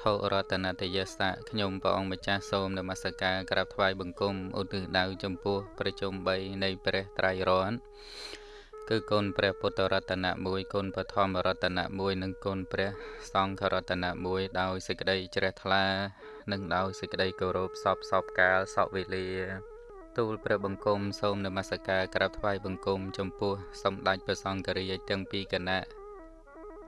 ធុរតនតយសៈខ្ញុំព្រះអង្គម្ចាស់សូមនមស្ការក្រាបថ្វាយបង្គំឧទ្ទិសដៅចំពោះប្រជុំ3នៃព្រះត្រៃរតន៍គឺគុណព្រះពុទ្ធរតនៈ1គុណពធម្មរតនៈ1និងគុណព្រះសង្ឃរតនៈ1ដោយសេចក្តីជ្រះថ្លា និងដោយសេចក្តីគោរពសពសពកាលសពវេលាទូលព្រះបង្គំសូមនមស្ការក្រាបថ្វាយបង្គំចំពោះសម្ដេចព្រះសង្ឃរាជទាំងពីរគណៈ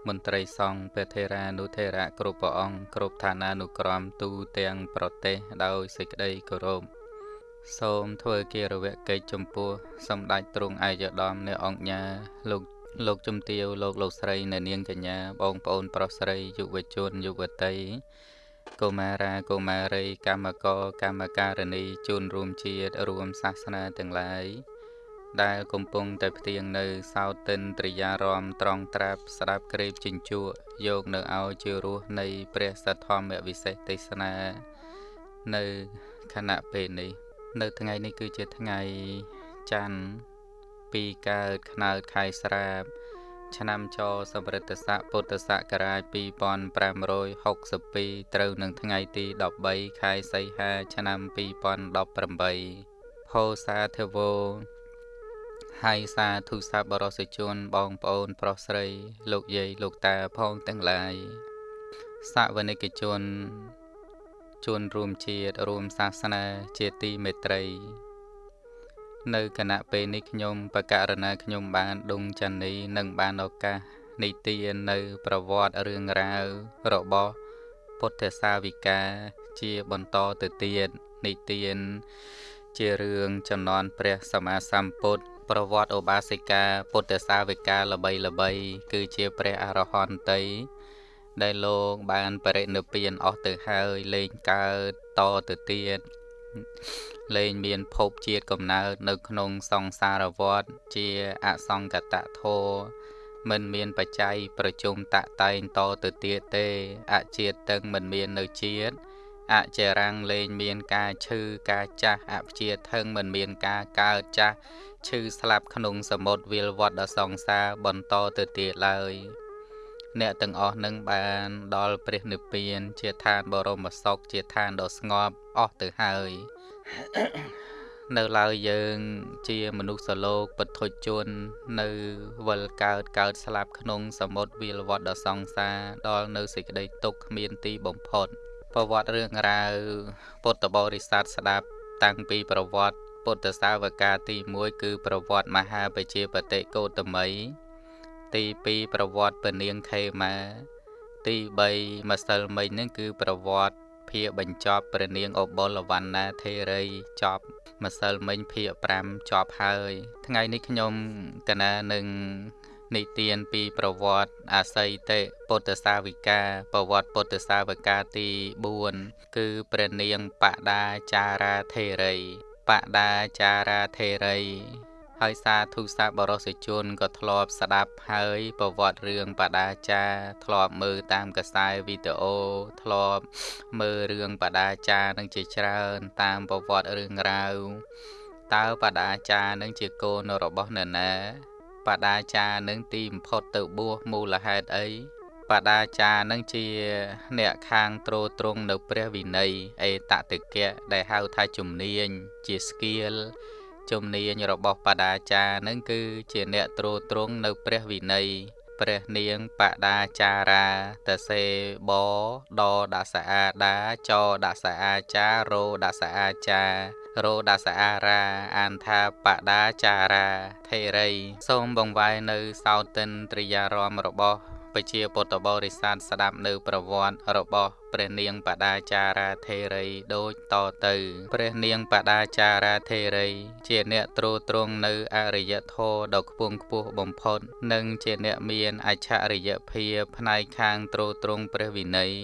មន្ត្រីសង្ឃព្រះថេរានុថេរៈគ្រប់ព្រះអង្គគ្រប់ឋានានុក្រមទូទាំងប្រទេសដោយសេចក្តីគោរពសូមធ្វើគារវកិច្ចចំពោះសម្ដេចទ្រង់ឯកឧត្តមអ្នកអង្គញាលោកលោកជំទាវលោកលោកស្រីនៅនាងកញ្ញាបងប្អូនប្រុសស្រីយុវជនយុវតីកុមារាកុមារីកម្មករកម្មការិនីជនរួមជាតិរួមសាសនាទាំងឡាយ ដែលកំពុងតែផ្ទៀងនៅសោតិនត្រិយារមត្រង់ត្រាប់ស្ដាប់ក្រេបជញ្ជក់យកនៅឲ្យជារសនៃព្រះសទ្ធម្មវិសេសទេសនានៅខណៈពេលនេះ នៅថ្ងៃនេះគឺជាថ្ងៃច័ន្ទពីកើតខ្នើតខែស្រាប ឆ្នាំចសម្រិទ្ធស័កពុទ្ធសករាជ2562ត្រូវនឹងថ្ងៃទី13ខែសីហា ឆ្នាំ2018ផោសាធវោ ហើយសាធុសាបរសជនបងប្អូន ប្រុសស្រី លោកយាយលោកតាផងទាំងឡាយសាវនិកជនជនរួមជាតិរួមសាសនាជាទីមេត្រី នៅគណៈពេលនេះខ្ញុំបកករណាខ្ញុំបានដុងចានីនិងបានឱកាសនីតិនៅ ប្រវត្តិរឿងរ៉ាវរបស់ពុទ្ធសាវិកាជាបន្តទៅទៀតនីតិជារឿងចំនួនព្រះសម្មាសម្ពុទ្ធ ប្រវត្តិឧបាសិកាពុទ្ធសាវិកាល្បីល្បី គឺជាព្រះអរហន្តី ដែលលោកបានបរិនិព្វានអស់ទៅហើយលែងកើតតទៅទៀតលែងមានភពជាតិកំណើតនៅក្នុងសង្សារវដ្តជាអសង្កតធោមិនមានបច្ច័យប្រជុំតតែងតទៅទៀតទេ អជាតិតឹងមិនមាននៅជាតិ អចរាំងលែងមានការឈឺការចាស់អព្យាធឹងមិនមានការកើតចាស់ឈឺស្លាប់ក្នុងសមុទ្រវាលវត្តដ៏សង្សារបន្តទៅទៀតឡើយ អ្នកទាំងអស់នឹងបានដល់ព្រះនិព្វាន ជាឋានបរមសុខជាឋានដ៏ស្ងប់អស់ទៅហើយនៅឡើយយើងជាមនុស្សលោកពធុជន នៅវិលកើតកើតស្លាប់ក្នុងសមុទ្រវាលវត្តដ៏សង្សារដល់នៅសេចក្តីទុក្ខគ្មានទីបំផុត ប្រវត្តិរឿងរ៉ាវពុទ្ធបរិស័ទស្ដាប់តាំងពីប្រវត្តិពុទ្ធសាវកាទី1គឺប្រវត្តិមហាបជាបតិកោតមីទី2ប្រវត្តិពនាងខេមា ទី3ម្សិលមិញហ្នឹងគឺប្រវត្តិភាគបញ្ចប់ព្រះនាងអបុលវណ្ណាធេរីចប់ម្សិលមិញភាគ5ចប់ហើយ ថ្ងៃនេះខ្ញុំកណានឹង និទានពីប្រវត្តិអាស័យតិពុទ្ធសាវិកាប្រវត្តិពុទ្ធសាវិកាទី4គឺព្រះនាងបដាចារាធេរីបដាចារាធេរីហើយសាធុសាបរសជនក៏ធ្លាប់ស្ដាប់ហើយប្រវត្តិរឿងបដាចាធ្លាប់មើលតាមកសែវីដេអូធ្លាប់មើលរឿងបដាចានឹងជាច្រើនតាមប្រវត្តិរឿងរ៉ាវតើបដាចានឹងជាកូនរបស់នរណា បដាចានឹងទីបំផុតទៅបួសមូលហេតុអីបដាចានឹងជា អ្នកខាងទ្រទ្រង់នៅព្រះវិន័យអេតតិកៈដែលហៅថាជំនាញជាស្គៀលជំនាញរបស់បដាចានឹងគឺជាអ្នកទ្រទ្រង់នៅព្រះវិន័យព្រះនាងបដាចារាតសេបដដសអាដាចដសអាចារោដសអាចារោ ដសអារាអានថាបដាចារាថេរី សូមបង្វែរនៅសោតិនត្រិយារមរបស់ពជាពុទ្ធបរិស័ទស្ដាប់នៅប្រវត្តិរបស់ ព្រះនាងបដាចារាធេរីដូចតទៅព្រះនាងបដាចារាធេរី ជាអ្នកទ្រទ្រង់នៅអរិយធម៌ដ៏ខ្ពង់ខ្ពស់បំផុត និងជាអ្នកមានអច្ឆរិយភាពផ្នែកខាងទ្រទ្រង់ព្រះវិន័យ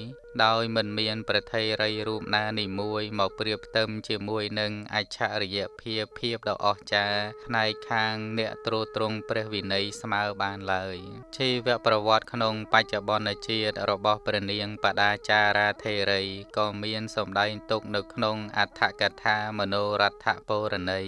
ដោយមិនមានប្រថេរីរូបណានីមួយមកប្រៀបផ្ទឹមជាមួយនឹងអច្ឆរិយភាពភាពដ៏អស្ចារ្យផ្នែកខាងអ្នកទ្រទ្រង់ព្រះវិន័យស្មើបានឡើយជីវប្រវត្តិក្នុងបច្ចុប្បន្នជាតិរបស់ព្រះនាងបដាចារារាធេរីក៏មានសម្ដែងទុកនៅក្នុងអដ្ឋកថាមនោរដ្ឋពរណី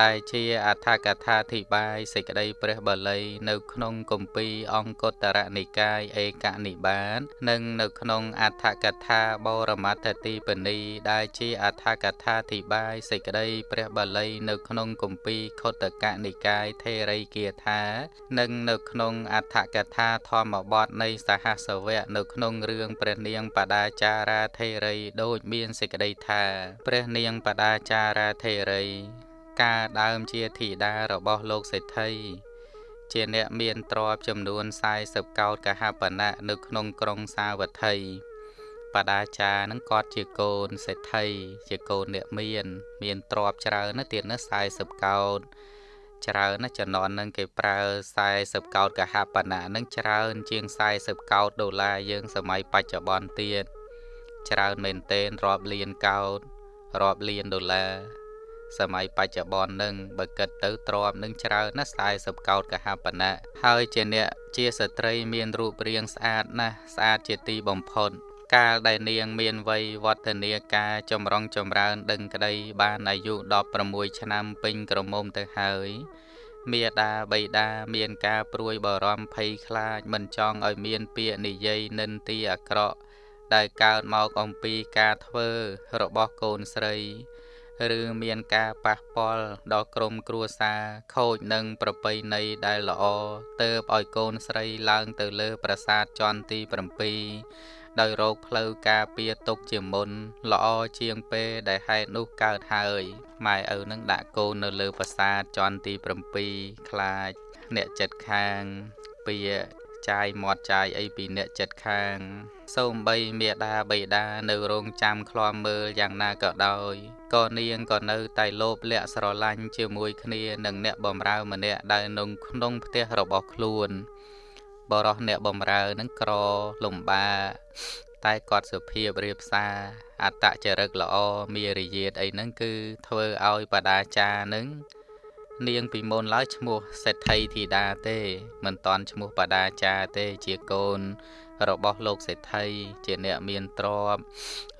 ដែលជាអដ្ឋកថាធិបាយសេចក្តីព្រះបាលី នៅក្នុងគម្ពីរអង្គតរនិកាយឯកនិបាតនិងនៅក្នុងអដ្ឋកថាបរមត្ថទីបនី ដែលជាអដ្ឋកថាធិបាយសេចក្តីព្រះបាលី នៅក្នុងគម្ពីរខុទ្ទកនិកាយថេរីគាថា និងនៅក្នុងអដ្ឋកថាធម្មបទនៃសហសវៈនៅក្នុងរឿងព្រះនាងបដាចារាធេរីដូចមានសេចក្តីថា ព្រះនាងបដាចារាធេរី ការដើមជាធីតារបស់លោកសេដ្ឋីជាអ្នកមានទ្រព្យចំនួន40កោដកហបណៈនៅក្នុងក្រុងសាវត្ថីបដាចារនឹងគាត់ជាកូនសេដ្ឋីជាកូនអ្នកមាន មានទ្រព្យច្រើនណាស់ទៀតណា40កោដច្រើនណាស់ចំណន់នឹងគេប្រើ40កោដកហបណៈនឹងច្រើនជាង40កោដដុល្លារយើងសម័យបច្ចុប្បន្នទៀត ច្រើនមែនទែនរាប់លានកោដរាប់លានដុល្លារសម័យបច្ចុប្បន្ននឹងបើគិតទៅទ្រាំនឹងច្រើនណាស់40កោដកហបណៈហើយជាអ្នកជាស្ត្រីមានរូបរាងស្អាតណាស់ស្អាតជាទីបំផុតកាលដែលនាងមានវ័យវឌ្ឍនាការចម្រុងចម្រើនដឹងក្តីបានអាយុ16ឆ្នាំពេញក្រមុំទៅហើយមេដាបៃតាមានការព្រួយបារម្ភភ័យខ្លាចមិនចង់ឲ្យមានពាក្យនិយាយនិន្ទាអាក្រក់ ដែលកើតមកអំពីការធ្វើរបស់កូនស្រី ឬមានការប៉ះពាល់ដល់ក្រុមគ្រួសារខូចនឹងប្រពៃណីដែលល្អទៅឲ្យកូនស្រីឡើងទៅលើប្រាសាទជាន់ទី7ដោយរោគផ្លូវការពារទុកជាមុន ល្អជាងពេលដែលហេតុនោះកើតហើយម៉ែឪនឹងដាក់កូននៅលើប្រាសាទជាន់ទី7ខ្លាចអ្នកចិត្តខាងពៀ ចាយមាត់ចាយអីពីអ្នកចិត្តខាង សូម្បីមេដាបៃតានៅរងចាំឃ្លាំមើលយ៉ាងណាក៏ដោយក៏នាងក៏នៅតែលោភលក្ខស្រឡាញ់ជាមួយគ្នានឹងអ្នកបំរើម្នាក់ដែលនៅក្នុងផ្ទះរបស់ខ្លួនបរោះអ្នកបំរើនឹងក្រលំបាតែគាត់សុភាពរៀបសារអត្តចរិតល្អមារយាទអីហ្នឹងគឺធ្វើឲ្យបដាចានឹង នាងពីមុនឡើយឈ្មោះសេដ្ឋីធីតាទេ មិនតន់ឈ្មោះបដាចាទេជាកូន របស់លោកសេដ្ឋីជាអ្នកមានទ្រព្យ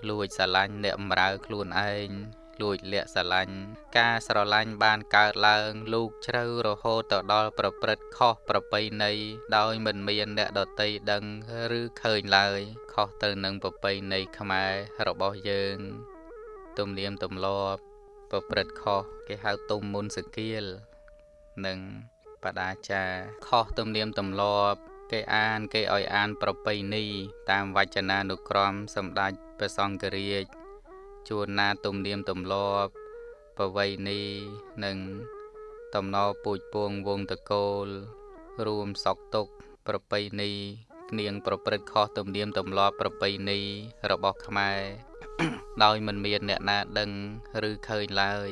លួចស្រឡាញ់អ្នកបម្រើខ្លួនឯងលួចលាក់ស្រឡាញ់ការស្រឡាញ់បានកើតឡើង លូកជ្រៅរហូតទៅដល់ប្រព្រឹត្តខុសប្រពៃណីដោយមិនមានអ្នកដតីដឹងឬឃើញឡើយ ខុសទៅនឹងប្រពៃណីខ្មែររបស់យើង ទំនៀមទម្លាប់ ប្រព្រឹត្តខុសគេហៅទុំមុនសគៀលនិងបដាចាខុសទំនៀមទម្លាប់ គេអាន គេឲ្យអាន ប្រពៃណីតាមវចនានុក្រមសម្ដេចព្រះសង្ឃរាជជួនណាទំនៀមទម្លាប់ប្រវៃណីនិងតំណពូជពងវងតកូល រួមសក់ទុកប្រពៃណីនាងប្រព្រឹត្តខុសទំនៀមទម្លាប់ប្រពៃណីរបស់ខ្មែរ ដោយមិនមានអ្នកណាដឹងឬឃើញឡើយ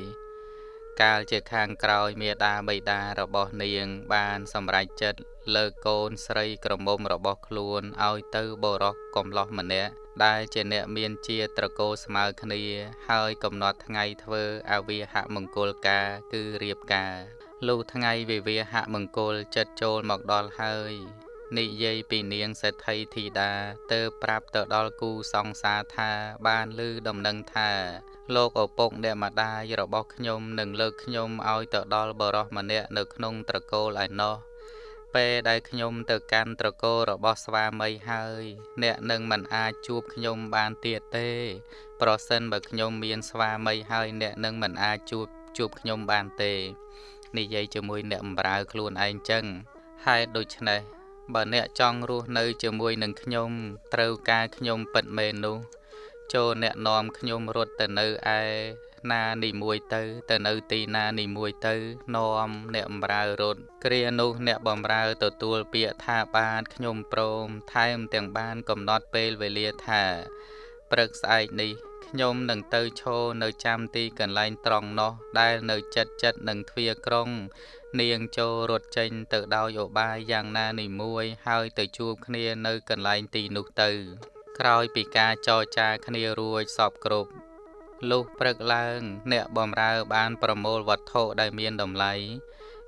កាលជាខាងក្រោយមេដាបៃតារបស់នាង បានសម្រេចចិត្តលើកកូនស្រីក្រមុំរបស់ខ្លួនឲ្យទៅបរោះកំឡោះម្នាក់ដែលជាអ្នកមានជាត្រកោស្មើគ្នា ហើយកំណត់ថ្ងៃធ្វើអវិហមង្គលការគឺរៀបការលុះថ្ងៃវិវាហមង្គលចិត្តចូលមកដល់ហើយ និយាយពីនាងសេដ្ឋីធីតាទៅប្រាប់ទៅដល់គូសង្សារថាបានឮដំណឹងថាលោកឪពុកអ្នកម្ដាយរបស់ខ្ញុំនឹងលើកខ្ញុំឲ្យទៅដល់បរោះម្នាក់នៅក្នុងត្រកូលឯណោះពេលដែលខ្ញុំទៅកាន់ត្រកូលរបស់ស្វាមីហើយ អ្នកនឹងមិនអាចជួបខ្ញុំបានទៀតទេ ប្រសិនបើខ្ញុំមានស្វាមីហើយអ្នកនឹងមិនអាចជួបជួបខ្ញុំបានទេនិយាយជាមួយអ្នកបម្រើខ្លួនឯងចឹងហេតុដូច្នេះ បើអ្នកចង់រស់នៅជាមួយនឹងខ្ញុំត្រូវការខ្ញុំពិតមែននោះចូលអ្នកនាំខ្ញុំរត់ទៅនៅឯណានីមួយទៅ ទៅនៅទីណានីមួយទៅនាំអ្នកបម្រើរត់គ្រានោះអ្នកបម្រើទទួលពាក្យថាបានខ្ញុំព្រមថែមទាំងបានកំណត់ពេលវេលាថាព្រឹកស្អែកនេះ ខ្ញុំនឹងទៅឈរនៅចាំទីកន្លែងត្រង់នោះ ដែលនៅចិត្តចិត្តនឹងទ្វារក្រុង នាងចូលរត់ចេញទៅដោយឧបាយយ៉ាងណានីមួយ ហើយទៅជួបគ្នានៅកន្លែងទីនោះទៅ ក្រោយពីការចរចាគ្នារួចសពគ្រប់លុះព្រឹកឡើង អ្នកបំរើបានប្រមូលវត្ថុដែលមានតម្លៃ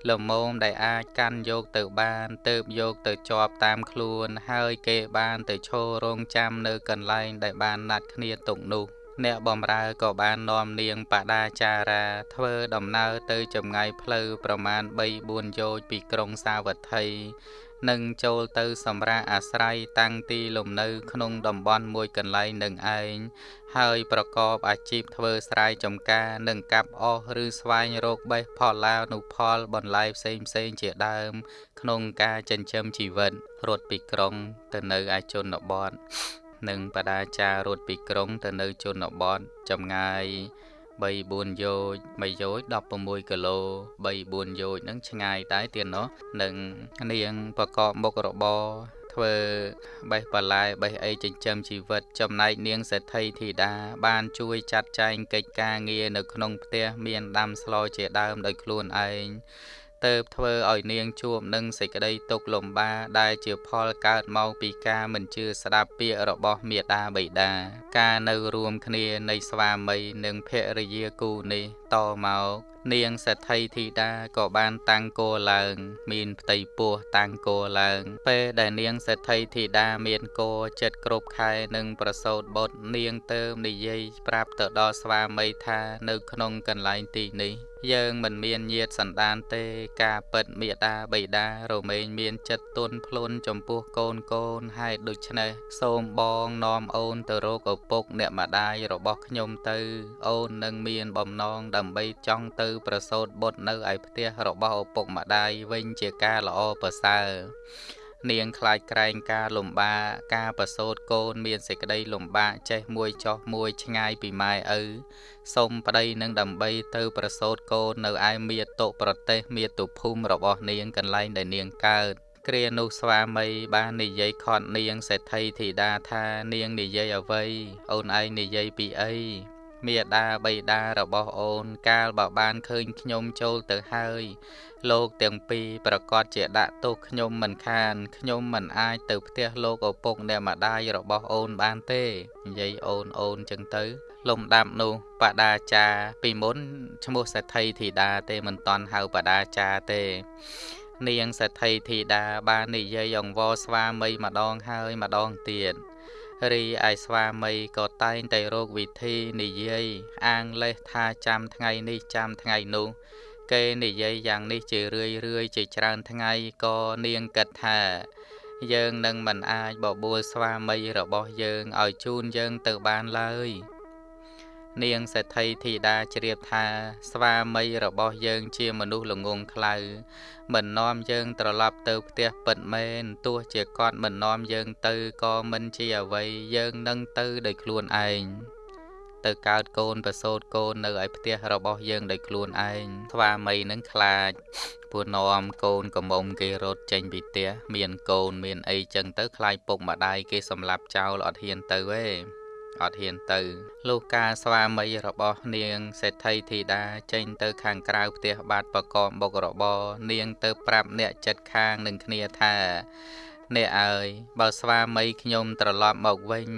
លមមដែលអាចកាន់យកទៅបានទៅបយកទៅជាប់តាមខ្លួន ហើយគេបានទៅឈររងចាំនៅកន្លែងដែលបានណាត់គ្នាទុកនោះ អ្នកបំរើក៏បាននាំនាងបដាចារា ធ្វើដំណើរទៅចម្ងាយផ្លូវប្រមាណ3-4យោជពីក្រុងសាវត្ថីនិងចូលទៅសម្រាប់អាស្រ័យតាំងទីលំនៅក្នុងតំបន់មួយកន្លែងនឹងឯងហើយប្រកបអាជីពធ្វើស្រែចម្ការនិងកាប់អស់ឬស្វែងរកបេះផលឡាវនុផលបន្លែផ្សេងផ្សេងជាដើម ក្នុងការចិញ្ចឹមជីវិតរត់ពីក្រុងទៅនៅឯជនបទ និងបដាចារត់ពីក្រុងទៅនៅជនបទចម្ងាយ3 4យោជ3យោជ16គីឡូ3 4យោជហ្នឹងឆ្ងាយតែទៀតណោះនឹងនាងប្រកបមុខរបរធ្វើបេះបន្លែបេះអីចិញ្ចឹមជីវិតចំណែកនាងសេដ្ឋីធីតាបានជួយចាត់ចែងកិច្ចការងារនៅក្នុងផ្ទះមានដាំស្លជាដើមដោយខ្លួនឯង ទៅធ្វើឲ្យនាងជួបនឹងសេចក្តីទុក្ខលំបាកដែលជាផលកើតមកពីការមិនជឿស្ដាប់ពាក្យរបស់មេដាបិតាការនៅរួមគ្នានៃស្វាមីនិងភរិយាគូនេះ តមកនាងសេដ្ឋីធីតាក៏បានតាំងគោឡើង មានផ្ទៃពោះតាំងគោឡើង ពេលដែលនាងសេដ្ឋីធីតាមានគោចិត្តគ្រប់ខែនឹងប្រសូតបុត្រនាងទៅនិយាយប្រាប់ទៅដល់ស្វាមីថានៅក្នុងកន្លែងទីនេះយើងមិនមានញាតសន្តានទេការពិតមេដាបៃតារមែងមានចិត្តទន់ភ្លន់ចំពោះកូនកូនហើយដូច្នេះសូមបងនាំអូនទៅរកឪពុកអ្នកម្ដាយរបស់ខ្ញុំទៅ អូននឹងមានបំណងដើម្បីចង់ទៅ ប្រសូតបុត្រនៅឯផ្ទះរបស់ឪពុកម្ដាយវិញជាការល្អប្រសើរនាងខ្លាចក្រែងការលំបាកការប្រសូតកូនមានសេចក្តីលំបាកចេះមួយចោះមួយឆ្ងាយពីម៉ែឪសូមប្តីនឹងដើម្បីទៅប្រសូតកូននៅឯមាតុប្រទេសមាតុភូមិរបស់នាងកន្លែងដែលនាងកើតគ្រានោះស្វាមីបាននិយាយខត់នាងសេដ្ឋីធីតាថានាងនិយាយអ្វីអូនឯងនិយាយពីអី មេដាបៃតារបស់អូន កាលបើបានឃើញខ្ញុំចូលទៅហើយ លោកទាំងពីរប្រកាសជាដាក់ទោសខ្ញុំមិនខានខ្ញុំមិនអាចទៅផ្ទះលោកឪពុកអ្នកម្ដាយរបស់អូនបានទេនិយាយអូនអូនចឹងទៅ លំដាប់នោះបដាចាពីមុនឈ្មោះសេដ្ឋីធីតាទេមិនតន់ហៅបដាចាទេនាងសេដ្ឋីធីតាបាននិយាយអង្វរស្វាមីម្ដងហើយម្ដងទៀត រីឯស្វាមីក៏តែងតែរកវិធីនិយាយអាងលេសថាចាំថ្ងៃនេះចាំថ្ងៃនោះ គេនិយាយយ៉ាងនេះជារឿយរឿយជាច្រើនថ្ងៃក៏នាងគិតថា យើងនឹងមិនអាចបបួលស្វាមីរបស់យើងឲ្យជូនយើងទៅបានឡើយ នាងសេដ្ឋីធីតាជ្រាបថា ស្វាមីរបស់យើងជាមនុស្សល្ងងខ្លៅមិននាំយើងត្រឡប់ទៅផ្ទះពិតមែនទោះជាគាត់មិននាំយើងទៅក៏មិនជាអ្វីយើងនឹងទៅដោយខ្លួនឯងទៅកើតកូនប្រសូតកូននៅឯផ្ទះរបស់យើងដោយខ្លួនឯងស្វាមីនឹងខ្លាចពួកនាំកូនកំមុំគេរត់ចេញពីផ្ទះមានកូនមានអីចឹងទៅខ្លាចពុកម្ដាយគេសម្លាប់ចោលអត់ហ៊ានទៅទេ អត់ហ៊ានទៅលុះការស្វាមីរបស់នាងសេដ្ឋីធីតាចេញទៅខាងក្រៅផ្ទះបាត់បកមបុករបរនាងទៅប្រាប់អ្នកចិត្តខាងនឹងគ្នាថាអ្នកអើយបើស្វាមីខ្ញុំត្រឡប់មកវិញ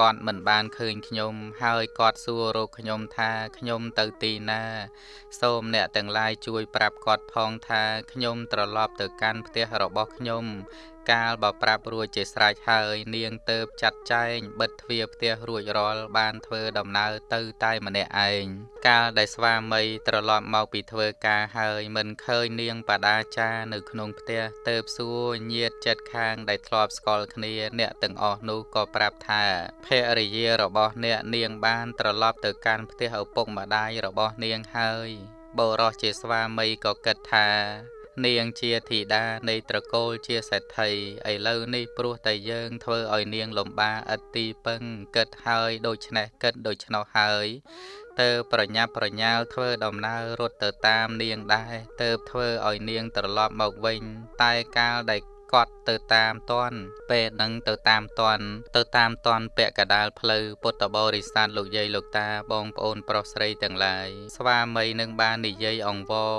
គាត់មិនបានឃើញខ្ញុំ ហើយគាត់សួររកខ្ញុំថាខ្ញុំទៅទីណា សូមអ្នកទាំងឡាយជួយប្រាប់គាត់ផងថាខ្ញុំត្រឡប់ទៅកាន់ផ្ទះរបស់ខ្ញុំ កាលបើប្រាប់រួចជាស្រេចហើយ នាងទៅចាត់ចែងបិទទ្វារផ្ទះរួចរាល់បានធ្វើដំណើរទៅតែម្នាក់ឯងកាលដែលស្វាមីត្រឡប់មកពីធ្វើការហើយមិនឃើញនាងបដាចានៅក្នុងផ្ទះទៅសួរញាតចិត្តខាងដែលធ្លាប់ស្គាល់គ្នា អ្នកទាំងអស់នោះក៏ប្រាប់ថាភរិយារបស់អ្នកនាងបានត្រឡប់ទៅកាន់ផ្ទះឪពុកម្ដាយរបស់នាងហើយបរោះជាស្វាមីក៏គិតថា នាងជាធីតានៃត្រកូលជាសេដ្ឋីឥឡូវនេះព្រោះតែយើងធ្វើឲ្យនាងលំបាឥតទីពឹងគិតហើយដូច្នេះគិតដូច្នោះហើយទៅប្រញាប់ប្រញាល់ធ្វើដំណើររត់ទៅតាមនាងដែរទៅធ្វើឲ្យនាងត្រឡប់មកវិញ តែកាលដែល គាត់ទៅតាមតន់ពេលនឹងទៅតាមតន់ទៅតាមតន់ពាក់កដាលផ្លូវពុទ្ធបរិស័ទលោកយាយលោកតាបងប្អូនប្រុសស្រីទាំងឡាយស្វាមីនឹងបាននិយាយអង្វរ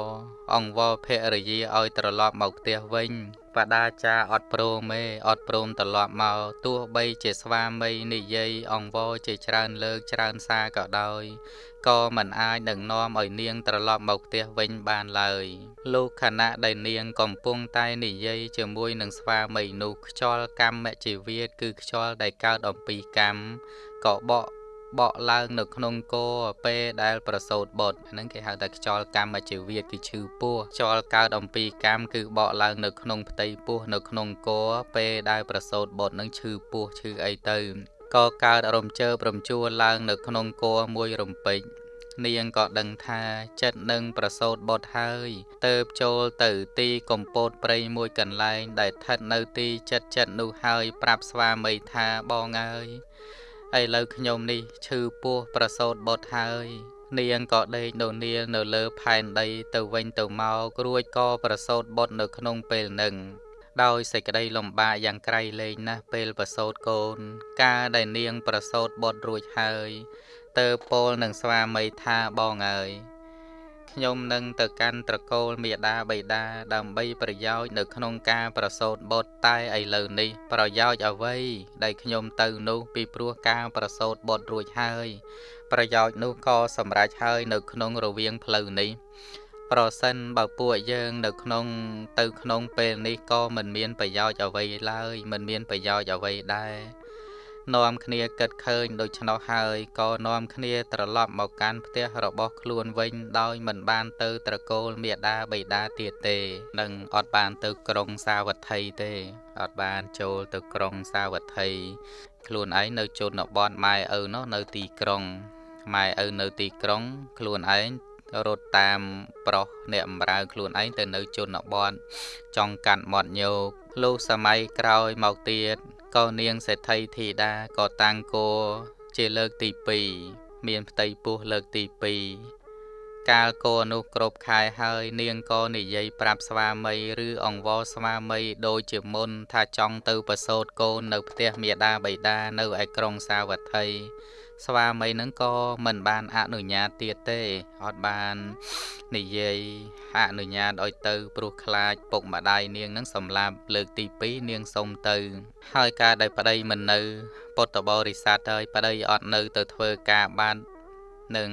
អង្វរភរិយាឲ្យត្រឡប់មកផ្ទះវិញ បដាចាអត់ព្រមទេអត់ព្រមត្រឡប់មកទោះបីជាស្វាមីនិយាយអង្វរជាច្រើនលើកច្រើនសារក៏ដោយក៏មិនអាចនឹងនាំឲ្យនាងត្រឡប់មកផ្ទះវិញបានឡើយលោកខណៈដែលនាងកំពុងតែនិយាយជាមួយនឹងស្វាមីនោះខ្យល់កម្មជីវិតគឺខ្យល់ដែលកើតអំពីកម្មក៏បក បក់ឡើងនៅក្នុងគោពេលដែលប្រសូតបុត្រហ្នឹងគេហៅថាខ្យល់កម្មជីវិតគឺឈឺពោះខ្យល់កើតអំពីកម្មគឺបកឡើងនៅក្នុងផ្ទៃពោះនៅក្នុងគោពេលដែលប្រសូតបុត្រហ្នឹងឈឺពោះឈឺអីទៅក៏កើតរំជើបរំជួលឡើងនៅក្នុងគោមួយរំពេចនាងក៏ដឹងថាចិត្តនឹងប្រសូតបុត្រហើយទៅចូលទៅទីកំពតព្រៃមួយកន្លែងដែលស្ថិតនៅទីចិត្តចិត្តនោះហើយ ប្រាប់ស្វាមីថាបងអើយ ឥឡូវខ្ញុំនេះឈឺពោះប្រសូតបុត្រហើយ នាងក៏ដេកដូនៀលនៅលើផែនដីទៅវិញទៅមករួចក៏ប្រសូតបុត្រនៅក្នុងពេលនឹងដោយសេចក្តីលំបាកយ៉ាងក្រៃលែងណាស់ពេលប្រសូតកូន ការដែលនាងប្រសូតបុត្ររួចហើយទៅពោលនឹងស្វាមីថាបងអើយ ខ្ញុំនឹងទៅកាន់ត្រកូលមេដាបៃតាដើម្បីប្រយោជន៍នៅក្នុងការប្រសូតបុត្រតែឥឡូវនេះ ប្រយោជន៍អ្វីដែលខ្ញុំទៅនោះពីព្រោះការប្រសូតបុត្ររួចហើយ ប្រយោជន៍នោះក៏សម្រេចហើយនៅក្នុងរវាងផ្លូវនេះប្រសិនបើពួកយើងនៅក្នុងទៅក្នុងពេលនេះក៏មិនមានប្រយោជន៍អ្វីឡើយមិនមានប្រយោជន៍អ្វីដែរ នាំគ្នាគិតឃើញដូច្នោះហើយក៏នាំគ្នាត្រឡប់មកកាន់ផ្ទះរបស់ខ្លួនវិញដោយមិនបានទៅត្រកូលមេដាបៃតាទៀតទេនិងអត់បានទៅក្រុងសាវត្ថីទេអត់បានចូលទៅក្រុងសាវត្ថីខ្លួនឯងនៅជនបទម៉ែឪនោះនៅទីក្រុងម៉ែឪនៅទីក្រុង ខ្លួនឯងរត់តាមប្រុសអ្នកអំរើខ្លួនឯងទៅនៅជនបទចង់កាត់មាត់ញោកលុះសម័យក្រោយមកទៀត ក៏នាងសេដ្ឋីធីតាក៏តាំងគោជាលើកទី2មានផ្ទៃពោះលើកទី2 កាលគោនោះគ្រប់ខែហើយ នាងក៏និយាយប្រាប់ស្វាមីឬអង្វរស្វាមីដូចជាមុន ថាចង់ទៅប្រសូតកូននៅផ្ទះមេដាបៃតានៅឯក្រុងសាវត្ថីស្វាមីនឹងក៏មិនបានអនុញ្ញាតទៀតទេអត់បាននិយាយអនុញ្ញាតឲ្យទៅព្រោះខ្លាចពុកម្ដាយនាងនឹងសម្លាប់លើកទី2នាងសុំទៅ ហើយការដែលប្តីមិននៅពុទ្ធបរិស័ទហើយប្តីអត់នៅទៅធ្វើការបាននឹង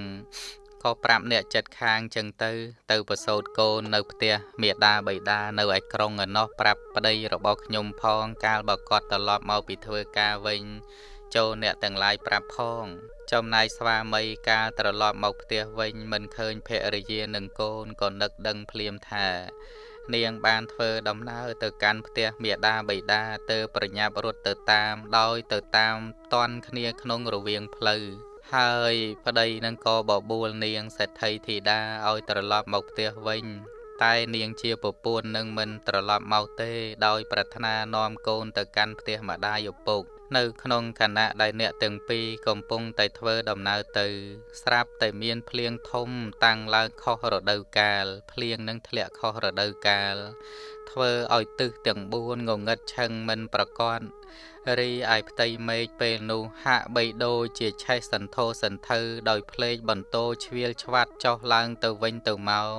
ក៏ប្រាប់អ្នកចិត្តខាងចឹងទៅ ទៅប្រសូតកូននៅផ្ទះមេដាបៃតានៅឯក្រុងឯណោះប្រាប់ប្តីរបស់ខ្ញុំផងកាលបើគាត់ត្រឡប់មកពីធ្វើការវិញចូលអ្នកទាំងឡាយប្រាប់ផង ចំណាយស្វាមីកាលត្រឡប់មកផ្ទះវិញមិនឃើញភរិយានិងកូនក៏នឹកដឹងភ្លាមថា នាងបានធ្វើដំណើរទៅកាន់ផ្ទះមេដាបៃតាទៅប្រញាប់រត់ទៅតាម ដោយទៅតាមតន់គ្នាក្នុងរវាងផ្លូវ ហើយប្តីនឹងក៏បបួលនាងសេដ្ឋីធីតាឲ្យត្រឡប់មកផ្ទះវិញ តែនាងជាពពួននឹងមិនត្រឡប់មកទេ ដោយប្រាថ្នានាំកូនទៅកាន់ផ្ទះម្ដាយឪពុកនៅក្នុងខណៈដែលអ្នកទាំងពីរកំពុងតែធ្វើដំណើរទៅ ស្រាប់តែមានភ្លៀងធំតាំងឡើងខុសរដូវកាលភ្លៀងនឹងធ្លាក់ខុសរដូវកាល ធ្វើឲ្យទិសទាំង4ងងឹតឆឹងមិនប្រកបរីឯផ្ទៃមេឃពេលនោះហាក់បីដូចជាឆេះសន្ធោសន្ធៅដោយភ្លេចបន្តោឆ្វៀលឆ្វាត់ចុះឡើងទៅវិញទៅមក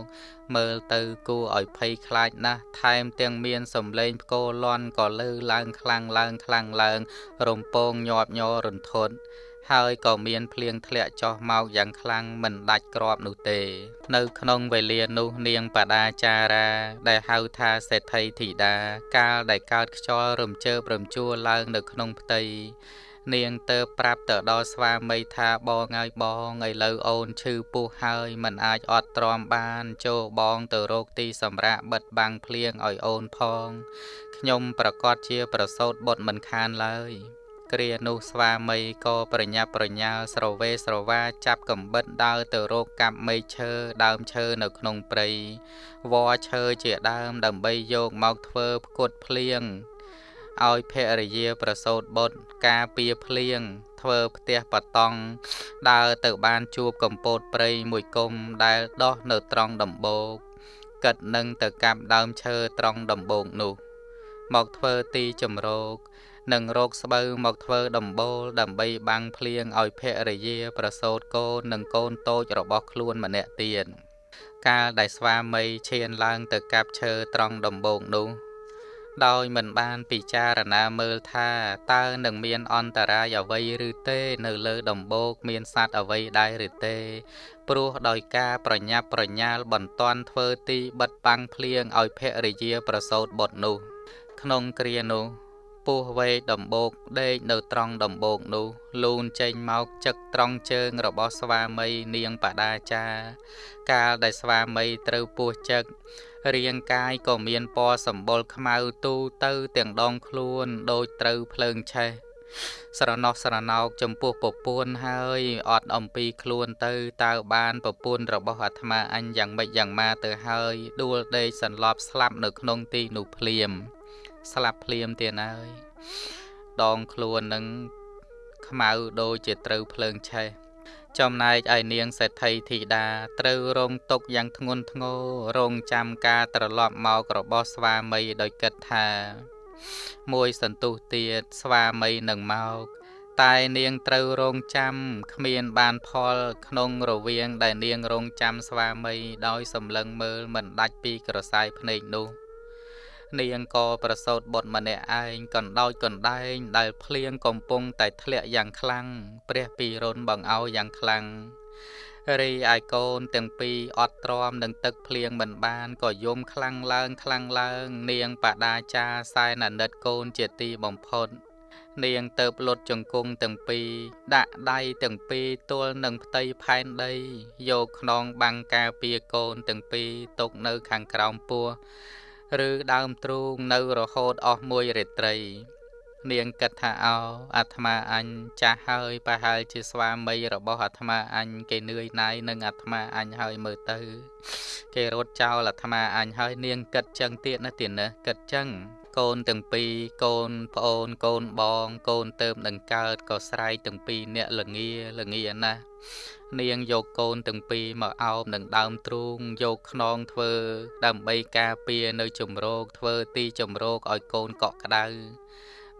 មើលទៅគួរឲ្យភ័យខ្លាចណាស់ថែមទាំងមានសំឡេងផ្គរលាន់ក៏លឺឡើងខ្លាំងឡើងខ្លាំងឡើងរំពងញាប់ញ័ររន្ធត់ ហើយក៏មានភ្លៀងធ្លាក់ចុះមកយ៉ាងខ្លាំងមិនដាច់ក្របនោះទេ នៅក្នុងវេលានោះនាងបដាចារា ដែលហៅថាសេដ្ឋីធីតាកាលដែលកើតខ្យល់រំជើបរំជួលឡើងនៅក្នុងផ្ទៃនាងទៅប្រាប់ទៅដល់ស្វាមីថាបងហើយបងឥឡូវអូនឈឺពោះហើយមិនអាចអត់ទ្រាំបានចូលបងទៅរកទីសម្រាប់បិទបាំងភ្លៀងឲ្យអូនផង ខ្ញុំប្រកាសជាប្រសូតបុតមិនខានឡើយ គ្រានោះស្វាមីក៏ប្រញាប់ប្រញាល់ស្រវេស្រវាចាប់កំបិតដើរទៅរកកាប់មែកឈើដើមឈើនៅក្នុងព្រៃវល្លឈើជាដើមដើម្បីយកមកធ្វើផ្គត់ភ្លៀងឲ្យភរិយាប្រសូតបុត្រការពារភ្លៀងធ្វើផ្ទះបតង់ដើរទៅបានជួបកំពតព្រៃមួយគុំដែលដោះនៅត្រង់ដំបូកកិតនឹងទៅកាប់ដើមឈើត្រង់ដំបូកនោះ មកធ្វើទីជំរក និងរោគស្បូវមកធ្វើដំបូលដើម្បីបាំងភ្លៀងឲ្យភរិយាប្រសូតកូននិងកូនតូចរបស់ខ្លួនម្នាក់ទៀតកាលដែលស្វាមីឈានឡើងទៅកាប់ឈើត្រង់ដំបូកនោះ ដោយមិនបានពិចារណាមើលថាតើនឹងមានអន្តរាយអ្វីឬទេ នៅលើដំបូកមានសត្វអ្វីដែរឬទេព្រោះដោយការប្រញាប់ប្រញាល់បន្ទាន់ធ្វើទីបិទបាំងភ្លៀងឲ្យភរិយាប្រសូតបុត្រនោះ ក្នុងគ្រានោះ ពស់វែកដំបូកដេកនៅត្រង់ដំបូកនោះលូនចេញមកចឹកត្រង់ជើងរបស់ស្វាមីនាងបដាចា កាលដែលស្វាមីត្រូវពស់ចឹករាងកាយក៏មានពណ៌សម្បុរខ្មៅទូទៅទាំងដងខ្លួនដូចត្រូវភ្លើងឆេះស្រណោះស្រណោកចំពោះពពួនហើយអត់អំពីខ្លួនទៅតើបានពពួនរបស់អាត្មាអញយ៉ាងម៉េចយ៉ាងម៉ាទៅហើយដួលដេកសន្លប់ស្លាប់នៅក្នុងទីនោះភ្លាម ស្លាប់ភ្លាមទៀតហើយដងខ្លួននឹងខ្មៅដូចជាត្រូវភ្លើងឆេះចំណែកឯនាងសេដ្ឋីធីតាត្រូវរងទុកយ៉ាងធ្ងន់ធ្ងររងចាំការត្រឡប់មករបស់ស្វាមីដោយគិតថា មួយសន្ទុះទៀតស្វាមីនឹងមកតែនាងត្រូវរងចាំគ្មានបានផលក្នុងរវាងដែលនាងរងចាំស្វាមីដោយសម្លឹងមើលមិនដាច់ពីក្រសែភ្នែកនោះ នាងក៏ប្រសូតបុត្រម្នាក់ឯងកណ្ដោចកណ្ដែង ដែលភ្លៀងកំពុងតែធ្លាក់យ៉ាងខ្លាំងព្រះពីរុនបង្អោយ៉ាងខ្លាំងរីឯកូនទាំងពីរអត់ទ្រាំនឹងទឹកភ្លៀងមិនបានក៏យំខ្លាំងឡើងខ្លាំងឡើង នាងបដាចាសែនអាណិតកូនជាទីបំផុតនាងទៅផ្លុតជង្គង់ទាំងពីរដាក់ដៃទាំងពីរទល់នឹងផ្ទៃផែនដី យកខ្នងបាំងការពារកូនទាំងពីរទុកនៅខាងក្រោមពោះ ឬដើមទ្រូងនៅរហូតអស់មួយរាត្រី នាងគិតថាអោអាត្មាអញចាស់ហើយប្រហែលជាស្វាមីរបស់អាត្មាអញគេនឿយណាយនឹងអាត្មាអញហើយមើលទៅ គេរត់ចោលអាត្មាអញហើយនាងគិតចឹងទៀតណាទៀតណាគិតចឹង កូនទាំងពីរកូនប្អូនកូនបង កូនទៅនឹងកើតក៏ស្រែកទាំងពីរអ្នកលងាលងាណាស់នាងយកកូនទាំងពីរមកអោបនឹងដើមទ្រូងយកខ្នងធ្វើ ដើម្បីការពារនៅជំរកធ្វើទីជំរកឲ្យកូនកក់ក្ដៅ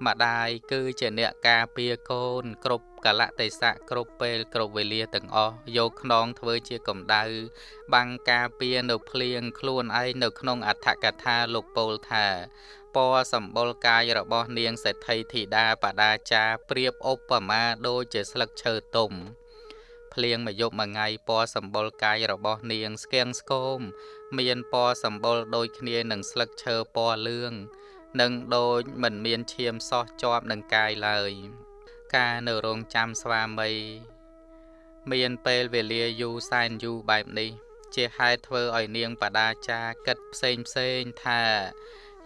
ម្ដាយគឺជាអ្នកការពារកូន គ្រប់កលៈទេសៈគ្រប់ពេលគ្រប់វេលាទាំងអស់យកខ្នងធ្វើជាកម្ដៅបាំងការពារនៅភ្លៀងខ្លួនឯងនៅក្នុងអដ្ឋកថាលោកពោលថា ពណ៌សម្បុរកាយរបស់នាងសេដ្ឋីធីតាបដាចាប្រៀបឧបមាដូចជាស្លឹកឈើទុំភ្លៀងមួយយប់មួយថ្ងៃពណ៌សម្បុរកាយរបស់នាងស្គៀងស្គមមានពណ៌សម្បុរដូចគ្នានឹងស្លឹកឈើពណ៌លឿងនិងដូចមិនមានឈាមសោះជាប់នឹងកាយឡើយ ការនៅរងចាំស្វាមីមានពេលវេលាយូរសែនយូរបែបនេះ ជាហេតុធ្វើឲ្យនាងបដាចាគិតផ្សេងផ្សេងថា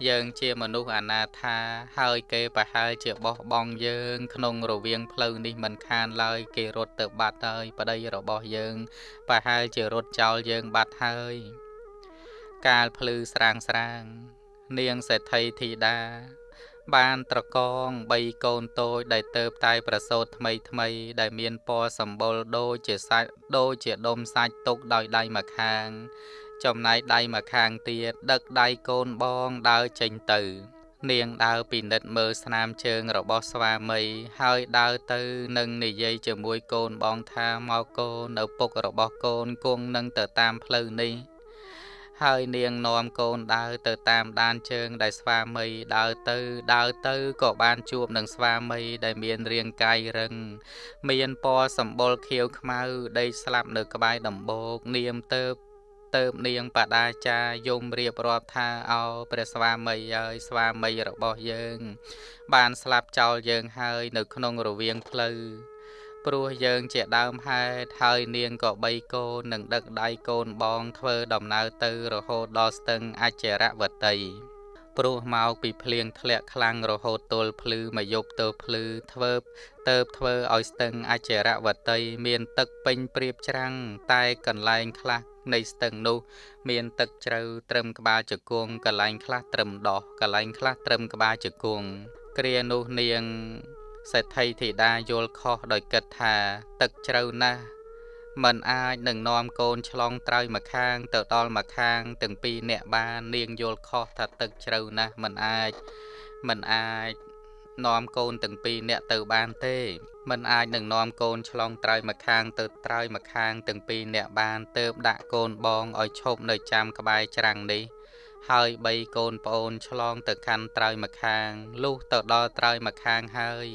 យើងជាមនុស្សអនាថាហើយគេប្រហែលជាបោះបង់យើង ក្នុងរវាងផ្លូវនេះមិនខានឡើយគេរត់ទៅបាត់ហើយប្តីរបស់យើងប្រហែលជារត់ចោលយើងបាត់ហើយ កាលភ្លឺស្រាងស្រាង នាងសេដ្ឋីធីតា បានត្រកង3កូនតូចដែលទៅតែប្រសូតថ្មីថ្មី ដែលមានពណ៌សម្បុរដូចជាសាច់ដូចជាដុំសាច់ទុកដោយដៃម្ខាង ចំណែកដៃម្ខាងទៀតដឹកដៃកូនបងដើរចេញទៅ នាងដើរពិនិត្យមើលស្នាមជើងរបស់ស្វាមីហើយដើរទៅនឹងនិយាយជាមួយកូនបងថាមកកូននៅពុករបស់កូនគង់នឹងទៅតាមផ្លូវនេះហើយនាងនាំកូនដើរទៅតាមដានជើងដែលស្វាមីដើរទៅដើរទៅក៏បានជួបនឹងស្វាមីដែលមានរាងកាយរឹង មានពណ៌សម្បុរខៀវខ្មៅដេកស្លាប់នៅក្បែរដំបូកនាមទៅ ទៅនាងបដាចាយំរៀបរាប់ថាអោព្រះស្វាមីហើយស្វាមីរបស់យើង បានស្លាប់ចោលយើងហើយនៅក្នុងរវាងផ្លូវព្រោះយើងជាដើមហេតុហើយនាងក៏បីកូននឹងដឹកដៃកូនបងធ្វើដំណើរទៅរហូតដល់ស្ទឹងអចរវតីព្រោះមកពីភ្លៀងធ្លាក់ខ្លាំងរហូតទល់ភ្លឺមកយប់ទៅភ្លឺធ្វើទៅធ្វើឲ្យស្ទឹងអចរវតីមានទឹកពេញព្រៀបច្រាំងតែកន្លែងខ្លះ នៃស្ទឹងនោះ មានទឹកជ្រៅត្រឹមក្បាលជង្គង់កន្លែងខ្លះត្រឹមដោះកន្លែងខ្លះត្រឹមក្បាលជង្គង់គ្រានោះនាងសេដ្ឋីធីតាយល់ខុសដោយគិតថា ទឹកជ្រៅណាស់មិនអាចនឹងនាំកូនឆ្លងត្រើយមកខាង ទៅដល់មកខាង ទាំងពីរអ្នកបាននាងយល់ខុសថាទឹកជ្រៅណាស់មិនអាចមិនអាចនាំកូនទាំងពីរអ្នកទៅបានទេ មិនអាចនឹងនាំកូនឆ្លងត្រើយមកខាងទៅត្រើយមកខាងទាំងពីរអ្នកបានទៅដាក់កូនបងឲ្យឈប់នៅចាំក្បែរច្រាំងនេះហើយបីកូនប្អូនឆ្លងទៅកាន់ត្រើយម្ខាងលុះទៅដល់ត្រើយម្ខាងហើយ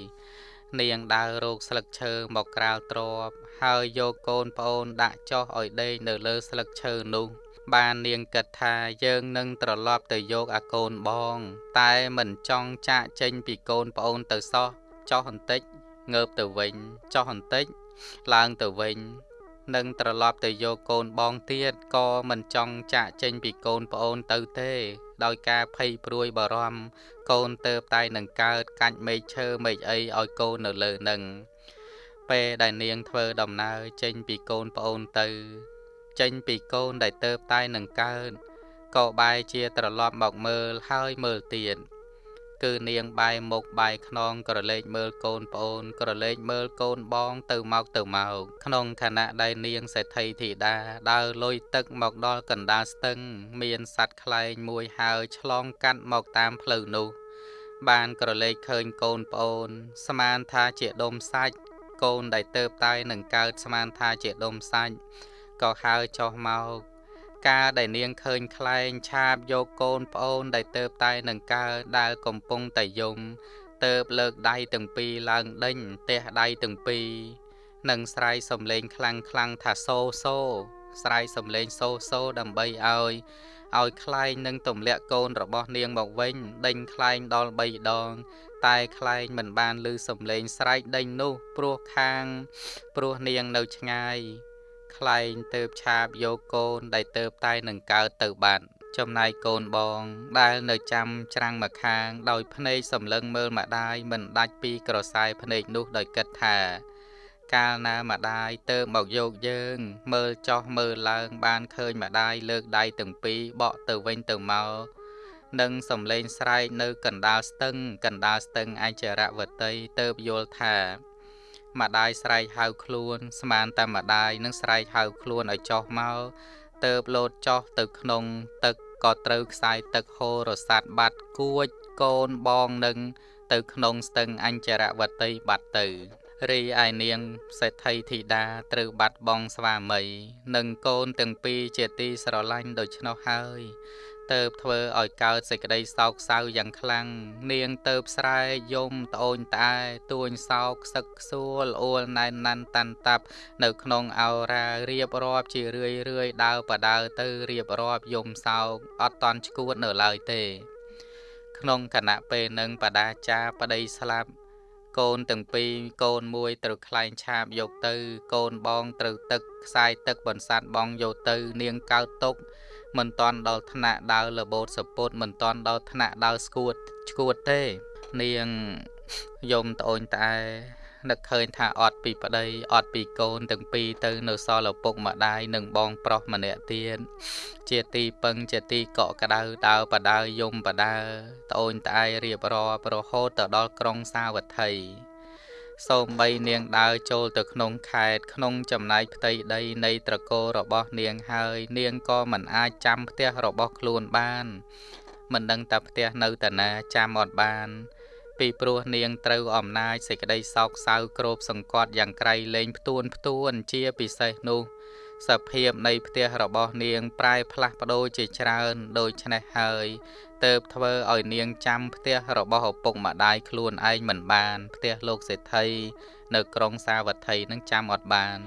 នាងដើររោគស្លឹកឈើមកក្រាលទ្របហើយយកកូនប្អូនដាក់ចុះឲ្យដេកនៅលើស្លឹកឈើនោះ បាននាងគិតថាយើងនឹងត្រឡប់ទៅយកអាកូនបង តែមិនចង់ចាកចេញពីកូនប្អូនទៅសោះចុះបន្តិច ងើបទៅវិញចុះបន្តិចឡើងទៅវិញនឹងត្រឡប់ទៅយកកូនបងទៀតក៏មិនចង់ចាកចេញពីកូនប្អូនទៅទេ ដោយការភ័យព្រួយបារម្ភកូនទៅតែនឹងកើតកាច់មេឃឈើមេឃអីឲ្យកូននៅលើនឹងពេលដែលនាងធ្វើដំណើរចេញពីកូនប្អូនទៅ ចេញពីកូនដែលទៅតែនឹងកើតក៏បែរជាត្រឡប់មកមើលហើយមើលទៀត គឺនាងបែរមុខបែរខ្នងក្រឡេកមើលកូនប្អូន ក្រឡេកមើលកូនបង ទៅមកទៅមកក្នុងខណៈដែលនាងសេដ្ឋីធីតាដើរលុយទឹកមកដល់កណ្ដាលស្ទឹង មានសត្វខ្លែងមួយហើរឆ្លងកាត់មកតាមផ្លូវនោះ បានក្រឡេកឃើញកូនប្អូន ស្មានថាជាដុំសាច់កូនដែលទៅតែនឹងកើតស្មានថាជាដុំសាច់ក៏ហើរចុះមក ការដែលនាងឃើញខ្លែងឆាបយកកូនប្អូនដែលទៅតែនឹងកើដែលកំពុងតែយំទៅលើកដៃទាំងពីរឡើងដេញទះដៃទាំងពីរនិងស្រែកសំឡេងខ្លាំងខ្លាំងថាសូសូស្រែកសំឡេងសូសូដើម្បីឲ្យឲ្យខ្លែងនឹងទម្លាក់កូនរបស់នាងមកវិញដេញខ្លែងដល់3ដង តែខ្លែងមិនបានឮសំឡេងស្រែកដេញនោះព្រោះខាង ព្រោះនាងនៅឆ្ងាយ ខ្លែងទៅឆាបយកកូនដែលទៅតែនឹងកើតទៅបាត់ចំណែកកូនបងដែលនៅចាំច្រាំងមកខាង ដោយភ្នែកសម្លឹងមើលម្ដាយមិនដាច់ពីក្រសែភ្នែកនោះដោយគិតថា កាលណាម្ដាយទៅមកយកយើង មើលចោះមើលឡើង បានឃើញម្ដាយលើកដៃទាំងពីរបក់ទៅវិញទៅមកនិងសំឡេងស្រែកនៅកណ្ដាលស្ទឹងកណ្ដាលស្ទឹងអចរវតីទៅយល់ថា ម្ដាយស្រែកហៅខ្លួន ស្មានតែម្ដាយនឹងស្រែកហៅខ្លួនឲ្យចុះមកទៅបលោតចុះទៅក្នុង ទឹកក៏ត្រូវខ្សែទឹកហូររសាត់បាត់គួចកូនបងនឹងទៅក្នុងស្ទឹងអញ្ចរវតីបាត់ទៅរីឯនាងសេដ្ឋីធីតាត្រូវបាត់បង់ស្វាមី និងកូនទាំងពីរជាទីស្រឡាញ់ដូច្នោះហើយ ទៅធ្វើឲ្យកើតសេចក្តីសោកសៅយ៉ាងខ្លាំងនាងទៅស្រែយំត្អូញត្អែទួញសោកសឹកខ្សួលអួលណែនណាន់តាន់តាប់ នៅក្នុងអោរារៀបរាប់ជារឿយរឿយដើរបដើទៅរៀបរាប់យំសោកអត់តន់ឈួតនៅឡើយទេ ក្នុងគណៈពេលនឹងបដាចាប្តីស្លាប់កូនទាំងពីរកូនមួយត្រូវខ្លែងឆាបយកទៅ កូនបងត្រូវទឹកខ្សែទឹកបន្សាត់បងយកទៅ នាងកើតទុក មិនតន់ដល់ថ្នាក់ដើរលបោតសពុតមិនតន់ដល់ថ្នាក់ដើរស្គួតឈួតទេ នាងយំត្អូញត្អែនឹកឃើញថាអត់ពីប្តីអត់ពីកូនទាំងពីរទៅនៅសល់ឪពុកម្ដាយនិងបងប្រុសម្នាក់ទៀតជាទីពឹងជាទីកក់ក្ដៅដើរបដើយំបដើ ត្អូញត្អែរៀបរាប់រហូតទៅដល់ក្រុងសាវត្ថី សូម្បីនាងដើរចូលទៅក្នុងខេត្តក្នុងចំណែកផ្ទៃដីនៃត្រកូលរបស់នាងហើយ នាងក៏មិនអាចចាំផ្ទះរបស់ខ្លួនបានមិនដឹងតែផ្ទះនៅតាណាចាំអត់បាន ពីព្រោះនាងត្រូវអំណាចសេចក្តីសោកសៅគ្របសង្កត់យ៉ាងក្រៃលែងផ្ទួនផ្ទួនជាពិសេសនោះ សភាពនៃផ្ទះរបស់នាងប្រែផ្លាស់ប្ដូរជាច្រើនដូច្នេះហើយទៅធ្វើឲ្យនាងចាំផ្ទះរបស់ឪពុកម្ដាយខ្លួនឯងមិនបាន ផ្ទះលោកសេដ្ឋីនៅក្រុងសាវត្ថីនឹងចាំអត់បាន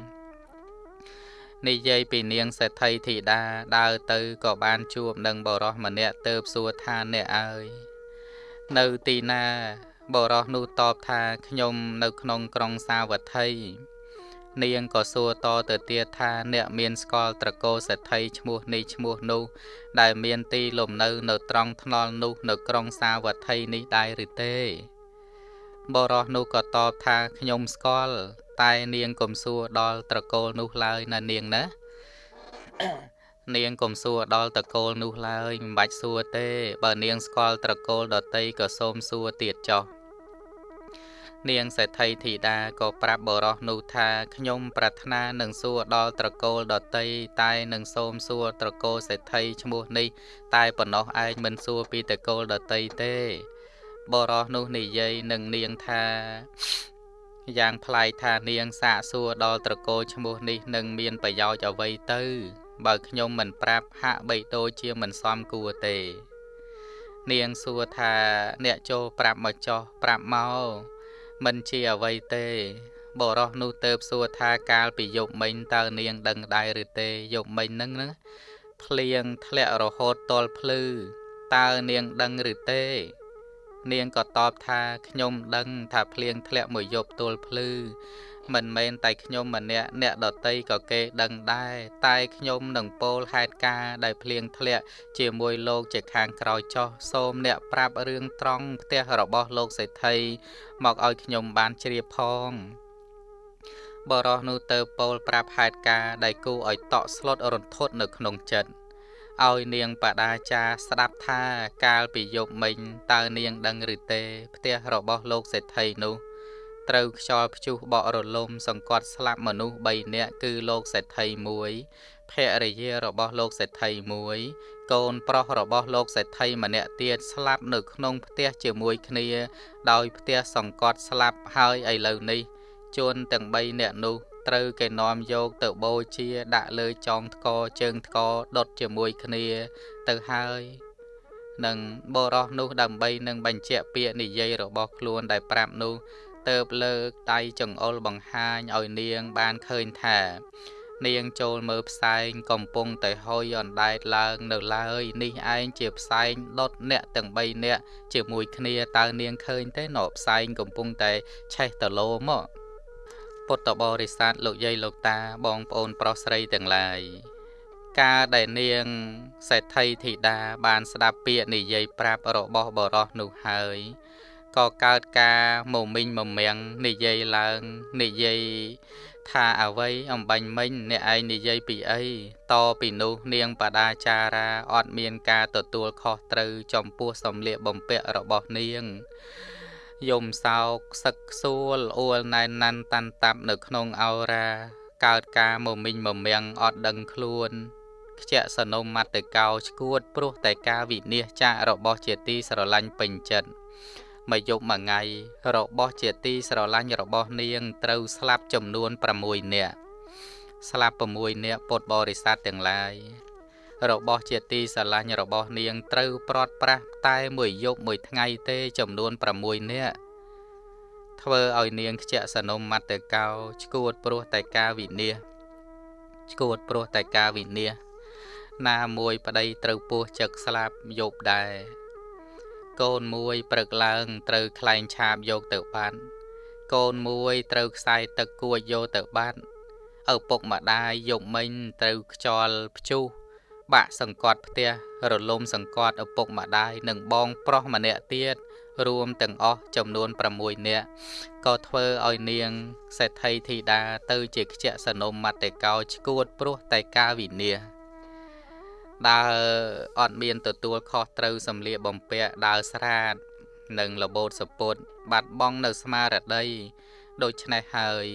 និយាយពីនាងសេដ្ឋីធីតាដើរទៅក៏បានជួបនឹងបរោះម្នាក់ទៅសួរថាអ្នកអើយនៅទីណាបរោះនោះតបថាខ្ញុំនៅក្នុងក្រុងសាវត្ថី នាងក៏សួរតទៅទៀតថាអ្នកមានស្គាល់ត្រកូលសេដ្ឋីឈ្មោះនេះឈ្មោះនោះ ដែលមានទីលំនៅនៅត្រង់ថ្នល់នោះនៅក្រុងសាវត្ថីនេះដែរឬទេបរោះនោះក៏តបថាខ្ញុំស្គាល់តែនាងកុំសួរដល់ត្រកូលនោះឡើយណានាងណានាងកុំសួរដល់ត្រកូលនោះឡើយមិនបាច់សួរទេ បើនាងស្គាល់ត្រកូលដតីក៏សូមសួរទៀតចុះ នាងសេដ្ឋីធីតាក៏ប្រាប់បរោះនោះថាខ្ញុំប្រាថ្នានឹងសួរដល់ត្រកូលដតីតែនឹងសូមសួរត្រកូលសេដ្ឋីឈ្មោះនេះ តែប៉ុណ្ណោះឯងមិនសួរពីត្រកូលដតីទេ បរោះនោះនិយាយនឹងនាងថាយ៉ាងប្លែកថានាងសាកសួរដល់ត្រកូលឈ្មោះនេះនឹងមានប្រយោជន៍អ្វីទៅ បើខ្ញុំមិនប្រាប់ហាក់បីដូចជាមិនសមគួរទេ នាងសួរថាអ្នកចូលប្រាប់មកចោះប្រាប់មក មិនជាអ្វីទេបរោះនោះទៅសួរថាកាលពីយប់មិញតើនាងដឹងដែរឬទេយប់មិញហ្នឹងណាភ្លៀងធ្លាក់រហូតតលភ្លឺតើនាងដឹងឬទេ នាងក៏តបថាខ្ញុំដឹងថាភ្លៀងធ្លាក់មួយយប់ទល់ភ្លឺ មិនមែនតែខ្ញុំម្នាក់អ្នកដតីក៏គេដឹងដែរតែខ្ញុំនឹងពោលហេតុការដែលភ្លៀងធ្លាក់ជាមួយលោកជាខាងក្រោយចោះសូមអ្នកប្រាប់រឿងត្រង់ផ្ទះរបស់លោកសេដ្ឋីមកឲ្យខ្ញុំបានជ្រាបផងបរោះនោះទៅពោលប្រាប់ហេតុការដែលគូឲ្យតក់ស្លុតរន្ធត់នៅក្នុងចិត្តឲ្យនាងបដាចាស្ដាប់ថាកាលពីយប់មិញតើនាងដឹងឬទេ ផ្ទះរបស់លោកសេដ្ឋីនោះ ត្រូវខ្យល់ព្យុះបក់រលំ សង្កត់ស្លាប់មនុស្ស3នាក់គឺលោកសេដ្ឋី1ភរិយារបស់លោកសេដ្ឋី1កូនប្រុសរបស់លោកសេដ្ឋីម្នាក់ទៀតស្លាប់នៅក្នុងផ្ទះជាមួយគ្នា ដោយផ្ទះសង្កត់ស្លាប់ហើយឥឡូវនេះជនទាំង3នាក់នោះត្រូវគេនាំយកទៅបូជាដាក់លើចងថ្កជើងថ្កដុតជាមួយគ្នាទៅហើយនឹងបរោះនោះដើម្បីនឹងបញ្ជាក់ពាក្យនិយាយរបស់ខ្លួនដែលប្រាប់នោះ ទៅបលើកដៃចង្អុលបង្ហាញឲ្យនាងបានឃើញថា នាងចូលមើលផ្សែងកំពុងតែហុយអណ្ដែតឡើងនៅឡើយ នេះឯងជាផ្សែងដុតអ្នកទាំង3នាក់ជាមួយគ្នាតើនាងឃើញទេណោផ្សែងកំពុងតែឆេះតលោមកពុទ្ធបរិស័ទលោកយាយលោកតាបងប្អូនប្រុសស្រីទាំងឡាយការដែលនាងសេដ្ឋីធីតាបានស្ដាប់ពាក្យនិយាយប្រាប់របស់បរោះនោះហើយ ក៏កើតការមមិញមមាំងនិយាយឡើងនិយាយថាអ្វីអំបញ្ញមិញអ្នកឯងនិយាយពីអីតពីនោះនាងបដាចារាអត់មានការទទួលខុសត្រូវចំពោះសំលៀកបំពាក់របស់នាងយំសោកសឹកសួលអួលណែនណាន់តាន់តាប់នៅក្នុងអោរា កើតការមមិញមមាំងអត់ដឹងខ្លួនខ្ជាក់សនុមមត្តកោឈួតព្រោះតែការវិនិច្ឆ័យរបស់ជាទីស្រឡាញ់ពេញចិត្ត មួយយប់មួយថ្ងៃរបស់ជាទីស្រឡាញ់របស់នាងត្រូវស្លាប់ចំនួន6នាក់ស្លាប់6នាក់ពុទ្ធបរិស័ទទាំងឡាយរបស់ជាទីស្រឡាញ់របស់នាងត្រូវព្រាត់ប្រាសតែមួយយប់មួយថ្ងៃទេចំនួន6នាក់ធ្វើឲ្យនាងខ្ជាក់សនុមមត្តកោឈួតព្រោះតែការវិនិច្ឆ័យឈួតព្រោះតែការវិនិច្ឆ័យណាមួយប្តីត្រូវពោះចឹកស្លាប់យប់ដែរ កូនមួយព្រឹកឡើងត្រូវខ្លែងឆាបយកទៅបាត់កូនមួយត្រូវខ្សែទឹកគួចយកទៅបាត់ឪពុកម្ដាយយប់មិញត្រូវខ្យល់ព្យុះបាក់សង្កត់ផ្ទះរលំសង្កត់ឪពុកម្ដាយនិងបងប្រុសម្នាក់ទៀតរួមទាំងអស់ចំនួន6នាក់ក៏ធ្វើឲ្យនាងសេដ្ឋីធីតាទៅជាខ្ជាក់សនុមមត្តកោឈួតព្រោះតែការវិនិច្ឆ័យ ដើរអត់មានទទួលខុសត្រូវសម្លៀកបំពាក់ដើរស្រាតនិងលបោតសពុតបាត់បង់នៅស្មារតីដូច្នេះហើយ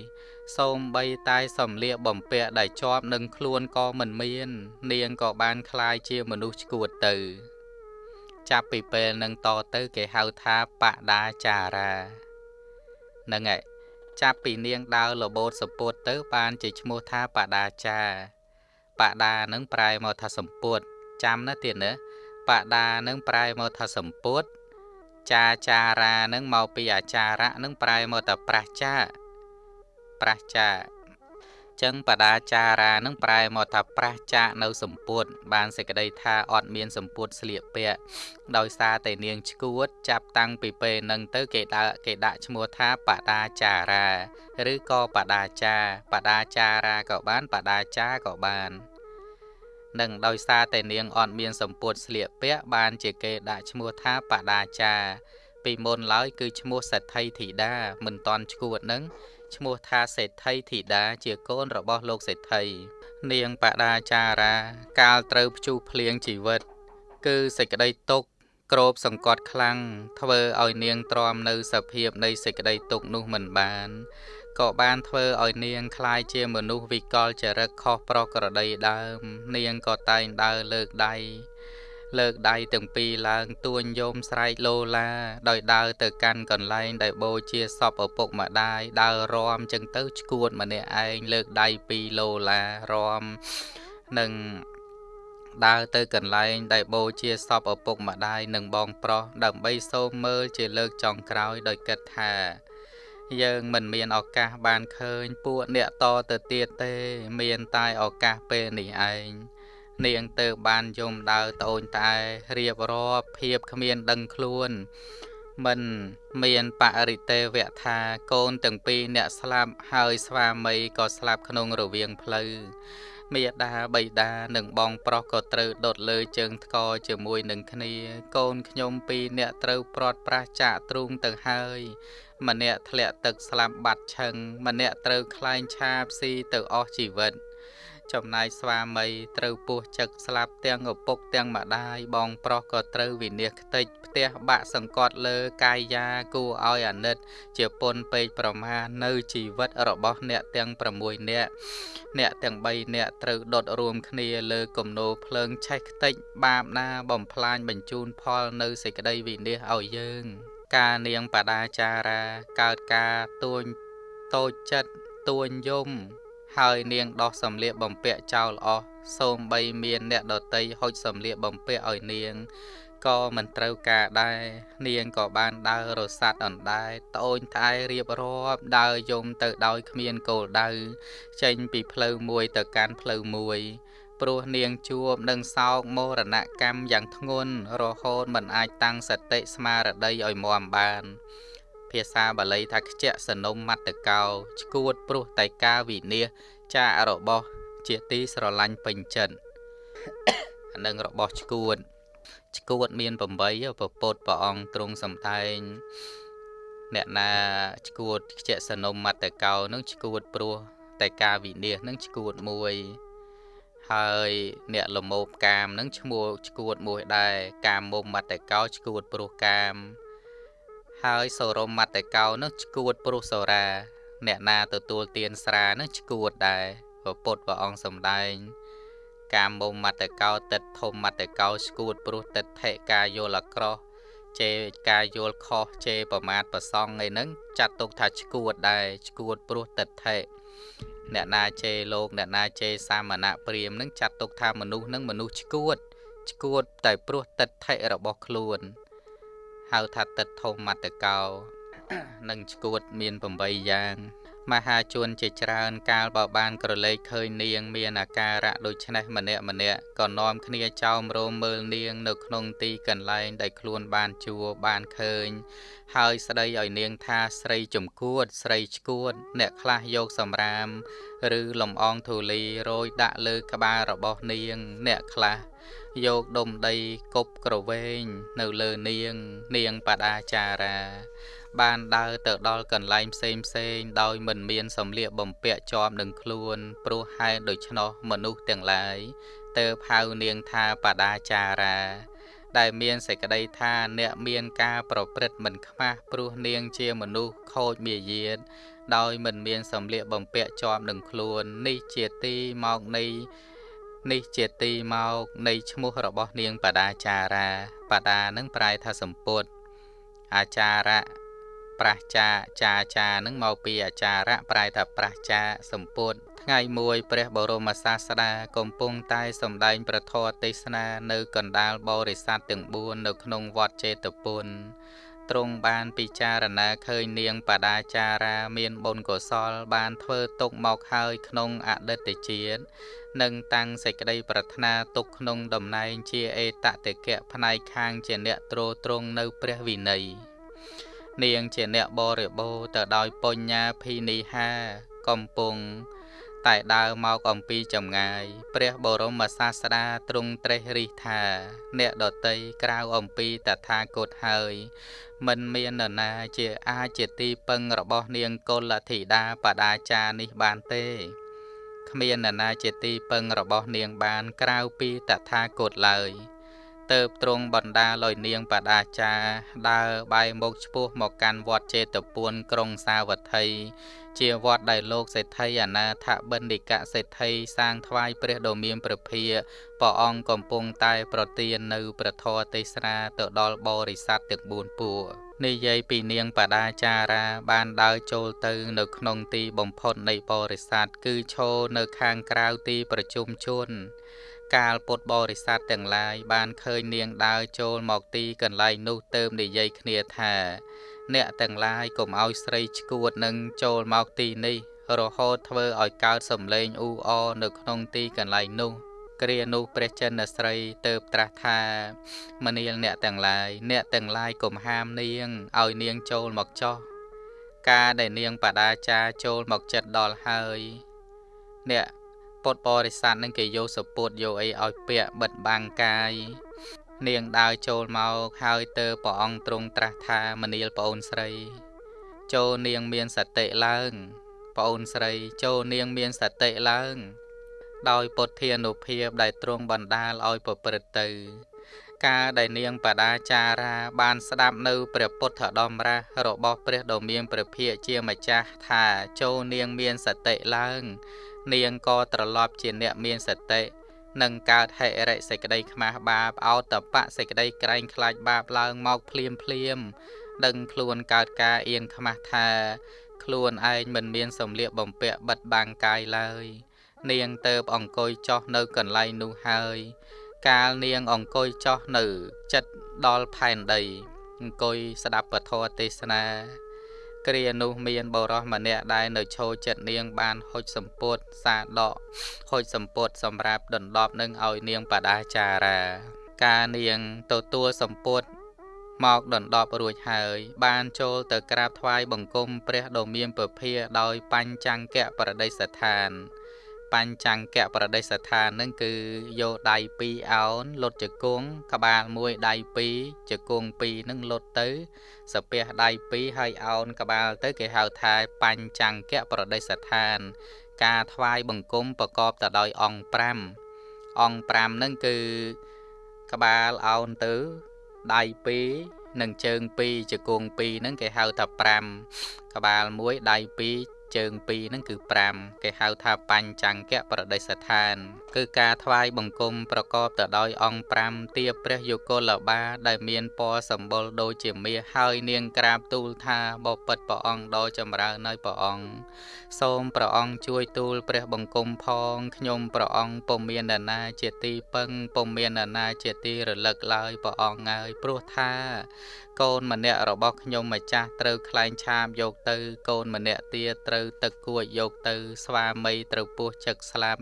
សូមបីតែសំលៀកបំពាក់ដែលជាប់នឹងខ្លួនក៏មិនមាន នាងក៏បានคลายជាមនុស្សឈួតទៅ ចាប់ពីពេលនឹងតទៅគេហៅថាបដាចារានឹងឯងចាប់ពីនាងដើរលបោតសពុតទៅបានជាឈ្មោះថាបដាចា បដានឹងប្រែមកថាសម្ពុតចាំណាទៀតណាបដានឹងប្រែមកថាសម្ពុតចាចារានឹងមកពីអាចារៈនឹងប្រែមកថាប្រះចាប្រះចាចឹងបដាចារានឹងប្រែមកថាប្រះចាកនៅសម្ពុតបានសេចក្តីថាអត់មានសម្ពុតស្លៀកពាក់ដោយសារតែនាងឈួត ចាប់តាំងពីពេលនឹងទៅគេដាក់គេដាក់ឈ្មោះថាបដាចារា ឬក៏បដាចាបដាចារាក៏បានបដាចាក៏បាន និងដោយសារតែនាងអត់មានសម្ពុតស្លៀកពាក់បានជាគេដាក់ឈ្មោះថាបដាចាពីមុនឡើយគឺឈ្មោះសេដ្ឋីធីតាមិនតន់ឈួតនឹងឈ្មោះថាសេដ្ឋីធីតាជាកូនរបស់លោកសេដ្ឋីនាងបដាចារា កាលត្រូវព្យុះភ្លៀងជីវិត គឺសេចក្តីទុក្ខក្របសង្កត់ខ្លាំងធ្វើឲ្យនាងទ្រាំនៅសភាពនៃសេចក្តីទុក្ខនោះមិនបាន ក៏បានធ្វើឲ្យនាងคล้ายជាមនុស្សវិកលចរិតខុសប្រក្រតីដើម នាងក៏តែងដើរលើកដៃលើកដៃទាំងពីរឡើងទួញយមស្រែកលោឡាដោយដើរទៅកាន់កន្លែងដែលបូជាសពឪពុកម្ដាយដើររំចឹងទៅឈួតម្នាក់ឯងលើកដៃពីរលោឡារំ និងដើរទៅកន្លែងដែលបូជាសពឪពុកម្ដាយនិងបងប្រុសដើម្បីសូមមើលជាលើកចុងក្រោយដោយគិតថា យើងមិនមានឱកាសបានឃើញពួកអ្នកតទៅទៀតទេ មានតែឱកាសពេលនេះឯងនាងទៅបានយំដើរត្អូញត្អែរៀបរាប់ភាពគ្មានដឹងខ្លួន មិនមានបរិទេវៈថាកូនទាំងពីរអ្នកស្លាប់ហើយស្វាមីក៏ស្លាប់ក្នុងរវាងផ្លូវ មេដាបៃតានិងបងប្រុសក៏ត្រូវដុតលើជើងថ្កជាមួយនឹងគ្នា កូនខ្ញុំពីរអ្នកត្រូវព្រាត់ប្រាសចាកទ្រូងទៅហើយម្នាក់ធ្លាក់ទឹកស្លាប់បាត់ឈឹងម្នាក់ត្រូវខ្លែងឆាបស៊ីទៅអស់ជីវិត ចំណាយស្វាមីត្រូវពោះចឹកស្លាប់ទាំងឪពុកទាំងម្ដាយបងប្រុសក៏ត្រូវវិនិច្ឆ័យខ្ទេចផ្ទះបាក់សង្កត់លើកាយយ៉ាគួរឲ្យអាណិត ជាពុនពេកប្រមាណនៅជីវិតរបស់អ្នកទាំង6នាក់អ្នកទាំង3នាក់ត្រូវដុតរួមគ្នាលើគំនោភ្លើងឆេះខ្ទេចបាបណាបំផ្លាញបញ្ជូនផលនៅសេចក្តីវិនិច្ឆ័យឲ្យយើងការនាងបដាចារាកើតការទួញតូចចិត្តទួញយំ ហើយនាងដោះសម្លៀកបំពាក់ចោលអស់សូមបីមានអ្នកដតីហុចសម្លៀកបំពាក់ឲ្យនាងក៏មិនត្រូវការដែរនាងក៏បានដើររសាត់អណ្ដែតត្អូញត្អែរៀបរាប់ដើរយំទៅដោយគ្មានគោលដៅចេញពីផ្លូវមួយទៅកាន់ផ្លូវមួយព្រោះនាងជួបនឹងសោកមរណកម្មយ៉ាងធ្ងន់រហូតមិនអាចតាំងសតិស្មារតីឲ្យមាំបាន ភាសាបាលីថាខ្ជាក់សនុំមត្តកោឈួតព្រោះតែការវិនិច្ឆ័យចាករបស់ជាទីស្រឡាញ់ពេញចិត្តអានឹងរបស់ឈួតឈួតមាន8ពពុទ្ធព្រះអង្គទ្រង់សំដែងអ្នកណាឈួតខ្ជាក់សនុំមត្តកោនឹងឈួតព្រោះតែការវិនិច្ឆ័យនឹងឈួតមួយហើយអ្នកលមោបកាមនឹងឈ្មោះឈួតមួយដែរកាមមុំមត្តកោឈួតព្រោះកាម ហើយសរមមត្តកោនោះឈួតព្រោះសរា អ្នកណាទទួលទានស្រានោះឈួតដែរព្រះពុទ្ធព្រះអង្គសម្ដែង កាមមុំមត្តកោតិតធំមត្តកោឈួតព្រោះតិដ្ឋិការយល់អាក្រោះជេរការយល់ខុសជេរប្រមាថប្រសងអីហ្នឹងចាត់ទុកថាឈួតដែរឈួតព្រោះតិដ្ឋិអ្នកណាជេរលោកអ្នកណាជេរសាមណៈព្រាមនឹងចាត់ទុកថាមនុស្សនឹងមនុស្សឈួតឈួតតែព្រោះតិដ្ឋិរបស់ខ្លួន ហៅថាទឹកធម្មតកោនិងឈួតមាន8យ៉ាង មហាជនជាច្រើនកាលបើបានក្រឡេកឃើញនាង មានអាការៈដូចនេះម្នាក់ម្នាក់ក៏នាំគ្នាចោមរោមមើលនាង នៅក្នុងទីកន្លែងដែលខ្លួនបានជួបានឃើញ ហើយស្ដីឲ្យនាងថាស្រីចំគួត ស្រីឈួត អ្នកខ្លះយកសម្រាម ឬលំអងធូលីរយដាក់លើក្បាលរបស់នាង អ្នកខ្លះ យកដុំដីគប់ក្រវែងនៅលើនាង នាងបដាចារា បានដើរទៅដល់កន្លែងផ្សេងផ្សេងដោយមិនមានសម្លៀកបំពាក់ជាប់នឹងខ្លួនព្រោះហេតុដូច្នោះមនុស្សទាំងឡាយទៅហៅនាងថាបដាចារា ដែលមានសេចក្តីថាអ្នកមានការប្រព្រឹត្តមិនខ្មាស់ព្រោះនាងជាមនុស្សខូចមាយាទដោយមិនមានសម្លៀកបំពាក់ជាប់នឹងខ្លួននេះជាទីមកនៃ នេះជាទីមកនៃឈ្មោះរបស់នាងបដាចារាបដានឹងប្រែថាសម្ពុតអាចារៈប្រះចាចាចានឹងមកពីអាចារៈប្រែថាប្រះចាសម្ពុតថ្ងៃមួយព្រះបរមសាស្តាកំពុងតែសម្ដែងប្រធរទេសនានៅកណ្ដាលបរិស័ទទាំង4នៅក្នុងវត្តចេតពុន ទ្រង់បានពិចារណាឃើញនាងបដាចារាមានបុណ្យកុសល បានធ្វើទុកមកហើយក្នុងអតីតជាតិនិងតាំងសេចក្តីប្រាថ្នាទុកក្នុងតំណែងជាអេតតិកៈផ្នែកខាងជាអ្នកទ្រទ្រង់នៅព្រះវិន័យនាងជាអ្នកបរិបូរទៅដោយបញ្ញាភិនិហាកំពុង តែដើរមកអំពីចម្ងាយ ព្រះបរមសាស្តាទ្រង់ត្រេះរិះថា អ្នកដតីក្រៅអំពីតថាគតហើយមិនមាននរណាជាអាចជាទីពឹងរបស់នាងកុលធីតាបដាចារនេះបានទេគ្មាននរណាជាទីពឹងរបស់នាងបានក្រៅពីតថាគតឡើយ ទៅបទ្រង់បណ្ដាលឲ្យនាងបដាចាដើរបែរមុខឆ្ពោះមកកាន់វត្តចេតពួនក្រុងសាវត្ថីជាវត្តដែលលោកសេដ្ឋីអនាថបិណ្ឌិកសេដ្ឋីសាងថ្វាយព្រះដ៏មានព្រះភិយព្រះអង្គកំពុងតែប្រទាននៅព្រះធម៌ទេសនាទៅដល់បរិស័ទទាំង4ពួកនិយាយពីនាងបដាចារាបានដើរចូលទៅនៅក្នុងទីបំផុតនៃបរិស័ទគឺឈរនៅខាងក្រៅទីប្រជុំជន កាលពុទ្ធបរិស័ទទាំងឡាយបានឃើញនាងដើរចូលមកទីកន្លែងនោះទៅនិយាយគ្នាថា អ្នកទាំងឡាយកុំឲ្យស្រីឈួតនឹងចូលមកទីនេះ រហូតធ្វើឲ្យកើតសំឡេងអ៊ូអរនៅក្នុងទីកន្លែងនោះគ្រានោះព្រះចិនស្រីទៅត្រាស់ថាមនាលអ្នកទាំងឡាយអ្នកទាំងឡាយកុំហាមនាងឲ្យនាងចូលមកចោះការដែលនាងបដាចាចូលមកចិត្តដល់ហើយ អ្នក ពុទ្ធបរិស័ទនឹងគេយកសពុតយកអីឲ្យពាក់បិទបាំងកាយនាងដើរចូលមកហើយទៅព្រះអង្គទ្រង់ត្រាស់ថាមនាលប្អូនស្រី ចូលនាងមានសតិឡើងប្អូនស្រីចូលនាងមានសតិឡើង ដោយពុទ្ធានុភាពដែលទ្រង់បណ្ដាលឲ្យប្រព្រឹត្តទៅ ការដែលនាងបដាចារាបានស្ដាប់នៅព្រះពុទ្ធដំរាសរបស់ព្រះដ៏មានព្រះភិក្ខជាម្ចាស់ថាចូលនាងមានសតិឡើង នាងក៏ត្រឡប់ជាអ្នកមានសតិនឹងកើតហិរិសេចក្តីខ្មាស់បាបអោតបៈសេចក្តីក្រែងខ្លាចបាបឡើងមកភ្លាមភ្លាម ដឹងខ្លួនកើតការអៀនខ្មាស់ថា ខ្លួនឯងមិនមានសម្លៀកបំពាក់បិទបាំងកាយឡើយ នាងទៅបអង្គុយចោះនៅកន្លែងនោះហើយ កាលនាងអង្គុយចោះនៅចិត្តដល់ផែនដី អង្គុយស្ដាប់ពធទេសនា គ្រានោះមានបរោះម្នាក់ដែលនៅឈរចិត្តនាងបានហុចសម្ពុតសាដកហុចសម្ពុតសម្រាប់ដណ្ដប់នឹងឲ្យនាងបដាចារា ការនាងទទួលសម្ពុតមកដណ្ដប់រួចហើយ បានចូលទៅក្រាបថ្វាយបង្គំព្រះដ៏មានពភាដោយបញ្ចង្គៈប្រតិស្ថាន បញ្ចង្គៈប្រតិស្ថាននឹងគឺយកដៃ2អោនលុតជង្គង់ក្បាលមួយដៃ2ជង្គង់2នឹងលុតទៅសាពះដៃ2ហើយអោនក្បាលទៅគេហៅថាបញ្ចង្គៈប្រតិស្ថាន ការថ្វាយបង្គំប្រកបទៅដោយអង្គ5អង្គ5នឹងគឺក្បាលអោនទៅដៃ2និងជើង2ជង្គង់2ហ្នឹងគេហៅថា5ក្បាល1ដៃ2 ជើង2ហ្នឹងគឺ5គេហៅថាបញ្ចង្គៈប្រតិស្ថាន គឺការថ្វាយបង្គំប្រកបទៅដោយអង្គ5ទាព្រះយុគលបា ដែលមានពណ៌សម្បុរដូចជាមាសហើយនាងក្រាបទូលថាបបិទ្ធព្រះអង្គដ៏ចម្រើននៅព្រះអង្គសូមព្រះអង្គជួយទូលព្រះបង្គំផងខ្ញុំព្រះអង្គពុំមាននរណាជាទីពឹងពុំមាននរណាជាទីរលឹកឡើយព្រះអង្គហើយព្រោះថា កូនម្នាក់របស់ខ្ញុំម្ចាស់ត្រូវខ្លែងឆាបយកទៅ កូនម្នាក់ទៀតត្រូវទឹកគួចយកទៅ ស្វាមីត្រូវពោះចឹកស្លាប់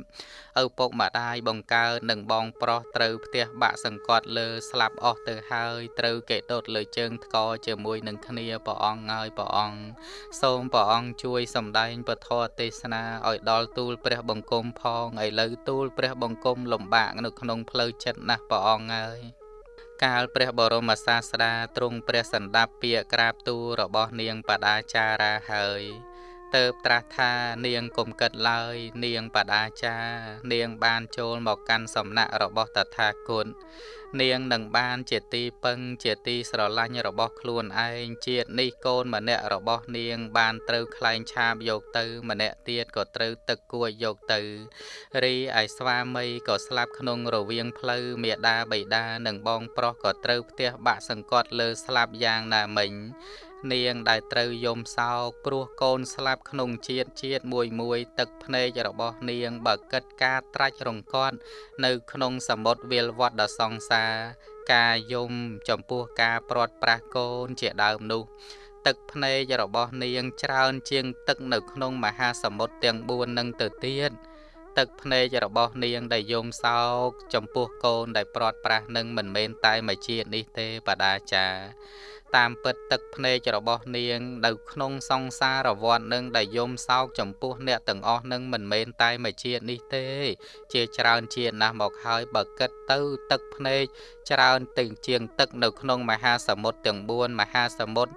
ឪពុកម្ដាយបង្កើនិងបងប្រុសត្រូវផ្ទះបាក់សង្កត់លើស្លាប់អស់ទៅហើយត្រូវគេដុតលើជើងថ្កជាមួយនឹងគ្នាព្រះអង្គហើយព្រះអង្គសូមព្រះអង្គជួយសម្ដែងពធទេសនាឲ្យដល់ទូលព្រះបង្គំផងឥឡូវទូលព្រះបង្គំលំបាកនៅក្នុងផ្លូវចិត្តណាស់ព្រះអង្គហើយ កាលព្រះបរមសាស្តាទ្រង់ព្រះសន្តាប់ពាក្យក្រាបទូលរបស់នាងបដាចារាហើយ ទៅត្រាស់ថានាងគុំកិតឡើយ នាងបដាចានាងបានចូលមកកាន់សំណាក់របស់តថាគតនាងនឹងបានជាទីពឹងជាទីស្រឡាញ់របស់ខ្លួនឯងជាតិនេះកូនម្នាក់របស់នាង បានត្រូវខ្លែងឆាបយកទៅ ម្នាក់ទៀតក៏ត្រូវទឹកគួចយកទៅរីឯស្វាមីក៏ស្លាប់ក្នុងរវាងផ្លូវមេដាបៃតានិងបងប្រុសក៏ត្រូវផ្ទះបាក់សង្កត់លើស្លាប់យ៉ាងណាមិញ នាងដែលត្រូវយំសោកព្រោះកូនស្លាប់ក្នុងជាតិជាតិមួយមួយទឹកភ្នែករបស់នាងបើកិតការត្រាច់រង្គាត់នៅក្នុងសមុទ្រវាលវត្តដ៏សង្សារការយំចំពោះការព្រាត់ប្រាសកូនជាដើមនោះទឹកភ្នែករបស់នាងច្រើនជាងទឹកនៅក្នុងមហាសមុទ្រទាំង4នឹងទៅទៀតទឹកភ្នែករបស់នាងដែលយំសោកចំពោះកូនដែលព្រាត់ប្រាសនឹងមិនមែនតែមួយជាតិនេះទេបដាចា តាមពិតទឹកភ្នែករបស់នាង នៅក្នុងសង្សារវដ្តនឹងដែលយំសោកចំពោះអ្នកទាំងអស់នឹងមិនមែនតែមួយជាតិនេះទេ ជាច្រើនជាតិណាស់មកហើយបើគិតទៅទឹកភ្នែកច្រើនទៅជាងទឹកនៅក្នុងមហាសមុទ្រទាំង4មហាសមុទ្រ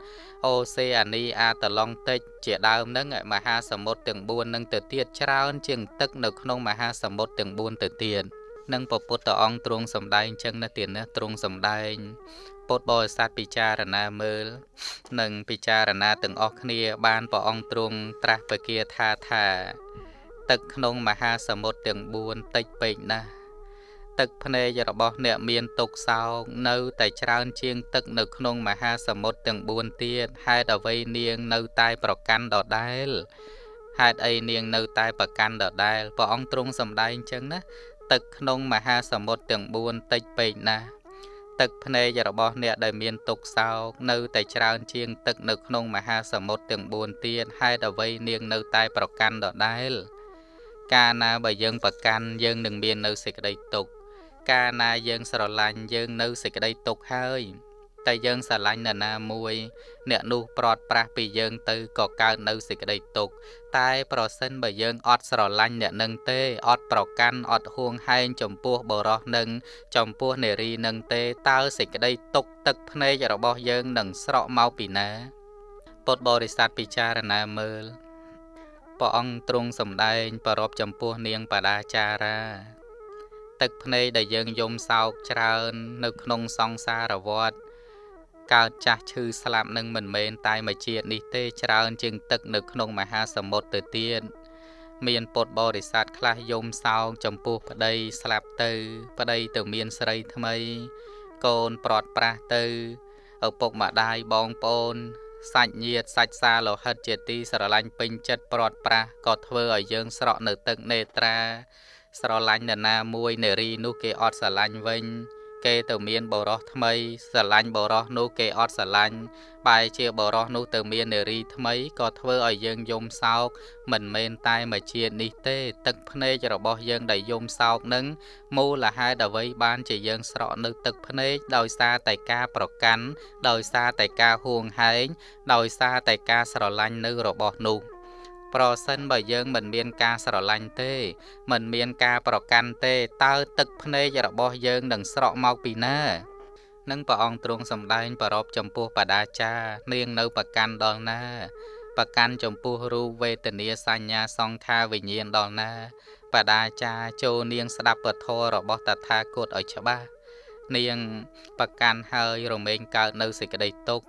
អូសេអានីអាតឡង់តិច ជាដើមនឹងមហាសមុទ្រទាំង4នឹងទៅទៀតច្រើនជាងទឹកនៅក្នុងមហាសមុទ្រទាំង4ទៅទៀតនិងពពុទ្ធអង្គទ្រង់សំដែងចឹងណាទៀតណាទ្រង់សំដែង ពុទ្ធបរិស័ទពិចារណាមើល និងពិចារណាទាំងអស់គ្នា បានព្រះអង្គទ្រង់ត្រាស់ពគាថាថា ទឹកក្នុងមហាសមុទ្រទាំង4តិចពេកណាស់ទឹកភ្នែករបស់អ្នកមានទុកសោកនៅតែច្រើនជាងទឹកនៅក្នុងមហាសមុទ្រទាំង4ទៀតហេតុអ្វីនាងនៅតែប្រកាន់ដដែលហេតុអីនាងនៅតែប្រកាន់ដដែលព្រះអង្គទ្រង់សម្ដែងអញ្ចឹងណាទឹកក្នុងមហាសមុទ្រទាំង4តិចពេកណាស់ ទឹកភ្នែករបស់អ្នកដែលមានទុកសោកនៅតែច្រើនជាងទឹកនៅក្នុងមហាសមុទ្រទាំង4ទៀតហេតុអ្វីនាងនៅតែប្រកាន់ដដែល កាលណាបើយើងប្រកាន់យើងនឹងមាននៅសេចក្តីទុក្ខកាលណាយើងស្រឡាញ់យើងនៅសេចក្តីទុក្ខហើយ តែយើងស្រឡាញ់នរណាមួយ អ្នកនោះប្រត់ប្រាស់ពីយើងទៅក៏កើតនៅសេចក្តីទុក្ខតែប្រសិនបើយើងអត់ស្រឡាញ់អ្នកនឹងទេអត់ប្រកាន់អត់ហួងហែងចំពោះបរោះនឹងចំពោះនារីនឹងទេតើសេចក្តីទុក្ខទឹកភ្នែករបស់យើងនឹងស្រកមកពីណាពុទ្ធបរិស័ទពិចារណាមើលព្រះអង្គទ្រង់សម្ដែងប្រពចំពោះនាងបដាចារាទឹកភ្នែកដែលយើងយំសោកច្រើន នៅក្នុងសង្សារវដ្ត កើតចាស់ឈឺស្លាប់នឹងមិនមែនតែមួយជាតិនេះទេច្រើនជាងទឹកនៅក្នុងមហាសមុទ្រទៅទៀតមានពុទ្ធបរិស័ទខ្លះយំសោកចំពោះប្តីស្លាប់ទៅ ប្តីទៅមានស្រីថ្មី កូនប្រត់ប្រាស់ទៅឪពុកម្ដាយបងប្អូនសាច់ញាតិសាច់សាលោហិតជាទីស្រឡាញ់ពេញចិត្តប្រត់ប្រាស់ក៏ធ្វើឲ្យយើងស្រក់នៅទឹកនេត្រា ស្រឡាញ់នរណាមួយនារីនោះគេអត់ស្រឡាញ់វិញ គេទៅមានបរោះថ្មីស្រឡាញ់បរោះនោះគេអត់ស្រឡាញ់បែជាបរោះនោះទៅមាននារីថ្មីក៏ធ្វើឲ្យយើងយំសោកមិនមែនតែមួយជាតិនេះទេ ទឹកភ្នែករបស់យើងដែលយំសោកនឹងមូលហេតុអ្វីបានជាយើងស្រក់នៅទឹកភ្នែកដោយសារតែការប្រកាន់ដោយសារតែការហួងហែងដោយសារតែការស្រឡាញ់នៅរបស់នោះ ប្រសិនបើយើងមិនមានការស្រឡាញ់ទេ មិនមានការប្រកាន់ទេតើទឹកភ្នែករបស់យើងនឹងស្រក់មកពីណានឹងព្រះអង្គទ្រង់សម្ដែងប្រពចំពោះបដាចានាងនៅប្រកាន់ដល់ណាប្រកាន់ចំពោះរូបវេទនាសញ្ញាសង្ខារវិញ្ញាណដល់ណាបដាចាចូលនាងស្ដាប់ពធរបស់តថាគតឲ្យច្បាស់នាងប្រកាន់ហើយរមែងកើតនៅសេចក្តីទុក្ខ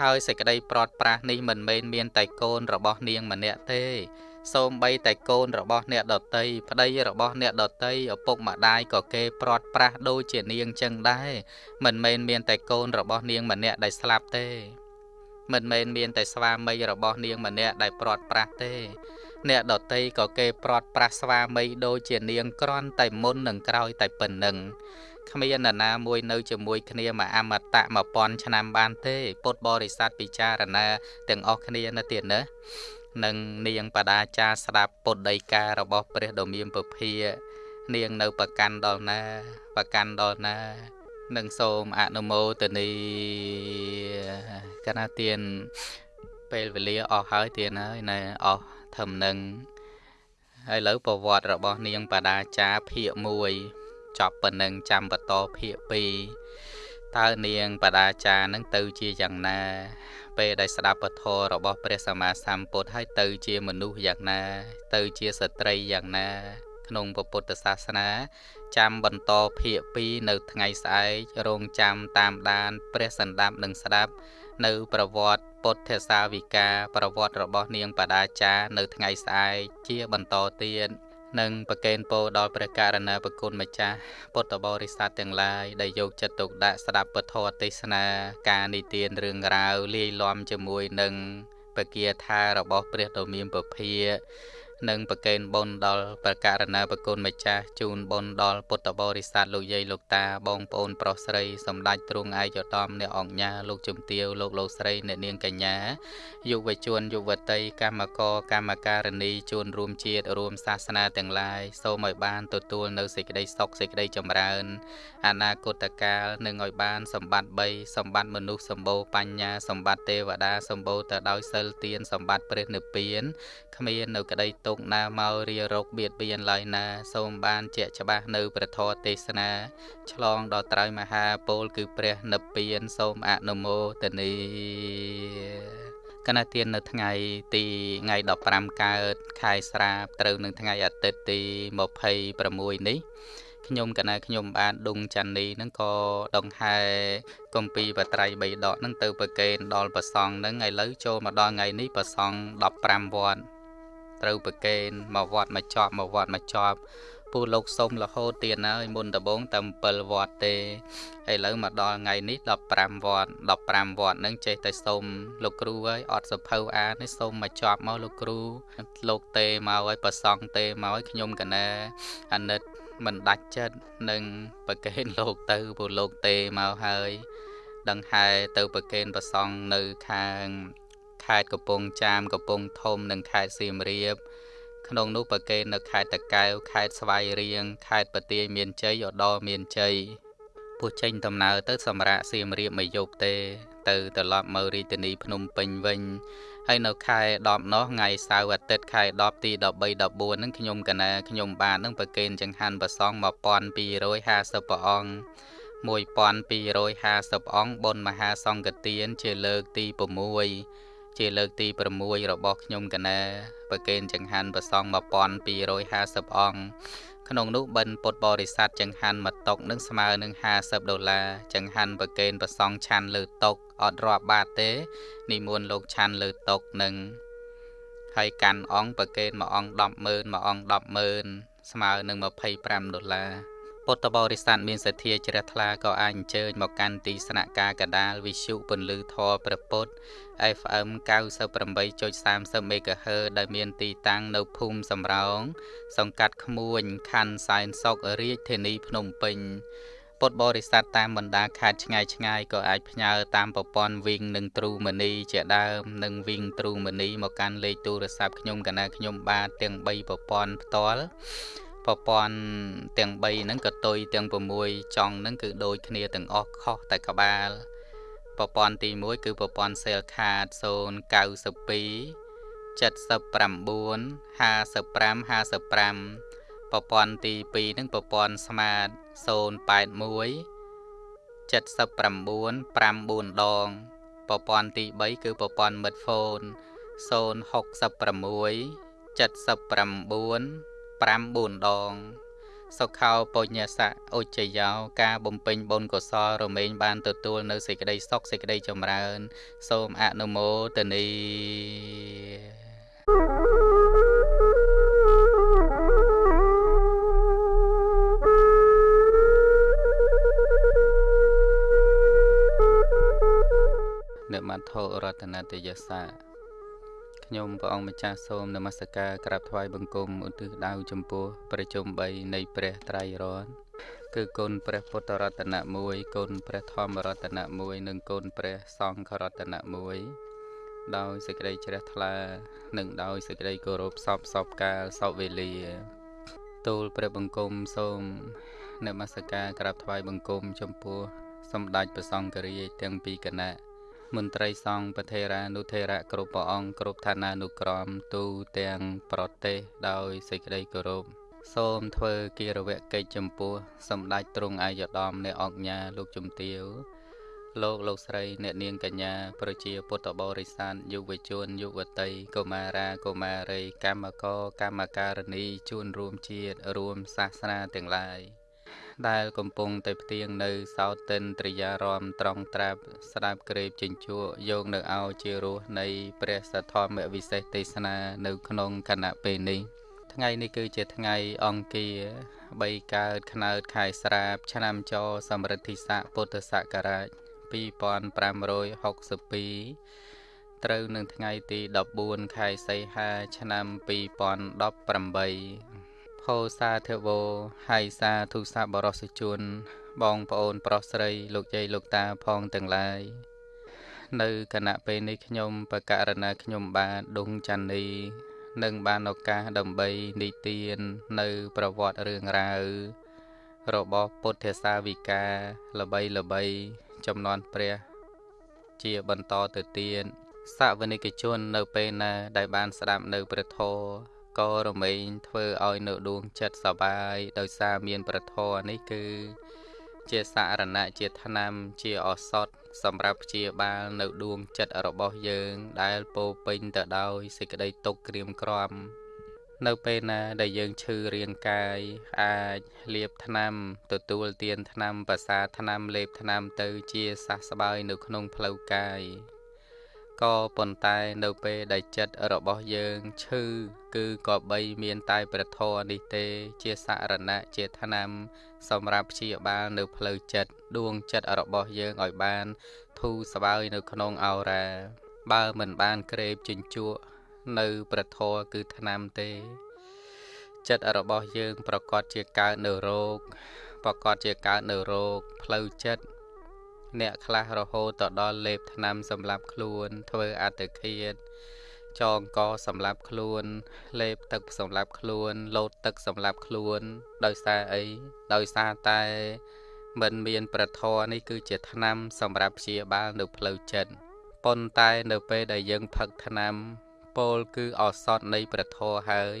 ហើយសេចក្តីប្រត់ប្រាស់នេះមិនមែនមានតែកូនរបស់នាងម្នាក់ទេសូម្បីតែកូនរបស់អ្នកដតីប្តីរបស់អ្នកដតីឪពុកម្ដាយក៏គេប្រត់ប្រាស់ដូចជានាងចឹងដែរមិនមែនមានតែកូនរបស់នាងម្នាក់ដែលស្លាប់ទេ មិនមែនមានតែស្វាមីរបស់នាងម្នាក់ដែលប្រត់ប្រាស់ទេ អ្នកដតីក៏គេប្រត់ប្រាស់ស្វាមីដូចជានាងក្រន់តែមុននឹងក្រោយតែប៉ុណ្្នឹង គ្មាននរណាមួយនៅជាមួយគ្នាមួយអមតៈ1000ឆ្នាំបានទេពុទ្ធបរិស័ទពិចារណាទាំងអស់គ្នានៅទៀតណានឹងនាងបដាចាស្ដាប់ពុទ្ធដីការបស់ព្រះដ៏មានពភានាងនៅប្រកាន់ដល់ណាប្រកាន់ដល់ណានឹងសូមអនុមោទនីកណាទៀនពេលវេលាអស់ហើយទៀនហើយណែអស់ធំនឹងហើយឥឡូវប្រវត្តិរបស់នាងបដាចាភាគ1 ចប់ប៉ុណ្ណឹងចាំបន្តភាគ2តើនាងបដាចានឹងទៅជាយ៉ាងណា ពេលដែលស្ដាប់ពធរបស់ព្រះសម្មាសម្ពុទ្ធហើយទៅជាមនុស្សយ៉ាងណា ទៅជាស្ត្រីយ៉ាងណា ក្នុងពុទ្ធសាសនាចាំបន្តភាគ2នៅថ្ងៃស្អែករងចាំតាមដាន ព្រះសន្តាប់នឹងស្ដាប់ នៅប្រវត្តិពុទ្ធសាវិកាប្រវត្តិរបស់នាងបដាចានៅថ្ងៃស្អែកជាបន្តទៀត និងប្រកេនពោដល់ព្រះករណាប្រគុណម្ចាស់ពុទ្ធបរិស័ទទាំងឡាយដែលយកចិត្តទុកដាក់ស្ដាប់ពធទេសនាការនិទានរឿងរ៉ាវលាយឡំជាមួយនឹងពគាថារបស់ព្រះដ៏មានពភា និងប្រកេនបុណ្យដល់ព្រះករណាប្រគុណម្ចាស់ជូនបុណ្យដល់ពុទ្ធបរិស័ទលោកយាយលោកតាបងប្អូនប្រុសស្រីសម្ដេចទ្រង់ឯកឧត្តមអ្នកអង្គញាលោកជំទាវលោកលោកស្រីអ្នកនាងកញ្ញាយុវជនយុវតីកម្មករកម្មការិនីជួនរួមជាតិរួមសាសនាទាំងឡាយសូមឲ្យបានទទួលនៅសេចក្តីសុខសេចក្តីចម្រើន អនាគតកាលនឹងឲ្យបានសម្បត្តិ3សម្បត្តិមនុស្សសម្បូរបញ្ញាសម្បត្តិទេវតាសម្បូរទៅដោយសិលទានសម្បត្តិព្រះនិព្វានគ្មាននៅក្តីទុកណាមករារោគបៀតបៀនឡើយណា សូមបានជាក់ច្បាស់នៅព្រះធម៌ទេសនា ឆ្លងដល់ត្រៃមហាពល គឺព្រះនិព្វានសូមអនុមោទនីកណទាននៅថ្ងៃទីថ្ងៃ15កើតខែស្រាបត្រូវនឹងថ្ងៃអាទិត្យទី26នេះខ្ញុំកណាខ្ញុំបានដុងច័ន្ទនេះហ្នឹងក៏ដងហែកំពីបត្រៃ3ដកហ្នឹងទៅប្រកេនដល់ប្រសងហ្នឹងឥឡូវចូលមកដល់ថ្ងៃនេះប្រសង15វត្ត ត្រូវប្រកេនមកវត្តមកជាប់មកវត្តមកជាប់ពូលោកសុំរហូតទៀតហើយមុនដំបងតែ7វត្តទេឥឡូវមកដល់ថ្ងៃនេះ15វត្ត15វត្តហ្នឹងចេះតែសុំលោកគ្រូហើយអត់សភៅអានទេសុំមកជាប់មកលោកគ្រូលោកទេមកហើយប្រសងទេមកហើយខ្ញុំកណាអាណិតមិនដាច់ចិត្តនឹងប្រកេនលោកទៅព្រោះលោកទេមកហើយដង្ហែទៅប្រកេនប្រសងនៅខាង ខេត្តកំពង់ចាមកំពង់ធំនិងខេត្តសៀមរាប ក្នុងនោះប្រកេននៅខេត្តតាកែវខេត្តស្វាយរៀងខេត្តបន្ទាយមានជ័យឧត្តរមានជ័យពោះចេញដំណើរទៅសម្រាប់សៀមរាបមួយយប់ទេ ទៅត្រឡប់មករាជធានីភ្នំពេញវិញហើយនៅខែ10នោះថ្ងៃសៅរ៍អាទិត្យខែ10ទី13 14ហ្នឹងខ្ញុំកណាខ្ញុំបាននឹងប្រគេនចង្ហាន់ប្រសង1250ព្រះអង្គ1250អង្គបុណ្យមហាសង្ឃទានជាលើកទី6 ជាលើកទី6របស់ខ្ញុំកណាប្រគេនចង្ហាន់ប្រសង1250អង្គក្នុងនោះបិណ្ឌពុទ្ធបរិស័ទចង្ហាន់មួយតុកនឹងស្មើនឹង50ដុល្លារចង្ហាន់ប្រគេនប្រសងឆាន់លើតុកអត់រាប់បាតទេនិមន្តលោកឆាន់លើតុកនឹងហើយកាន់អង្គប្រគេនមួយអង្គ100000មួយអង្គ100000ស្មើនឹង25ដុល្លារ ពុទ្ធបរិស័ទមានសទ្ធាជ្រះថ្លាក៏អាចអញ្ជើញមកកាន់ទីស្នាក់ការកដាលវិទ្យុពន្លឺធរព្រះពុទ្ធ FM 98.30 MHz ដែលមានទីតាំងនៅភូមិសំរោងសង្កាត់ក្មួយខណ្ឌសែនសុខរាជធានីភ្នំពេញពុទ្ធបរិស័ទតាមបណ្ដាខេត្តឆ្ងាយឆ្ងាយក៏អាចផ្ញើតាមប្រព័ន្ធវីងនិងទ្រូមនីជាដើមនិងវីងទ្រូមនីមកកាន់លេខទូរស័ព្ទខ្ញុំកណាខ្ញុំបាទទាំង3ប្រព័ន្ធផ្ទាល់ ប្រព័ន្ធទាំង3ហ្នឹងក៏តុយទាំង6ចង់ហ្នឹងគឺដូចគ្នាទាំងអស់ខុសតែក្បាលប្រព័ន្ធទី1គឺប្រព័ន្ធ cell card 092 79 55 55ប្រព័ន្ធទី2នឹងប្រព័ន្ធ smart 081 79 54ដងប្រព័ន្ធទី3គឺប្រព័ន្ធ mid phone 066 79 5 4ដង សុខោបុញ្ញស័កឧច្ចយោការបំពេញបុណ្យកុសលរមែងបានទទួលនៅសេចក្តីសុខសេចក្តីចម្រើន សូមអនុមោទនីនមត្ថរតនតយសា ខ្ញុំព្រះអង្គម្ចាស់សូមនមស្ការក្រាបថ្វាយបង្គំឧទ្ទិសដៅចំពោះប្រជុំ3នៃព្រះត្រៃរតន៍គឺគុណព្រះពុទ្ធរតនៈ1គុណព្រះធម្មរតនៈ1និងគុណព្រះសង្ឃរតនៈ1ដោយសេចក្តីជ្រះថ្លា និងដោយសេចក្តីគោរពសពសពកាលសពវេលាទូលព្រះបង្គំសូមនមស្ការក្រាបថ្វាយបង្គំចំពោះសម្ដេចព្រះសង្ឃរាជទាំងពីរគណៈ មន្ត្រីសង្ឃប្រធេរានុធេរៈគ្រប់ព្រះអង្គគ្រប់ឋានានុក្រមទូទាំងប្រទេសដោយសេចក្តីគោរពសូមធ្វើគិរវកិច្ចចំពោះសម្ដេចទ្រង់អាយដំអ្នកអង្គញាលោកជំទាវលោកលោកស្រីអ្នកនាងកញ្ញាប្រជាពុទ្ធបរិស័ទយុវជនយុវតីកុមារាកុមារីកម្មករកម្មការិនីជួនរួមជាតិរួមសាសនាទាំងឡាយ ដែលកំពុងតែផ្ទៀងនៅសោតិនត្រិយារមត្រង់ត្រាប់ស្ដាប់ក្រេបចិញ្ជក់យកនៅឲ្យជារសនៃព្រះសទ្ធម្មវិសេសទេសនានៅក្នុងគណៈពេលនេះថ្ងៃនេះគឺជាថ្ងៃអង្គារ3កើតខ្នើតខែស្រាប ឆ្នាំចសម្រិទ្ធិស័កពុទ្ធសករាជ2562ត្រូវនឹងថ្ងៃទី14ខែសីហា ឆ្នាំ2018 ហោសាធវោហើយសាធុសាបរសជន បងប្អូន ប្រុសស្រី លោកយាយលោកតាផងទាំងឡាយនៅគណៈពេលនេះខ្ញុំបកករណាខ្ញុំបាទដុងច័ន្ទនីនឹងបានឱកាសដើម្បីនិទាននៅប្រវត្តិរឿងរ៉ាវរបស់ពុទ្ធសាវិកាល្បីល្បីចំនួនព្រះ ជាបន្តទៅទៀតសាវនិកជននៅពេលណាដែលបានស្ដាប់នៅព្រះធម៌ ក៏រមែងធ្វើឲ្យនៅដួងចិត្តសបាយដោយសារមានប្រធរនេះគឺ ជាសារណៈជាថ្នាំជាឱសថសម្រាប់ព្យាបាលនៅដួងចិត្តរបស់យើង ដែលពោពេញទៅដោយសេចក្តីទុក្ខក្រៀមក្រំនៅពេលណាដែលយើងឈឺរាងកាយអាចលាបថ្នាំទទួលទានថ្នាំប្រសាថ្នាំលេបថ្នាំទៅជាសះស្បើយនៅក្នុងផ្លូវកាយ ក៏ប៉ុន្តែនៅពេលដែលចិត្តរបស់យើងឈឺគឺក៏បីមានតែព្រះធម៌នេះទេ ជាសារណៈជាថ្នាំសម្រាប់ព្យាបាលនៅផ្លូវចិត្តដួងចិត្តរបស់យើងឲ្យបាន ធូរស្បើយនៅក្នុងអោរាបើមិនបានក្រេបជញ្ជក់នៅព្រះធម៌គឺថ្នាំទេ ចិត្តរបស់យើងប្រកាសជាកើតនៅរោគប្រកាសជាកើតនៅរោគផ្លូវចិត្ត អ្នកខ្លះរហូតទៅដល់លេបថ្នាំសម្រាប់ខ្លួន ធ្វើអត្តឃាតចងកសម្រាប់ខ្លួន លេបទឹកសម្រាប់ខ្លួន លោតទឹកសម្រាប់ខ្លួន ដោយសារអីដោយសារតែមិនមានប្រធរនេះគឺជាថ្នាំសម្រាប់ព្យាបាលនៅផ្លូវចិត្តប៉ុន្តែនៅពេលដែលយើងផឹកថ្នាំពោលគឺអសតនៃប្រធរហើយ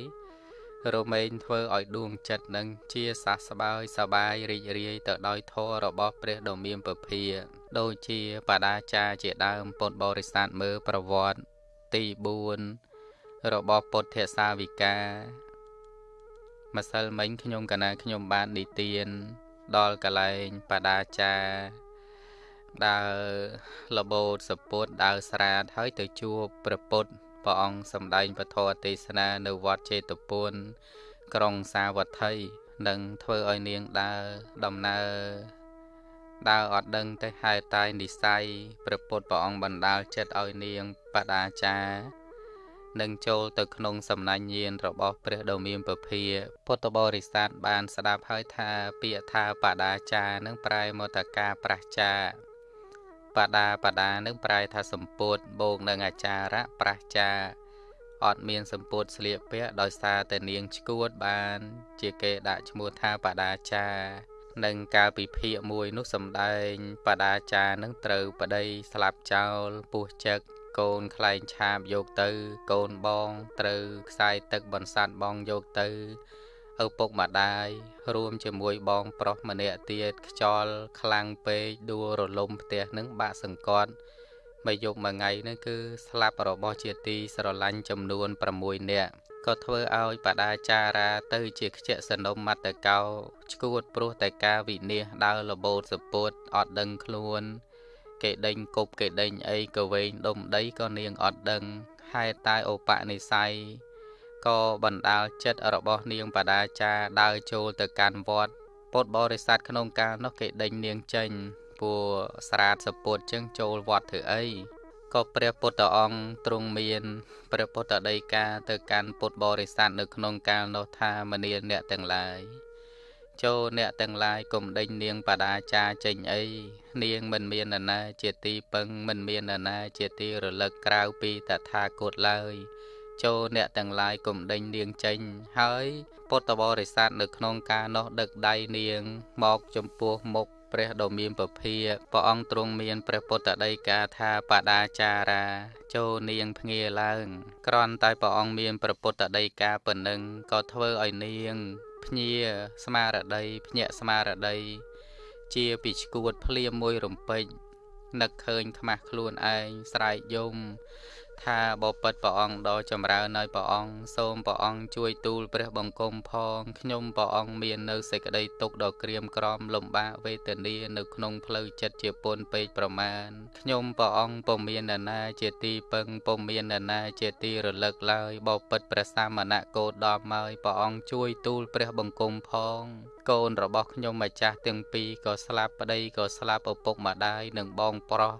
រមែងធ្វើឲ្យដួងចិត្តនឹងជាសះស្បើយសបាយរីករាយទៅដោយធម៌របស់ព្រះដ៏មានពភាដូចជាបដាចាជាដើមពុទ្ធបរិស័ទមើលប្រវត្តិទី4របស់ពុទ្ធសាវិកាម្សិលមិញខ្ញុំកណាខ្ញុំបាននិទាន ដល់កលែងបដាចាដើរលបោតសពុតដើរស្រាតហើយទៅជួបព្រះពុទ្ធ ព្រះអង្គសម្ដែងពធទេសនានៅវត្តចេតពុនក្រុងសាវត្ថីនឹងធ្វើឲ្យនាងដើរដំណើរដើរអត់ដឹងទៅហេតុតែនិស័យព្រះពុទ្ធព្រះអង្គបណ្ដាលចិត្តឲ្យនាងបដាចានឹងចូលទៅក្នុងសំណាញ់ញាណរបស់ព្រះដ៏មានពភាពុទ្ធបរិស័ទបានស្ដាប់ហើយថាពាក្យថាបដាចានឹងប្រែមកថាការប្រះចា បដាបដានឹងប្រែថាសម្ពុតបូកនឹងអាចារៈប្រះចាអត់មានសម្ពុតស្លៀកពាក់ដោយសារតែនាងឈួតបាន ជាគេដាក់ឈ្មោះថាបដាចានិងកាលពីភាកមួយនោះសំដែងបដាចានឹងត្រូវប្តីស្លាប់ចោលពោះចឹកកូនខ្លែងឆាបយកទៅ កូនបងត្រូវខ្សែទឹកបន្សាត់បងយកទៅ ឪពុកម្ដាយរួមជាមួយបងប្រុសម្នាក់ទៀតខ្យល់ខ្លាំងពេកដួលរលំផ្ទះនឹងបាក់សង្កត់មួយយប់មួយថ្ងៃនឹងគឺស្លាប់របស់ជាទីស្រឡាញ់ចំនួន6នាក់ក៏ធ្វើឲ្យបដាចារាទៅជាខ្ជាក់សនំមត្តកោឈួតព្រោះតែការវិនិច្ឆ័យដើរលបោតសពុតអត់ដឹងខ្លួន គេដេញគប់គេដេញអីក៏វែងដុំដីក៏នាងអត់ដឹងហេតុតែឧបនិស្ស័យ ក៏បណ្ដាលចិត្តរបស់នាងបដាចាដើរចូលទៅកាន់វត្តពុទ្ធបរិស័ទក្នុងកាលនោះគេដេញនាងចេញពួកស្រាតសពុតចឹងចូលវត្តធ្វើអីក៏ព្រះពុទ្ធអង្គទ្រង់មានព្រះពុទ្ធដីកាទៅកាន់ពុទ្ធបរិស័ទនៅក្នុងកាលនោះថាមនាអ្នកទាំងឡាយចូលអ្នកទាំងឡាយកុំដេញនាងបដាចាចេញអីនាងមិនមាននរណាជាទីពឹងមិនមាននរណាជាទីរលឹកក្រៅពីតថាគតឡើយ ចូលអ្នកទាំងឡាយកុំដេញនាងចេញ ហើយពុទ្ធបរិស័ទនៅក្នុងការនោះដឹកដៃនាង មកចំពោះមុខព្រះដ៏មានពភាព្រះអង្គទ្រង់មានព្រះពុទ្ធដីកាថាបដាចារាចូលនាងភ្ងាឡើង ក្រន់តែព្រះអង្គមានព្រះពុទ្ធដីកាប៉ុណ្ណឹងក៏ធ្វើឲ្យនាងភ្ញាស្មារតីភ្ញាក់ស្មារតីជាពីឈួតភ្លាមមួយរំពេចនឹកឃើញខ្មាស់ខ្លួនឯងស្រែកយំ ថាបបិទ្ធព្រះអង្គដ៏ចម្រើនហើយព្រះអង្គសូមព្រះអង្គជួយទូលព្រះបង្គំផងខ្ញុំព្រះអង្គមាននៅសេចក្តីទុក្ខដ៏ក្រៀមក្រំលំបាកវេទនានៅក្នុងផ្លូវចិត្តជាពន់ពេកប្រមាណខ្ញុំព្រះអង្គពុំមាននរណាជាទីពឹងពុំមាននរណាជាទីរលឹកឡើយបបិទ្ធព្រះសាមណៈគោតមហើយព្រះអង្គជួយទូលព្រះបង្គំផង កូនរបស់ខ្ញុំម្ចាស់ទាំងពីរក៏ស្លាប់ប្តីក៏ស្លាប់ឪពុកម្ដាយនិងបងប្រុស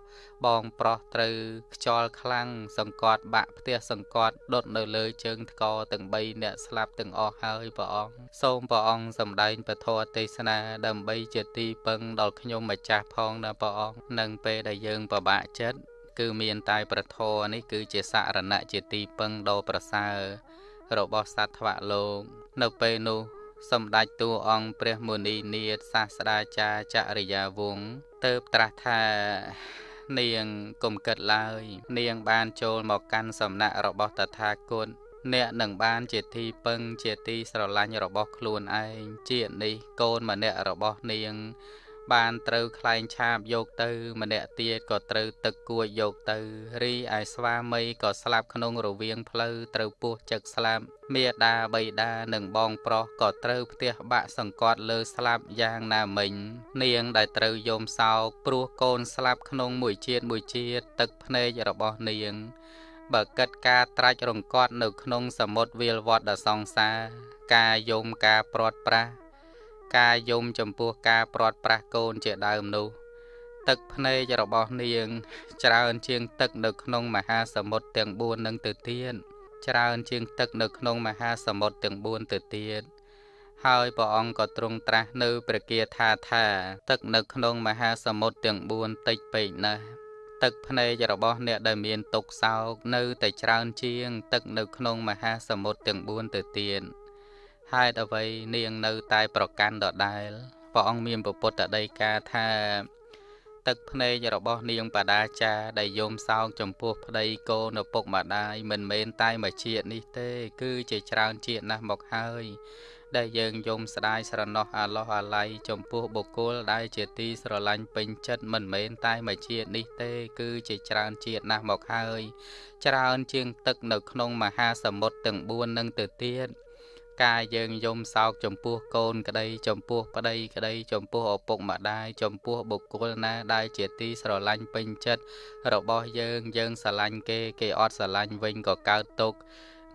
បងប្រុសត្រូវខ្យល់ខ្លាំងសង្កត់បាក់ផ្ទះសង្កត់ដុតនៅលើជើងថ្កទាំង3អ្នកស្លាប់ទាំងអស់ហើយព្រះអង្គសូមព្រះអង្គសម្ដែងពធទេសនាដើម្បីជាទីពឹងដល់ខ្ញុំម្ចាស់ផងណាព្រះអង្គនឹងពេលដែលយើងពិបាកចិត្តគឺមានតែប្រធរនេះគឺជាសារណៈជាទីពឹងដ៏ប្រសើររបស់សត្វថ្វៈលោក នៅពេលនោះ សម្ដេចតួអង្គព្រះមុនីនាថសាស្ត្រាចារ្យចរិយាវង្សទៅត្រាស់ថានាងកុំគិតឡើយ នាងបានចូលមកកាន់សំណាក់របស់តថាគតអ្នកនឹងបានជាទីពឹងជាទីស្រឡាញ់របស់ខ្លួនឯងជានេះកូនម្នាក់របស់នាង បានត្រូវខ្លែងឆាបយកទៅ ម្នាក់ទៀតក៏ត្រូវទឹកគួចយកទៅរីឯស្វាមីក៏ស្លាប់ក្នុងរវាងផ្លូវត្រូវពោះចឹកស្លាប់មេដាបៃតានិងបងប្រុសក៏ត្រូវផ្ទះបាក់សង្កត់លើស្លាប់យ៉ាងណាមិញ នាងដែលត្រូវយំសោកព្រោះកូនស្លាប់ក្នុងមួយជាតិមួយជាតិទឹកភ្នែករបស់នាងបើកិតការត្រាច់រង្កត់នៅក្នុងសមុទ្រវាលវត្តដ៏សង្សារការយំការព្រាត់ប្រាស ការយំចំពោះការព្រាត់ប្រាសកូនជាដើមនោះ ទឹកភ្នែករបស់នាង ច្រើនជាងទឹកនៅក្នុងមហាសមុទ្រទាំង4នឹងទៅទៀតច្រើនជាងទឹកនៅក្នុងមហាសមុទ្រទាំង4ទៅទៀតហើយព្រះអង្គក៏ទ្រង់ត្រាស់នៅព្រះគាថាថា ទឹកនៅក្នុងមហាសមុទ្រទាំង4តិចពេកណាស់ទឹកភ្នែករបស់អ្នកដែលមានទុក្ខសោកនៅតែច្រើនជាង ទឹកនៅក្នុងមហាសមុទ្រទាំង4ទៅទៀត ហេតុអ្វីនាងនៅតែប្រកាន់ដដែលព្រះអង្គមានពុទ្ធដីកាថាទឹកភ្នែករបស់នាងបដាចាដែលយំសោកចំពោះប្តីកូនឪពុកម្ដាយមិនមែនតែមួយជាតិនេះទេ គឺជាច្រើនជាតិណាស់មកហើយ ដែលយើងយំស្ដាយស្រណោះអាឡោះអាល័យចំពោះបុគ្គលដែលជាទីស្រឡាញ់ពេញចិត្តមិនមែនតែមួយជាតិនេះទេ គឺជាច្រើនជាតិណាស់មកហើយ ច្រើនជាងទឹកនៅក្នុងមហាសមុទ្រទាំង4នឹងទៅទៀត ការយើងយំសោកចំពោះកូនក្តីចំពោះប្តីក្តីចំពោះឪពុកម្ដាយចំពោះបុគ្គលណាដែលជាទីស្រឡាញ់ពេញចិត្តរបស់យើងយើងស្រឡាញ់គេគេអត់ស្រឡាញ់វិញក៏កើតទុក្ខ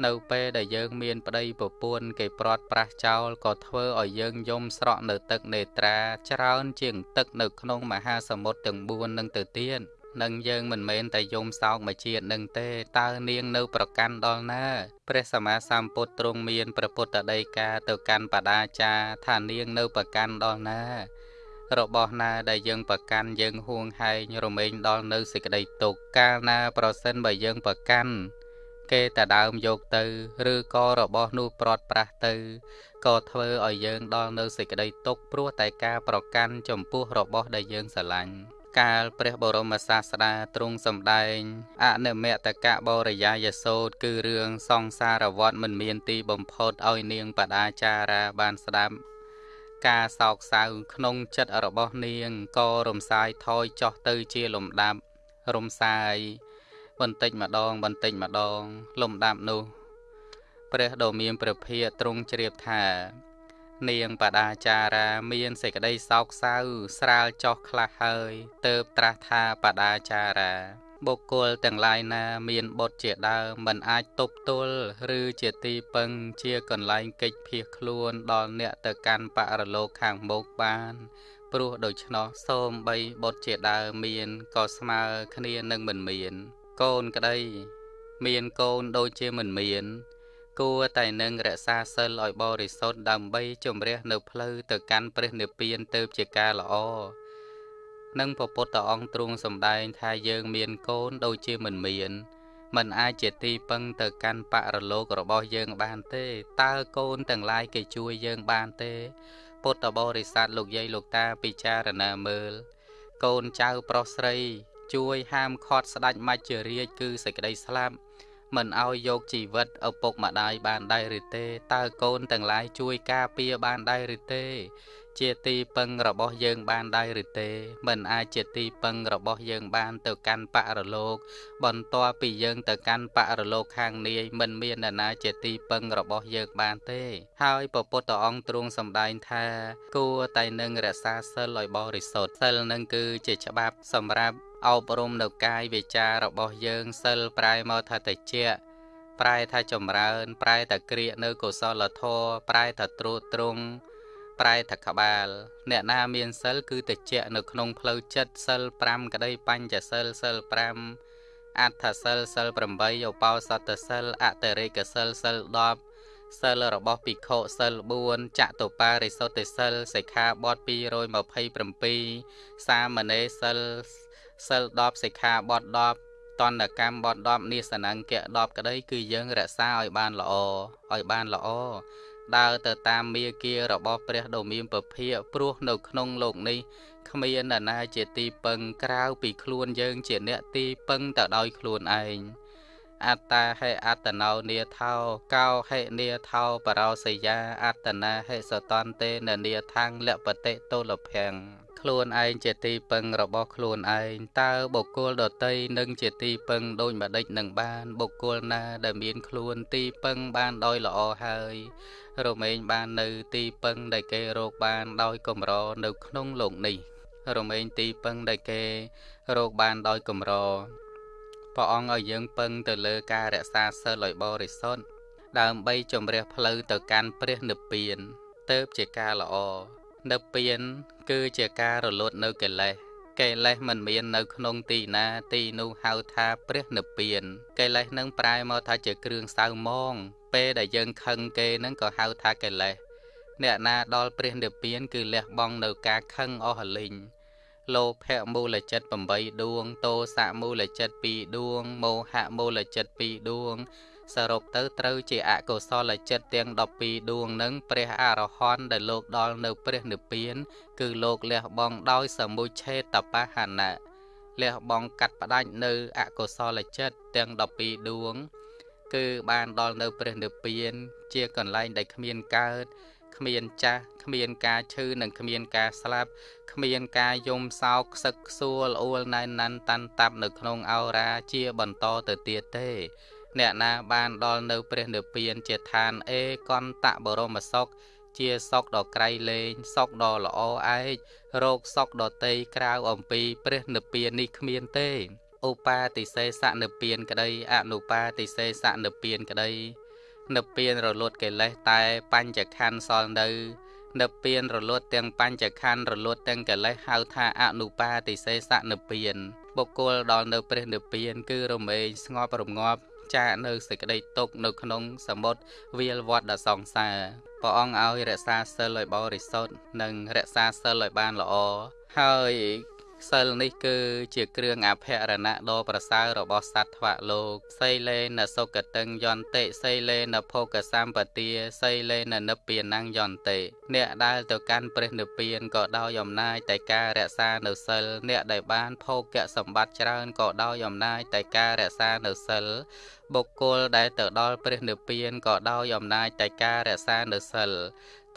នៅពេលដែលយើងមានប្តីប្រពន្ធគេព្រាត់ប្រាសចោលក៏ធ្វើឲ្យយើងយំស្រក់នៅទឹកនេត្រាច្រើនជាងទឹកនៅក្នុងមហាសមុទ្រទាំង4នឹងទៅទៀត នឹងយើងមិនមែនតែយំសោកមួយជាតិនឹងទេតើនាងនៅប្រកាន់ដល់ណាព្រះសម្មាសម្ពុទ្ធទ្រង់មានព្រះពុទ្ធដីកាទៅកាន់បដាចាថានាងនៅប្រកាន់ដល់ណា របស់ណាដែលយើងប្រកាន់យើងហួងហែងរមែងដល់នៅសេចក្តីទុក្ខកាលណាប្រសិនបើយើងប្រកាន់គេតែដើមយកទៅ ឬក៏របស់នោះព្រាត់ប្រាស់ទៅក៏ធ្វើឲ្យយើងដល់នៅសេចក្តីទុក្ខព្រោះតែការប្រកាន់ចំពោះរបស់ដែលយើងស្រឡាញ់ កាលព្រះបរមសាស្តាទ្រង់សម្ដែងអនិមតកៈបរិយាយសោតគឺរឿងសង្សារវត្តមិនមានទីបំផុតឲ្យនាងបដាចារាបានស្ដាប់ការសោកសៅក្នុងចិត្តរបស់នាងក៏រំសាយថយចុះទៅជាលំដាប់រំសាយបន្តិចម្ដងបន្តិចម្ដងលំដាប់នោះ ព្រះដ៏មានព្រះភិយទ្រង់ជ្រាបថា នាងបដាចារាមានសេចក្តីសោកសៅស្រាលចុះខ្លះហើយទៅត្រាស់ថាបដាចារាបុគ្គលទាំងឡាយណាមានបុត្រជាដើមមិនអាចទប់ទល់ឬជាទីពឹងជាកន្លែងកិច្ចភៀសខ្លួនដល់អ្នកទៅកាន់បរលោកខាងមុខបាន ព្រោះដូច្នោះសូមបីបុត្រជាដើមមានក៏ស្មើគ្នានឹងមិនមាន កូនក្តីមានកូនដូចជាមិនមាន គួរតែនឹងរក្សាសិលឲ្យបរិសុទ្ធដើម្បីជំរះនៅផ្លូវទៅកាន់ព្រះនិព្វានទៅជាការល្អនឹងពពុទ្ធអង្គទ្រង់សម្ដែងថាយើងមានកូនដូចជាមិនមានมันអាចជាទីពឹងទៅកាន់បរលោករបស់យើងបានទេតើកូនទាំងឡាយគេជួយយើងបានទេ ពុទ្ធបរិស័ទលោកយាយលោកតាពិចារណាមើល កូនចៅប្រុសស្រី ជួយហាមឃាត់ស្ដាច់មច្ចរាជគឺសេចក្តីស្លាប់ មិនឲ្យយកជីវិតឪពុកម្ដាយបានដែរឬទេតើកូនទាំងឡាយជួយការពារបានដែរឬទេ ជាទីពឹងរបស់យើងបានដែរឬទេ មិនអាចជាទីពឹងរបស់យើងបានទៅកាន់បរលោក បន្ទាប់ពីយើងទៅកាន់បរលោកខាងនាយមិនមានអ្នកណាជាទីពឹងរបស់យើងបានទេ ហើយពពុទ្ធអង្គទ្រង់សម្ដែងថា គួរតែនឹងរក្សាសិលឲ្យបរិសុទ្ធសិលនឹងគឺជាច្បាប់សម្រាប់ អប់រំនៅកាយវាចារបស់យើងសិលប្រែមកថាតិចប្រែថាចម្រើន ប្រែថាក្រៀកនៅកុសលធម៌ប្រែថាត្រួតត្រងប្រែថាក្បាល អ្នកណាមានសិលគឺតិចនៅក្នុងផ្លូវចិត្តសិល5ក្តីបញ្ចសិលសិល5អដ្ឋសិលសិល8ឧបោសថសិលអតិរេកសិលសិល10សិលរបស់ភិក្ខុសិល4ចតុបារិសុទ្ធិសិលសិក្ខាបទ227សាមណេរសិល សិល10សិក្ខាបទ10តន្តកម្មបទ10និសនង្គៈ10ក្តី គឺយើងរក្សាឲ្យបានល្អឲ្យបានល្អដើរទៅតាមមាគារបស់ព្រះដ៏មានពភាកព្រោះនៅក្នុងលោកនេះគ្មាននរណាជាទីពឹងក្រៅពីខ្លួនយើងជាអ្នកទីពឹងទៅដោយខ្លួនឯងអត្តាហេអត្តណោនាថោកោហេនាថោបរោសយាអត្តនាហេសតន្ទេននាថੰលពតិតុលភੰ ខ្លួនឯងជាទីពឹងរបស់ខ្លួនឯងតើបុគ្គលដតីនឹងជាទីពឹងដូចម្ដេចនឹងបាន បុគ្គលណាដែលមានខ្លួនទីពឹងបានដោយល្អហើយរមែងបាននៅទីពឹងដែលគេរកបានដោយកម្រនៅក្នុងលោកនេះរមែងទីពឹងដែលគេរកបានដោយកម្រព្រះអង្គឲ្យយើងពឹងទៅលើការរក្សាសិលឲ្យបរិសុទ្ធដើម្បីជំរះផ្លូវទៅកាន់ព្រះនិព្វានទៅជាការល្អ និព្វានគឺជាការរលត់នៅកិលេសកិលេសមិនមាននៅក្នុងទីណាទីនោះហៅថាព្រះនិព្វានកិលេសនឹងប្រែមកថាជាគ្រឿងសៅមង ពេលដែលយើងខឹងគេនឹងក៏ហៅថាកិលេសអ្នកណាដល់ព្រះនិព្វាន គឺលះបង់នៅការខឹងអស់លីងលោភៈមូលចិត្ត8ដួងតោសៈមូលចិត្ត2ដួងមោហៈមូលចិត្ត2ដួង សរុបទៅត្រូវជាអកុសលចិត្តទាំង12ដួងនឹងព្រះអរហន្តដែលលោកដល់នៅព្រះនិព្វាន គឺលោកលះបង់ដោយសមុឆេតបហណៈលះបង់កាត់ផ្ដាច់នៅអកុសលចិត្តទាំង12ដួង គឺបានដល់នៅព្រះនិព្វាន ជាកន្លែងដែលគ្មានកើតគ្មានចាស់គ្មានការឈឺនិងគ្មានការស្លាប់គ្មានការយំសោកខ្សឹកខ្សួលអួលណែនណាន់តាន់តាប់នៅក្នុងអោរាជាបន្តទៅទៀតទេ អ្នកណាបានដល់នៅព្រះនិព្វានជាឋានអេកន្តបរមសុខជាសុខដ៏ក្រៃលែងសុខដ៏ល្អឯករោគសុខដ៏តីក្រៅអំពីព្រះនិព្វាននេះគ្មានទេឧបាតិសេសនិព្វានក្តីអនុបាតិសេសនិព្វានក្តីនិព្វានរលត់កិលេសតែបញ្ចខណ្ឌសល់នៅនិព្វានរលត់ទាំងបញ្ចខណ្ឌរលត់ទាំងកិលេសហៅថាអនុបាតិសេសនិព្វានបុគ្គលដល់នៅព្រះនិព្វានគឺរមែងស្ងប់រងាប់ ចាកនៅសេចក្តីទុកនៅក្នុងសមុទ្រវាលវត្តដ៏សង្សារព្រះអង្គឲ្យរក្សាសិលឲ្យបរិសុទ្ធនិងរក្សាសិលឲ្យបានល្អហើយសិលនេះគឺជាគ្រឿងអភរណៈដ៏ប្រសើររបស់សត្វថ្វលោកសីលេនសុគតឹងយន្តិសីលេនភោគសម្បទាសីលេននិព្វានយន្តិអ្នកដែលទៅកាន់ព្រះនិព្វានក៏ដោយអំណាចតែការរក្សានៅសិលអ្នកដែលបានភោគសម្បត្តិច្រើនក៏ដោយអំណាចតែការរក្សានៅសិល បុគ្គលដែលទៅដល់ព្រះនិព្វានក៏ដោយអំណាចតែការរក្សានៅសិល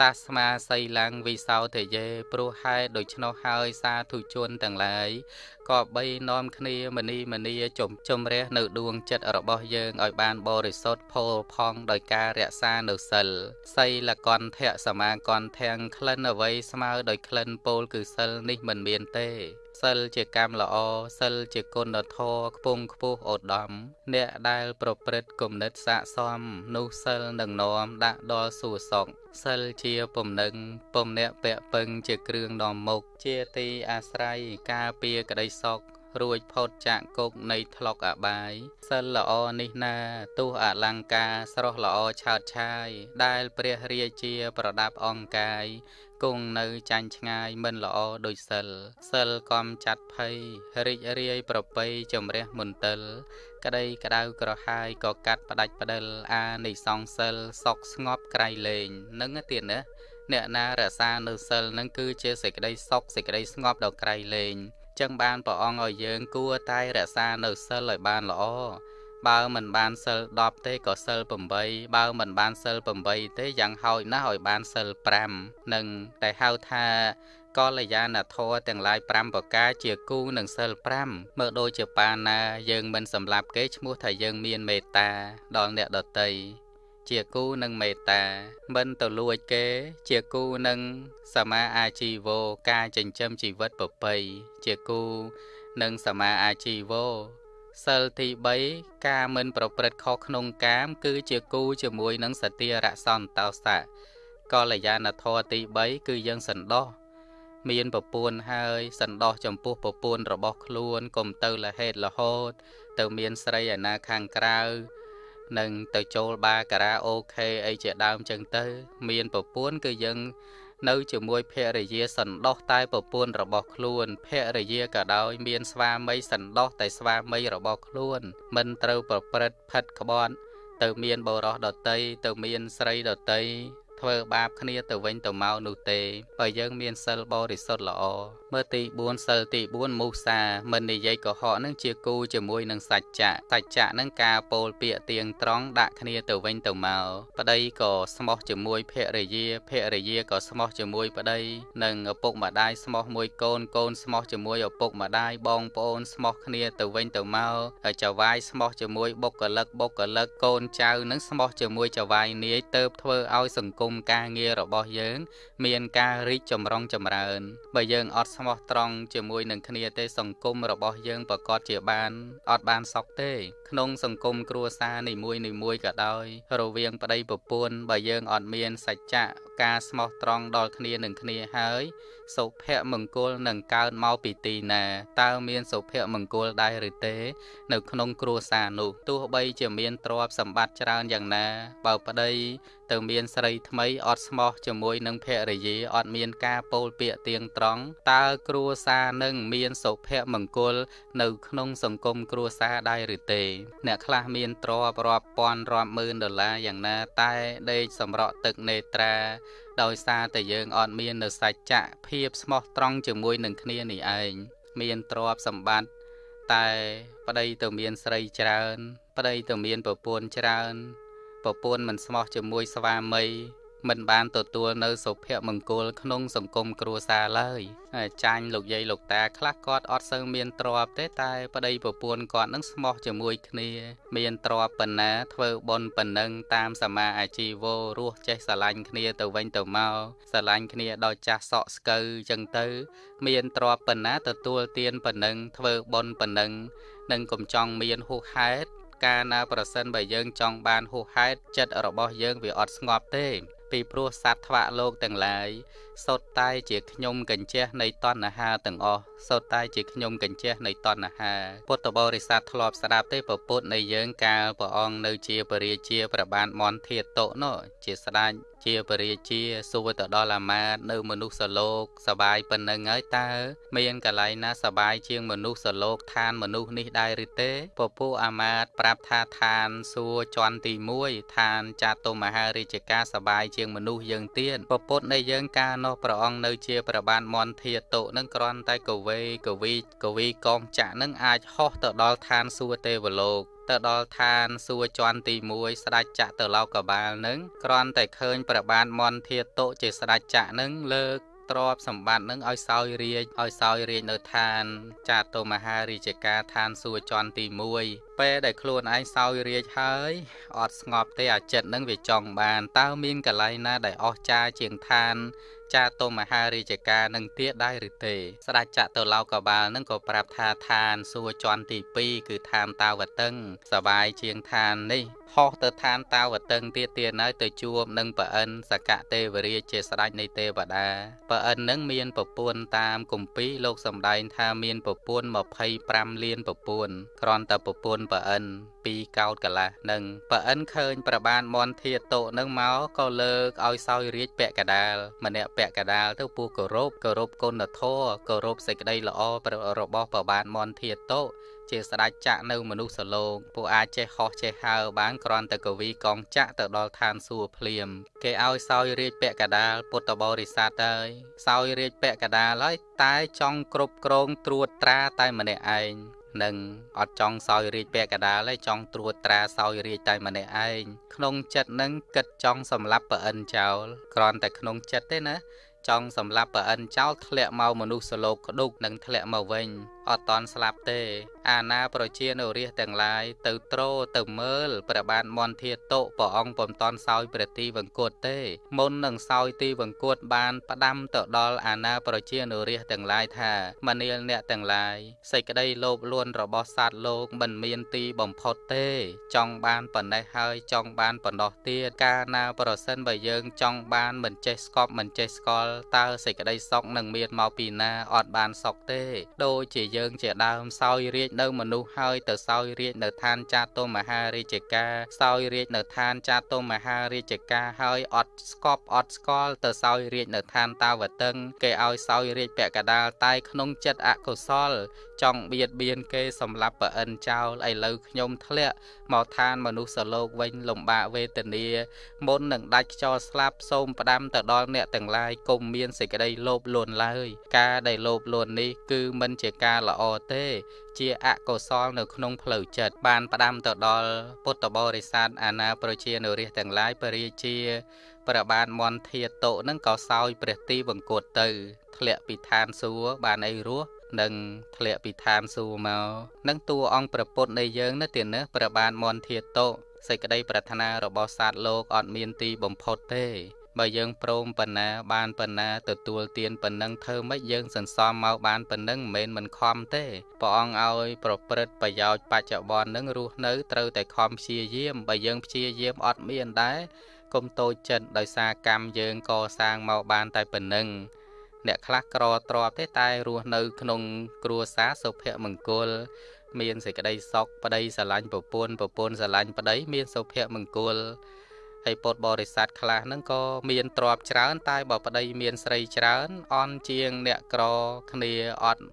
តាស្មាសីឡាំងវិសោទយេព្រោះហេតុដូច្នោះហើយសាធុជនទាំងឡាយក៏បីនាំគ្នាមនីមនីជំជំរះនៅដួងចិត្តរបស់យើងឲ្យបានបរិសុទ្ធផូរផង់ដោយការរក្សានៅសិលសីលកន្ធៈសមាកន្ធៈក្លិនអ្វីស្មើដោយក្លិនពោលគឺសិលនេះមិនមានទេ សិលជាកម្មល្អសិលជាគុណធម៌ខ្ពង់ខ្ពស់ឧត្តមអ្នកដែលប្រព្រឹត្តគំនិតស័កសមនោះសិលនឹងនាំដាក់ដល់សួគ៌សុខសិលជាពំនឹងពំអ្នកពាក់ពឹងជាគ្រឿងនាំមុខជាទីអាស្រ័យការពារក្តីសុខ រួចផុតចាកគុកនៃថ្លុកអបាយសិលល្អនេះណាទោះអលង្ការស្រស់ល្អឆើតឆាយ ដែលព្រះរាជា ប្រដាប់អង្គកាយគង់នៅចាញ់ឆ្ងាយមិនល្អដូចសិលសិលកំចាត់ភ័យរីករាយប្រពៃជំរះមន្ទិល ក្តីក្តៅក្រហាយក៏កាត់ផ្ដាច់ផ្ដិលអានិសង្សិលសុខស្ងប់ក្រៃលែងនឹងទៀតណាអ្នកណារក្សានៅសិលនឹងគឺជាសេចក្តីសុខសេចក្តីស្ងប់ដ៏ក្រៃលែង ចឹងបានព្រះអង្គឲ្យយើងគួរតែរក្សានៅសិលឲ្យបានល្អបើមិនបានសិល10ទេក៏សិល8បើមិនបានសិល8ទេយ៉ាងហោចណាស់ឲ្យបានសិល5នឹងតែហៅថាកល្យាណធម៌ទាំងឡាយ5ប្រការជាគូនឹងសិល5មើលដូចជាបាណាយើងមិនសម្លាប់គេឈ្មោះថាយើងមានមេត្តាដល់អ្នកដតី ជាគូនឹងមេត្តា មិនទៅលួចគេ ជាគូនឹងសមាអាជីវោការចិញ្ចឹមជីវិតប្រពៃជាគូនឹងសមាអាជីវោសិលទី3ការមិនប្រព្រឹត្តខុសក្នុងកាម គឺជាគូជាមួយនឹងសតិរសន្តោសៈកល្យាណធម៌ទី3គឺយើងសន្តោសមានប្រពន្ធហើយសន្តោសចំពោះប្រពន្ធរបស់ខ្លួនកុំទៅលហេតុរហូតទៅមានស្រីឯណាខាងក្រៅ នឹងទៅចូលបាការ៉ាអូខេអីជាដើមចឹងទៅ មានប្រពន្ធគឺយើងនៅជាមួយភរិយាសន្តោសតែប្រពន្ធរបស់ខ្លួនភរិយាក៏ដោយ មានស្វាមីសន្តោសតែស្វាមីរបស់ខ្លួន មិនត្រូវប្រព្រឹត្តផិតក្បត់ ទៅមានបរោះដតីទៅមានស្រីដតីធ្វើបាបគ្នាទៅវិញទៅមកនោះទេបើយើងមានសិលបរិសុទ្ធល្អ មើលទី4សិលទី4មុសាមិននិយាយកុហកនឹងជាគូជាមួយនឹងសច្ចៈសច្ចៈនឹងការពោលពាក្យទៀងត្រង់ដាក់គ្នាទៅវិញទៅមកប្តីក៏ស្មោះជាមួយភរិយាភរិយាក៏ស្មោះជាមួយប្តីនិងឪពុកម្ដាយស្មោះមួយកូនកូនស្មោះជាមួយឪពុកម្ដាយបងប្អូនស្មោះគ្នាទៅវិញទៅមកហើយចៅវាយស្មោះជាមួយបុគ្គលិកបុគ្គលិកកូនចៅនឹងស្មោះជាមួយចៅវាយនាយទៅធ្វើឲ្យសង្គមការងាររបស់យើង មានការរីកចម្រុងចម្រើនបើយើងអត់ស្មោះត្រង់ជាមួយនឹងគ្នាទេសង្គមរបស់យើងប្រកាសជាបានអត់បានសុខទេ ក្នុងសង្គមគ្រួសារនីមួយនីមួយក៏ដោយ រវាងប្តីប្រពន្ធបើយើងអត់មានសច្ចៈការស្មោះត្រង់ដល់គ្នានឹងគ្នាហើយសុភមង្គលនឹងកើតមកពីទីណាតើមានសុភមង្គលដែរឬទេ នៅក្នុងគ្រួសារនោះទោះបីជាមានទ្រព្យសម្បត្តិច្រើនយ៉ាងណា បើប្តី ទៅមានស្រីថ្មីអត់ស្មោះជាមួយនឹងភរិយាអត់មានការពោលពាក្យទៀងត្រង់តើគ្រួសារនឹងមានសុភមង្គល នៅក្នុងសង្គមគ្រួសារដែរឬទេ អ្នកខ្លះមានទ្រព្យរាប់ពាន់រាប់ម៉ឺនដុល្លារយ៉ាងណាតែដេកសម្រក់ទឹកនេត្រាដោយសារតែយើងអត់មាននៅសច្ចៈភាពស្មោះត្រង់ជាមួយនឹងគ្នានេះឯងមានទ្រព្យសម្បត្តិតែប្តីទៅមានស្រីច្រើន ប្តីទៅមានប្រពន្ធច្រើន ប្រពន្ធមិនស្មោះជាមួយស្វាមីមិនបានទទួលនៅសុភមង្គលក្នុងសង្គមគ្រួសារឡើយចាញ់លោកយាយលោកតាខ្លះគាត់អត់សូវមានទ្រព្យទេតែប្តីប្រពន្ធគាត់នឹងស្មោះជាមួយគ្នា មានទ្រព្យប៉ុណ្ណាធ្វើបុណ្យប៉ុណ្ណឹងតាមសមាអាជីវោរស់ចេះស្រឡាញ់គ្នាទៅវិញទៅមកស្រឡាញ់គ្នាដល់ចាស់សក់ស្កូវចឹងទៅ មានទ្រព្យប៉ុណ្ណាទទួលទានប៉ុណ្ណឹងធ្វើបុណ្យប៉ុណ្ណឹងនឹងកំចង់មានហួសហេតុ កាលណាប្រសិនបើយើងចង់បានហួសហេតុចិត្តរបស់យើងវាអត់ស្ងប់ទេពីព្រោះសត្វថ្វាក់លោកទាំងឡាយសុទ្ធតែជាខ្ញុំកញ្ជះនៃតណ្ហាទាំងអស់សុទ្ធតែជាខ្ញុំកញ្ជះនៃតណ្ហាពុទ្ធបរិស័ទធ្លាប់ស្ដាប់ទេពពុទ្ធនៃយើងកាលព្រះអង្គនៅជាពរាជាប្របានមន្ធាតុនោះជាស្ដេច ជាពរាជាសួរទៅដល់អាមាត្យនៅមនុស្សលោកសបាយប៉ុណ្ណឹងហើយតើមានកន្លែងណាសបាយជាងមនុស្សលោកឋានមនុស្សនេះដែរឬទេពពុះអាមាត្យប្រាប់ថាឋានសួរជន់ទី1ឋានចាតុមហារាជការសបាយជាងមនុស្សយើងទៀតពពុទ្ធនៃយើងកាលនោះព្រះអង្គនៅជាប្របានមន្ធាតុនឹងគ្រាន់តែកវេកវីកវីកងចក្រនឹងអាចហោះទៅដល់ឋានសួគ៌ទេវលោក ទៅដល់ឋានសួគ៌ជាន់ទី1ស្ដេចចក្រទៅលោកបាលនឹងគ្រាន់តែឃើញប្របានមន្ធាតុជាស្ដេចចក្រនឹងលើកទ្រព្យសម្បត្តិនឹងឲ្យសោយរាជឲ្យសោយរាជនៅឋានចាតុមហារាជការឋានសួគ៌ជាន់ទី1ពេលដែលខ្លួនឯងសោយរាជហើយអត់ស្ងប់ទេអាចិត្តនឹងវាចង់បានតើមានកន្លែងណាដែលអស្ចារ្យជាងឋាន ចាតុមហារាជការនឹងទៀតដែរឬទេ ស្ដេចចតុឡោកបាលនឹងក៏ប្រាប់ថាឋានសួគ៌ជាន់ទី2គឺឋានតាវតឹងសបាយជាងឋាននេះ ហោះទៅឋានតាវតឹងទៀតទៀតហើយទៅជួបនឹងប្រអិនសកទេវរាជជាស្ដេចនៃទេវតាប្រអិននឹងមានប្រពន្ធតាមគម្ពីរលោកសំដែងថាមានប្រពន្ធ25លានប្រពន្ធគ្រាន់តែប្រពន្ធប្រអិនពីកោតកលាស់នឹងប្រអិនឃើញប្របានមន្ធាតុនឹងមកក៏លើកឲ្យសោយរាជពាក់កដាលម្នាក់ពាក់កដាលទៅពោះគោរពគោរពគុណធម៌គោរពសេចក្តីល្អរបស់ប្របានមន្ធាតុ ជាស្ដេចចក្រនៅមនុស្សលោកពួកអាចចេះហោះចេះហើរបានគ្រាន់តែកវីកងចក្រទៅដល់ឋានសួគ៌ភ្លាម គេឲ្យសោយរាជពាក់កដាលពុទ្ធបរិស័ទហើយសោយរាជពាក់កដាលហើយតែចង់គ្រប់គ្រងត្រួតត្រាតែម្នាក់ឯងនឹងអត់ចង់សោយរាជពាក់កដាលទេចង់ត្រួតត្រាសោយរាជតែម្នាក់ឯងក្នុងចិត្តនឹងគិតចង់សម្លាប់ប្រអិនចោលគ្រាន់តែក្នុងចិត្តទេណាចង់សម្លាប់ប្រអិនចោលធ្លាក់មកមនុស្សលោកក្ដុកនឹងធ្លាក់មកវិញអត់តន់ស្លាប់ទេ អាណាប្រជានៅរាជទាំងឡាយទៅត្រោទៅមើលព្រះបាទមន្ធាតុព្រះអង្គពុំតន់សោយព្រះទីវង្គតទេ មុននឹងសោយទីវង្គតបានផ្ដាំទៅដល់អាណាប្រជានៅរាជទាំងឡាយថាមនាលអ្នកទាំងឡាយសេចក្តីលោភលន់របស់សត្វលោកមិនមានទីបំផុតទេ ចង់បានប៉ុណ្ណេះហើយចង់បានប៉ុណ្ណោះទៀតកាលណាប្រសិនបើយើងចង់បានមិនចេះស្កប់មិនចេះស្កល់តើសេចក្តីសុខនឹងមានមកពីណាអត់បានសុខទេដូចជាយើងជាដើមសោយរាជនៅមនុស្សហើយទៅសោយរាជនៅឋានចាតុមហារាជការសោយរាជនៅឋានចាតុមហារាជការហើយអត់ស្កប់អត់ស្គាល់ទៅសោយរាជនៅឋានតាវតឹង គេឲ្យសោយរាជពាក់កដាលតែក្នុងចិត្តអកុសល ចង់បៀតបៀនគេសម្លាប់ប្រអិនចោលឥឡូវខ្ញុំធ្លាក់មកឋានមនុស្សលោកវិញលំបាកវេទនាមុននឹងដាច់ខ្យល់ស្លាប់សូមផ្ដាំទៅដល់អ្នកទាំងឡាយកុំពុំមានសេចក្តីលោភលន់ឡើយការដែលលោភលន់នេះគឺមិនជាការល្អទេ ជាអកុសលនៅក្នុងផ្លូវចិត្តបានផ្ដាំទៅដល់ពុទ្ធបរិស័ទអាណាប្រជានុរាស្ត្រទាំងឡាយពរាជាព្រះបាទមន្ធាតុនឹងក៏សោយព្រះទីវង្គតទៅ ធ្លាក់ពីឋានសួគ៌បានអីរស់នឹងធ្លាក់ពីឋានសួគ៌មកនឹងតួអង្គប្រពុតនៃយើងនៅទីនេះព្រះបាទមន្ធាតុសេចក្តីប្រាថ្នារបស់សត្វលោកអត់មានទីបំផុតទេ បើយើងព្រមប៉ុណ្ណា បានប៉ុណ្ណាទទួលទានប៉ុណ្ណឹងធ្វើម៉េចយើងសន្សំមកបានប៉ុណ្ណឹងមិនមែនមិនខំទេព្រះអង្គឲ្យ ប្រព្រឹត្តប្រយោជន៍បច្ចុប្បន្ននឹងរស់នៅត្រូវតែខំព្យាយាមបើយើងព្យាយាមអត់មានដែរកុំតូចចិត្តដោយសារកម្មយើងកសាងមកបានតែប៉ុណ្ណឹងអ្នកខ្លះក្រទ្របទេតែរស់នៅ ក្នុង គ្រួសារសុភមង្គល មានសេចក្តីសុខប្តីស្រឡាញ់ប្រពន្ធប្រពន្ធស្រឡាញ់ប្តី មានសុភមង្គល ហើយពុទ្ធបរិស័ទខ្លះហ្នឹងក៏មានទ្រព្យច្រើន តែបើប្តីមានស្រីច្រើនអន់ជាងអ្នកក្រគ្នាអត់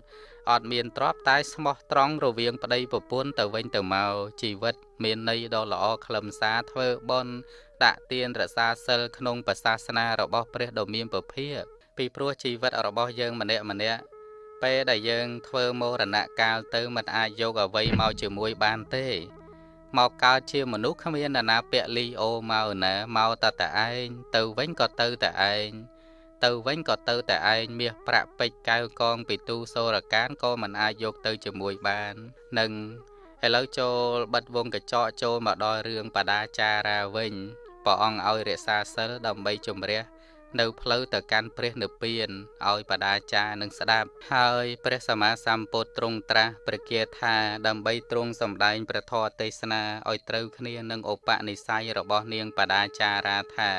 អត់មានទ្រព្យតែស្មោះត្រង់រវាងប្តីប្រពន្ធទៅវិញទៅមកជីវិត មានន័យដ៏ល្អខ្លឹមសារធ្វើបុណ្យដាក់ទានរក្សាសិលក្នុងប្រសាសនារបស់ព្រះដ៏មានពភាកពីព្រោះជីវិតរបស់យើងម្នាក់ម្នាក់ពេលដែលយើងធ្វើមរណកាលទៅមិនអាចយកអ្វីមកជាមួយបានទេ មកកើតជាមនុស្សគ្មាននរណាពាក់លីអូមកណាមកតតែឯងទៅវិញក៏ទៅតែឯងទៅវិញក៏ទៅតែឯងមាសប្រាក់ពេជ្រកៅកងពីទូសូរកានក៏មិនអាចយកទៅជាមួយបាននឹងឥឡូវចូលបិទវងកញ្ចក់ចូលមកដល់រឿងបដាចារាវិញព្រះអង្គឲ្យរក្សាសិលដើម្បីជំរះ នៅផ្លូវទៅកាន់ព្រះនិព្វានឲ្យបដាចារនឹងស្ដាប់ ហើយព្រះសម្មាសម្ពុទ្ធទ្រង់ត្រាស់ព្រះគាថាដើម្បីទ្រង់សម្ដែងព្រះធម៌ទេសនាឲ្យត្រូវគ្នានឹងឧបនិស្ស័យរបស់នាងបដាចារាថា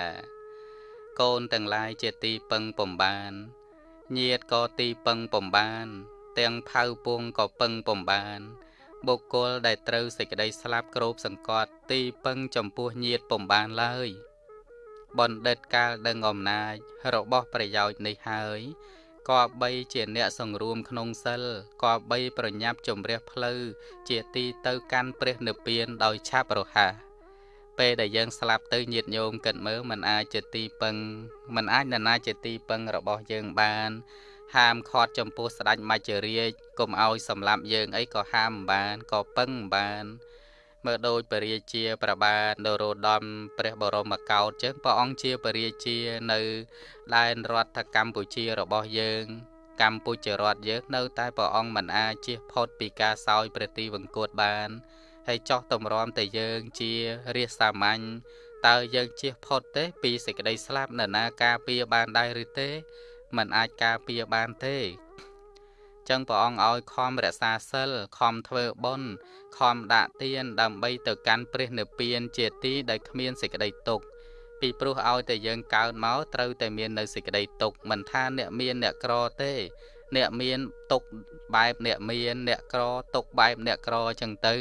កូនទាំងឡាយជាទីពឹងពំបានញាតក៏ទីពឹងពំបាន ទាំងផៅពងក៏ពឹងពំបានបុគ្គលដែលត្រូវសេចក្តីស្លាប់គ្របសង្កត់ទីពឹងចំពោះញាតពំបានឡើយ បណ្ឌិតកាលដឹងអំណាចរបស់ប្រយោជន៍នេះហើយក៏បីជាអ្នកសង្រួមក្នុងសិលក៏បីប្រញាប់ជំរះផ្លូវជាទីទៅកាន់ព្រះនិព្វានដោយឆាប់រហ័សពេលដែលយើងស្លាប់ទៅញាតញោមគិតមើលมันអាចជាទីពឹងมันអាចនរណាជាទីពឹងរបស់យើងបាន ហាមឃាត់ចំពោះស្ដេចមច្ចរាជកុំឲ្យសម្លាប់យើងអីក៏ហាមបានក៏ពឹងបាន មើលដូចពរាជាប្របាទនរោត្តមព្រះបរមកោដ្ឋចឹងព្រះអង្គជាពរាជានៅដែនរដ្ឋកម្ពុជារបស់យើង កម្ពុជារដ្ឋយើងនៅតែព្រះអង្គមិនអាចជៀសផុតពីការសោយព្រះទីវង្គតបានហើយចោះតម្រាំតែយើងជារាជសាមញ្ញតើយើងជៀសផុតទេ ពីសេចក្តីស្លាប់នរណាការពារបានដែរឬទេมันអាចការពារបានទេ ចឹងព្រះអង្គឲ្យខំរក្សាសិលខំធ្វើបុណ្យខំដាក់ទានដើម្បីទៅកាន់ព្រះនិព្វានជាទីដែលគ្មានសេចក្តីទុក្ខពីព្រោះឲ្យតែយើងកើតមកត្រូវតែមាននៅសេចក្តីទុក្ខមិនថាអ្នកមានអ្នកក្រទេ អ្នកមានទុក្ខបែបអ្នកមានអ្នកក្រទុក្ខបែបអ្នកក្រចឹងទៅ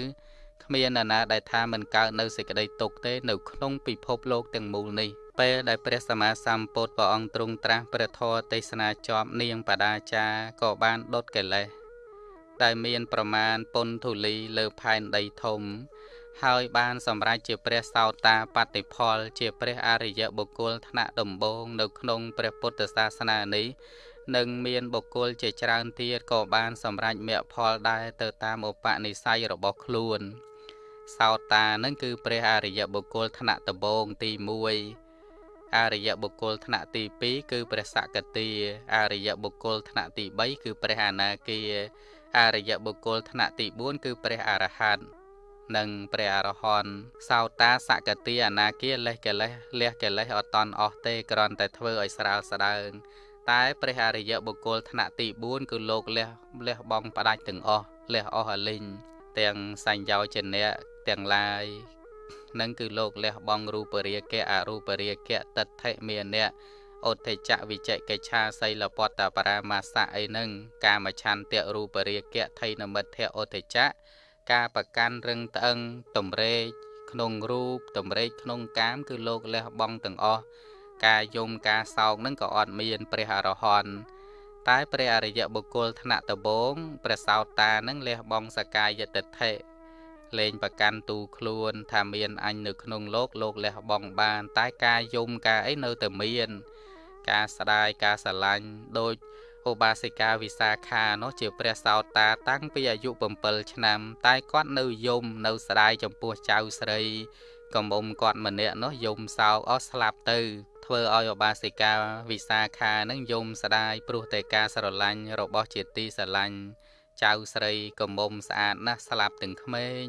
គ្មាននរណាដែលថាមិនកើតនៅសេចក្តីទុក្ខទេ នៅក្នុងពិភពលោកទាំងមូលនេះ ពេលដែលព្រះសម្មាសម្ពុទ្ធព្រះអង្គទ្រង់ត្រាស់ព្រះធម៌ទេសនាជាប់នាងបដាចាក៏បានដុតកិលេសដែលមានប្រមាណពុនធូលីលើផែនដីធំ ហើយបានសម្រេចជាព្រះសោតាបតិផល ជាព្រះអរិយបុគ្គលថ្នាក់ដំបូងនៅក្នុងព្រះពុទ្ធសាសនានេះនិងមានបុគ្គលជាច្រើនទៀតក៏បានសម្រេចមគ្គផលដែរទៅតាមឧបនិស្ស័យរបស់ខ្លួន សោតានឹងគឺព្រះអរិយបុគ្គលថ្នាក់ដំបូងទី1 អរិយបុគ្គលថ្នាក់ទី2គឺព្រះសកតាអរិយបុគ្គលថ្នាក់ទី3គឺព្រះអនាគាអរិយបុគ្គលថ្នាក់ទី4គឺព្រះអរហន្តនិងព្រះអរហន្តសោតាសកតាអនាគាលេះកិលេសលះកិលេសអត់តន់អស់ទេគ្រាន់តែធ្វើឲ្យស្រាលស្ដើងតែព្រះអរិយបុគ្គលថ្នាក់ទី4គឺលោកលះលះបងផ្ដាច់ទាំងអស់លះអស់អលិញទាំងសញ្ញោចនៈទាំងឡាយ នឹងគឺលោកលះបង់រូបរាគៈអរូបរាគៈតដ្ឋិមានៈឧទ្ធិចវិជកិច្ឆាសីលពតបរាមាសៈអីហ្នឹងកាមឆន្ទៈរូបរាគៈថៃនមិទ្ធៈឧទ្ធិចៈការប្រកាន់រឹងត្អឹងតម្រេកក្នុងរូបតម្រេកក្នុងកាម គឺលោកលះបង់ទាំងអស់ការយំការសោកនឹងក៏អត់មាន ព្រះអរហន្តតែព្រះអរិយបុគ្គលថ្នាក់ដំបូងព្រះសោតានឹងលះបង់សកាយតិដ្ឋិ លែងប្រកាន់ទូខ្លួន ថាមានអញនៅក្នុងលោកលោកលះបង់បាន តែការយំការអីនៅតែមាន ការស្ដាយការស្រឡាញ់ដោយឧបាសិកាវិសាខានោះជាព្រះសោតាតាំងពីអាយុ7ឆ្នាំ តែគាត់នៅយំនៅស្ដាយចំពោះចៅស្រីកំមុំគាត់ម្នាក់នោះយំសោកអស់ស្លាប់ទៅ ធ្វើឲ្យឧបាសិកាវិសាខានឹងយំស្ដាយព្រោះតែការស្រឡាញ់របស់ជាទីស្រឡាញ់ ចៅស្រីកំមុំស្អាតណាស់ស្លាប់ទាំងក្មេង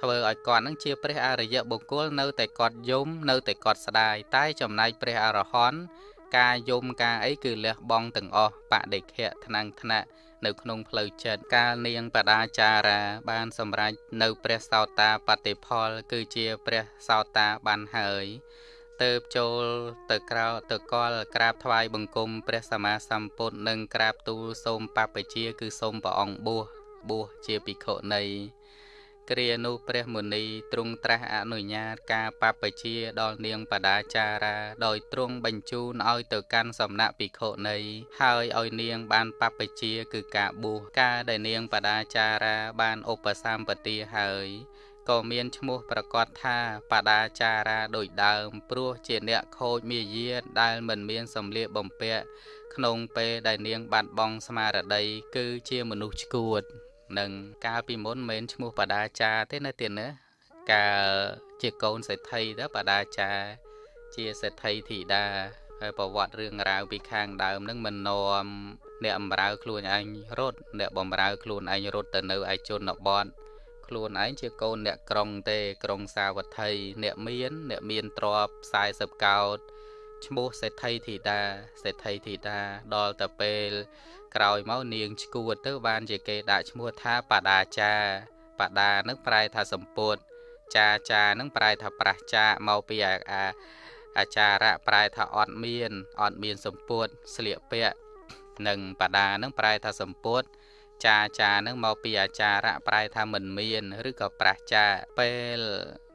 ធ្វើឲ្យគាត់នឹងជាព្រះអរិយបុគ្គលនៅតែគាត់យំនៅតែគាត់ស្ដាយតែចំណែកព្រះអរហន្តការយំការអីគឺលះបង់ទាំងអស់បដិខៈថ្នាំងថ្នាក់នៅក្នុងផ្លូវចិត្តកាលនាងបដាចារា បានសម្រេចនៅព្រះសោតាបតិផល គឺជាព្រះសោតាបានហើយ ទៅចូលទៅក្រៅទៅកលក្រាបថ្វាយបង្គំព្រះសម្មាសម្ពុទ្ធនិងក្រាបទូលសូមបព្វជិគឺសូមព្រះអង្គបួសបួសជាភិក្ខុនៃគ្រានោះព្រះមុនីទ្រង់ត្រាស់អនុញ្ញាតការបព្វជាដល់នាងបដាចារាដោយទ្រង់បញ្ជូនឲ្យទៅកាន់សំណាក់ភិក្ខុនៃហើយឲ្យនាងបានបព្វជាគឺការបួសការដែលនាងបដាចារាបានឧបសម្បទាហើយ ក៏មានឈ្មោះប្រកាសថាបដាចារាដូចដើម ព្រោះជាអ្នកខូចមាយាដែលមិនមានសម្លៀកបំពាក់ក្នុងពេលដែលនាងបាត់បង់ស្មារតីគឺជាមនុស្សឈួតនឹងកាលពីមុនមិនឈ្មោះបដាចាទេនៅទៀតណាកាលជាកូនសេដ្ឋីទៅបដាចាជាសេដ្ឋីធីតាហើយប្រវត្តិរឿងរ៉ាវពីខាងដើមនឹងមិននាំអ្នកបំរើខ្លួនឯងរត់អ្នកបំរើខ្លួនឯងរត់ទៅនៅឯជនបទ ខ្លួនឯងជាកូនអ្នកក្រុងទេក្រុងសាវត្ថីអ្នកមាន អ្នកមានទ្រព្យ40កោដឈ្មោះសេដ្ឋីធីតាសេដ្ឋីធីតាដល់ទៅពេលក្រោយមកនាងឈួតទៅបានជាគេដាក់ឈ្មោះថាបដាចាបដានឹងប្រែថាសម្ពុតចាចានឹងប្រែថាប្រះចាមកពីអាអាចារៈប្រែថាអត់មានអត់មានសម្ពុតស្លៀកពាក់និងបដានឹងប្រែថាសម្ពុត ចាចានឹងមកពីអាចារៈប្រែថាមិនមានឬក៏ប្រះចាពេល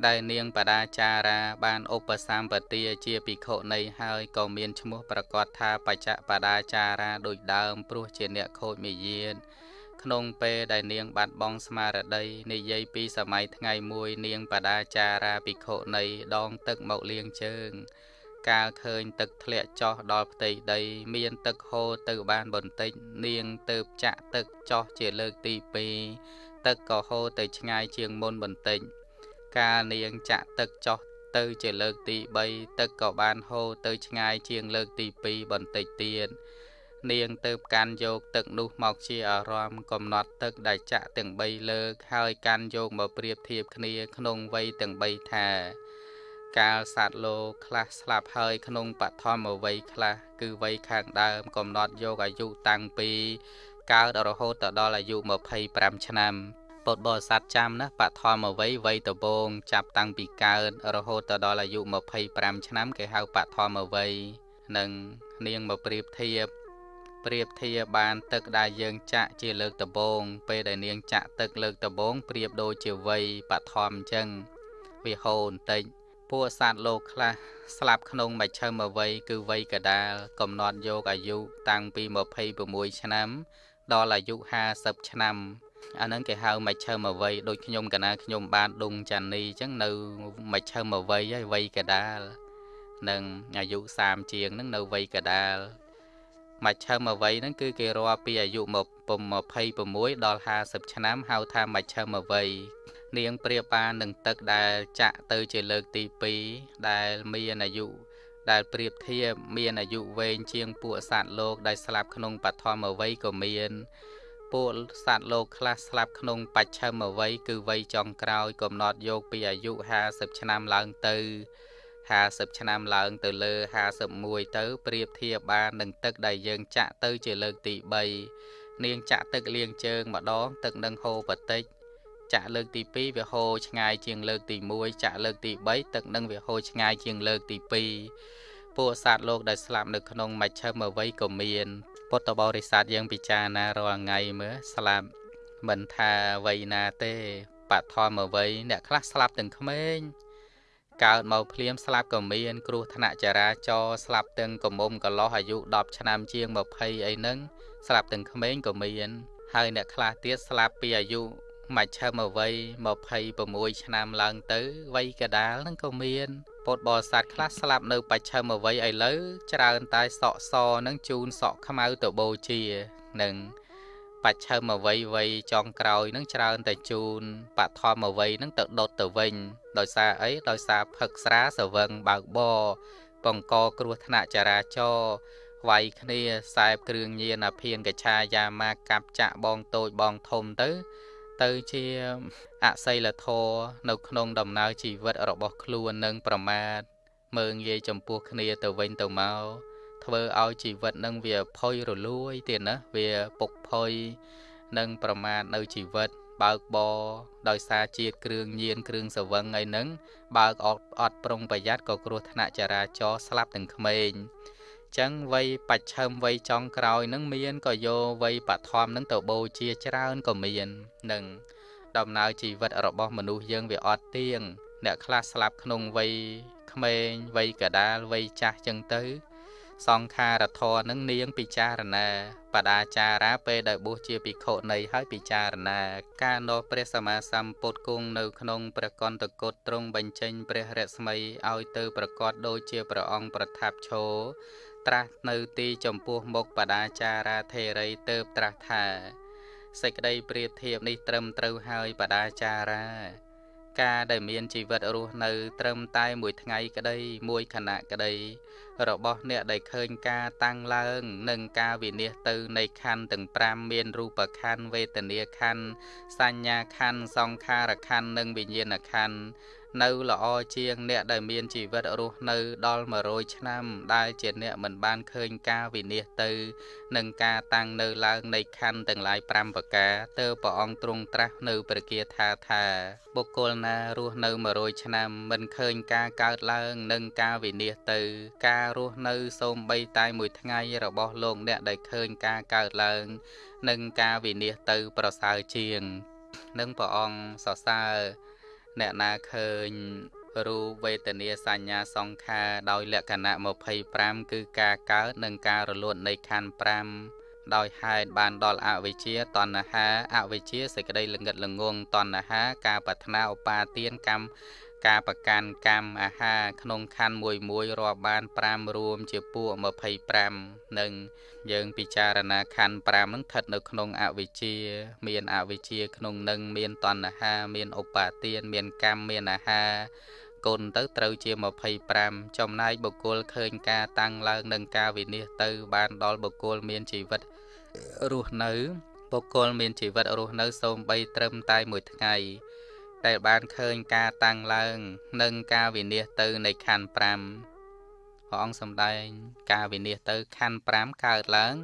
ដែលនាងបដាចារាបានឧបសម្បទាជាភិក្ខុនៃហើយក៏មានឈ្មោះប្រកាសថាបច្ចៈបដាចារាដូចដើមព្រោះជាអ្នកខូចមាយាទក្នុងពេលដែលនាងបាត់បង់ស្មារតីនិយាយពីសម័យថ្ងៃមួយនាងបដាចារាភិក្ខុនៃដងទឹកមកលាងជើង កាលឃើញទឹកធ្លាក់ចុះដល់ផ្ទៃដី មានទឹកហូរទៅបានបន្តិច នាងទៅចាក់ទឹកចុះជាលើកទី2ទឹកក៏ហូរទៅឆ្ងាយជាងមុនបន្តិច កាលនាងចាក់ទឹកចុះទៅជាលើកទី3ទឹកក៏បានហូរទៅឆ្ងាយជាងលើកទី2បន្តិចទៀតនាងទៅកាន់យកទឹកនោះមកជាអារម្មណ៍កំណត់ទឹកដែលចាក់ទាំង3លើកហើយកាន់យកមកប្រៀបធៀបគ្នាក្នុងវ័យទាំង3ថា កាលសត្វលោកខ្លះស្លាប់ហើយក្នុងបឋមវ័យខ្លះគឺវ័យខាងដើម កំណត់យកអាយុតាំងពីកើតរហូតទៅដល់អាយុ25ឆ្នាំពុទ្ធបរិស័ទចាំណាបឋមវ័យវ័យដំបូងចាប់តាំងពីកើតរហូតទៅដល់អាយុ25ឆ្នាំគេហៅបឋមវ័យនិងនាងមកប្រៀបធៀបប្រៀបធៀបបានទឹកដែលយើងចាក់ជាលើកដំបូងពេលដែលនាងចាក់ទឹកលើកដំបូងប្រៀបដូចជាវ័យបឋមអញ្ចឹងវាហូរបន្តិច ពួកសត្វលោកខ្លះស្លាប់ក្នុងមជ្ឈមវ័យគឺវ័យកដាល កំណត់យកអាយុតាំងពី26ឆ្នាំ ដល់អាយុ50ឆ្នាំអាហ្នឹងគេហៅមជ្ឈមវ័យដូចខ្ញុំកណាខ្ញុំបានដុងចានីអញ្ចឹងនៅមជ្ឈមវ័យហើយវ័យកដាល និងអាយុ30ជាងហ្នឹងនៅវ័យកដាល មជ្ឈមវ័យហ្នឹងគឺគេរាប់ពីអាយុ26ដល់50ឆ្នាំហៅថាមជ្ឈមវ័យនាងប្រៀបបាននឹងទឹកដែលចាក់ទៅជាលើកទី2ដែលមានអាយុដែលប្រៀបធៀបមានអាយុវែងជាងពួកសត្វលោកដែលស្លាប់ក្នុងបឋមវ័យក៏មានពួកសត្វលោកខ្លះស្លាប់ក្នុងបច្ឆមវ័យគឺវ័យចុងក្រោយកំណត់យកពីអាយុ50ឆ្នាំឡើងទៅ 50ឆ្នាំឡើងទៅលើ51ទៅប្រៀបធៀបបាននឹងទឹកដែលយើងចាក់ទៅជាលើកទី3នាងចាក់ទឹកលាងជើងម្ដងទឹកនឹងហូរបតិចចាក់លើកទី2វាហូរឆ្ងាយជាងលើកទី1ចាក់លើកទី3ទឹកនឹងវាហូរឆ្ងាយជាងលើកទី2ពួកសត្វលោកដែលស្លាប់នៅក្នុងមជ្ឈមវ័យក៏មានពុទ្ធបរិស័ទយើងពិចារណារាល់ថ្ងៃមើលស្លាប់មិនថាវ័យណាទេបឋមវ័យអ្នកខ្លះស្លាប់ទាំងក្មេង កើតមកភ្លាមស្លាប់ក៏មាន គ្រោះថ្នាក់ចរាចរណ៍ស្លាប់ទាំងកមុំកលោះអាយុ10ឆ្នាំជាង20អីហ្នឹងស្លាប់ទាំងក្មេងក៏មានហើយអ្នកខ្លះទៀតស្លាប់ពីអាយុមជ្ឈមវ័យ26ឆ្នាំឡើងទៅវ័យកដាលហ្នឹងក៏មានពុទ្ធបរិស័ទខ្លះស្លាប់នៅបច្ឆិមវ័យឥឡូវច្រើនតែសក់សនឹងជូនសក់ខ្មៅទៅបូជានឹងបច្ឆិមវ័យវ័យចុងក្រោយនឹងច្រើនតែជូនបឋមវ័យនឹងទៅដុតទៅវិញ ដោយសារអីដោយសារផឹកស្រាសវឹងបើកបបង្កគ្រោះថ្នាក់ចរាចរណ៍វាយគ្នាខ្សែបគ្រឿងញៀនអាភៀនកឆាយាមាកាប់ចាក់បងតូចបងធំទៅ ទៅជាអសីលធរនៅក្នុងដំណើរជីវិតរបស់ខ្លួននឹងប្រមាទមើងងាយចំពោះគ្នាទៅវិញទៅមកធ្វើឲ្យជីវិតនឹងវាផុយរលួយទៀតណាវាពុកផុយនឹងប្រមាទនៅជីវិត បើកបរដោយសារជាតិគ្រឿងញៀនគ្រឿងសវឹងអីហ្នឹងបើកអត់អត់ប្រុងប្រយ័ត្នក៏គ្រោះថ្នាក់ចរាចរណ៍ស្លាប់ទាំងក្មេងចឹងវ័យបច្ឆិមវ័យចុងក្រោយនឹងមានក៏យកវ័យបឋមនឹងទៅបូជាច្រើនក៏មាននឹងដំណើរជីវិតរបស់មនុស្សយើងវាអត់ទៀងអ្នកខ្លះស្លាប់ក្នុងវ័យក្មេងវ័យកដាលវ័យចាស់ចឹងទៅ សង្ខារធរនឹងនាងពិចារណាបដាចារាពេលដែលបួសជាភិក្ខុនៃហើយពិចារណា ការនោះព្រះសម្មាសម្ពុទ្ធគង់នៅក្នុងព្រះកន្តកុតទ្រង់បញ្ចេញព្រះរស្មីឲ្យទៅប្រកាសដូចជាព្រះអង្គប្រថាប់ឈរត្រាស់នៅទីចំពោះមុខបដាចារាធេរីទៅត្រាស់ថាសេចក្តីប្រៀបធៀបនេះត្រឹមត្រូវហើយបដាចារា ការដែលមានជីវិតរស់នៅត្រឹមតែមួយថ្ងៃក្តីមួយខណៈក្តីរបស់អ្នកដែលឃើញការតាំងឡើងនិងការវិនិច្ឆ័យទៅនៃខណ្ឌទាំង5មានរូបខណ្ឌវេទនាខណ្ឌសញ្ញាខណ្ឌសង្ខារខណ្ឌនិងវិញ្ញាណខណ្ឌ នៅល្អជាងអ្នកដែលមានជីវិតរស់នៅដល់100ឆ្នាំដែលជាអ្នកមិនបានឃើញការវិនិច្ឆ័យទៅនិងការតាំងនៅឡើងនៃខណ្ឌទាំងឡាយ5ប្រការទើបព្រះអង្គទ្រង់ត្រាស់នៅព្រះគាថាថាបុគ្គលណារស់នៅ100ឆ្នាំមិនឃើញការកើតឡើងនិងការវិនិច្ឆ័យទៅ ការរស់នៅសូម្បីតែមួយថ្ងៃរបស់លោកអ្នកដែលឃើញការកើតឡើង និងការវិនិច្ឆ័យទៅប្រសើរជាងនឹងព្រះអង្គសរសើរ អ្នកណាឃើញរូបវេទនាសញ្ញាសង្ខារដោយលក្ខណៈ25គឺការកើតនិងការរលត់នៃខណ្ឌ5ដោយហេតុបានដល់អវិជ្ជាតណ្ហាអវិជ្ជាសេចក្តីល្ងិតល្ងងតណ្ហា ការប្រាថ្នាឧបាទានកម្ម ការប្រកាន់កម្មអាហារក្នុងខណ្ឌមួយមួយរាប់បាន5រួមជាពួក25និងយើងពិចារណាខណ្ឌ5នឹងស្ថិតនៅក្នុងអវិជ្ជា មានអវិជ្ជាក្នុងនឹងមានតណ្ហា មានឧបាទាន មានកម្មមានអាហារគុណទៅត្រូវជា25ចំណែកបុគ្គលឃើញការតាំងឡើងនិងការវិនិច្ឆ័យទៅ បានដល់បុគ្គលមានជីវិតរស់នៅបុគ្គលមានជីវិតរស់នៅសូម្បីត្រឹមតែមួយថ្ងៃ ដែលបានឃើញការតាំងឡើង និងការវិនិច្ឆ័យទៅនៃខណ្ឌ5ព្រះអង្គសម្ដែង ការវិនិច្ឆ័យទៅខណ្ឌ5កើតឡើង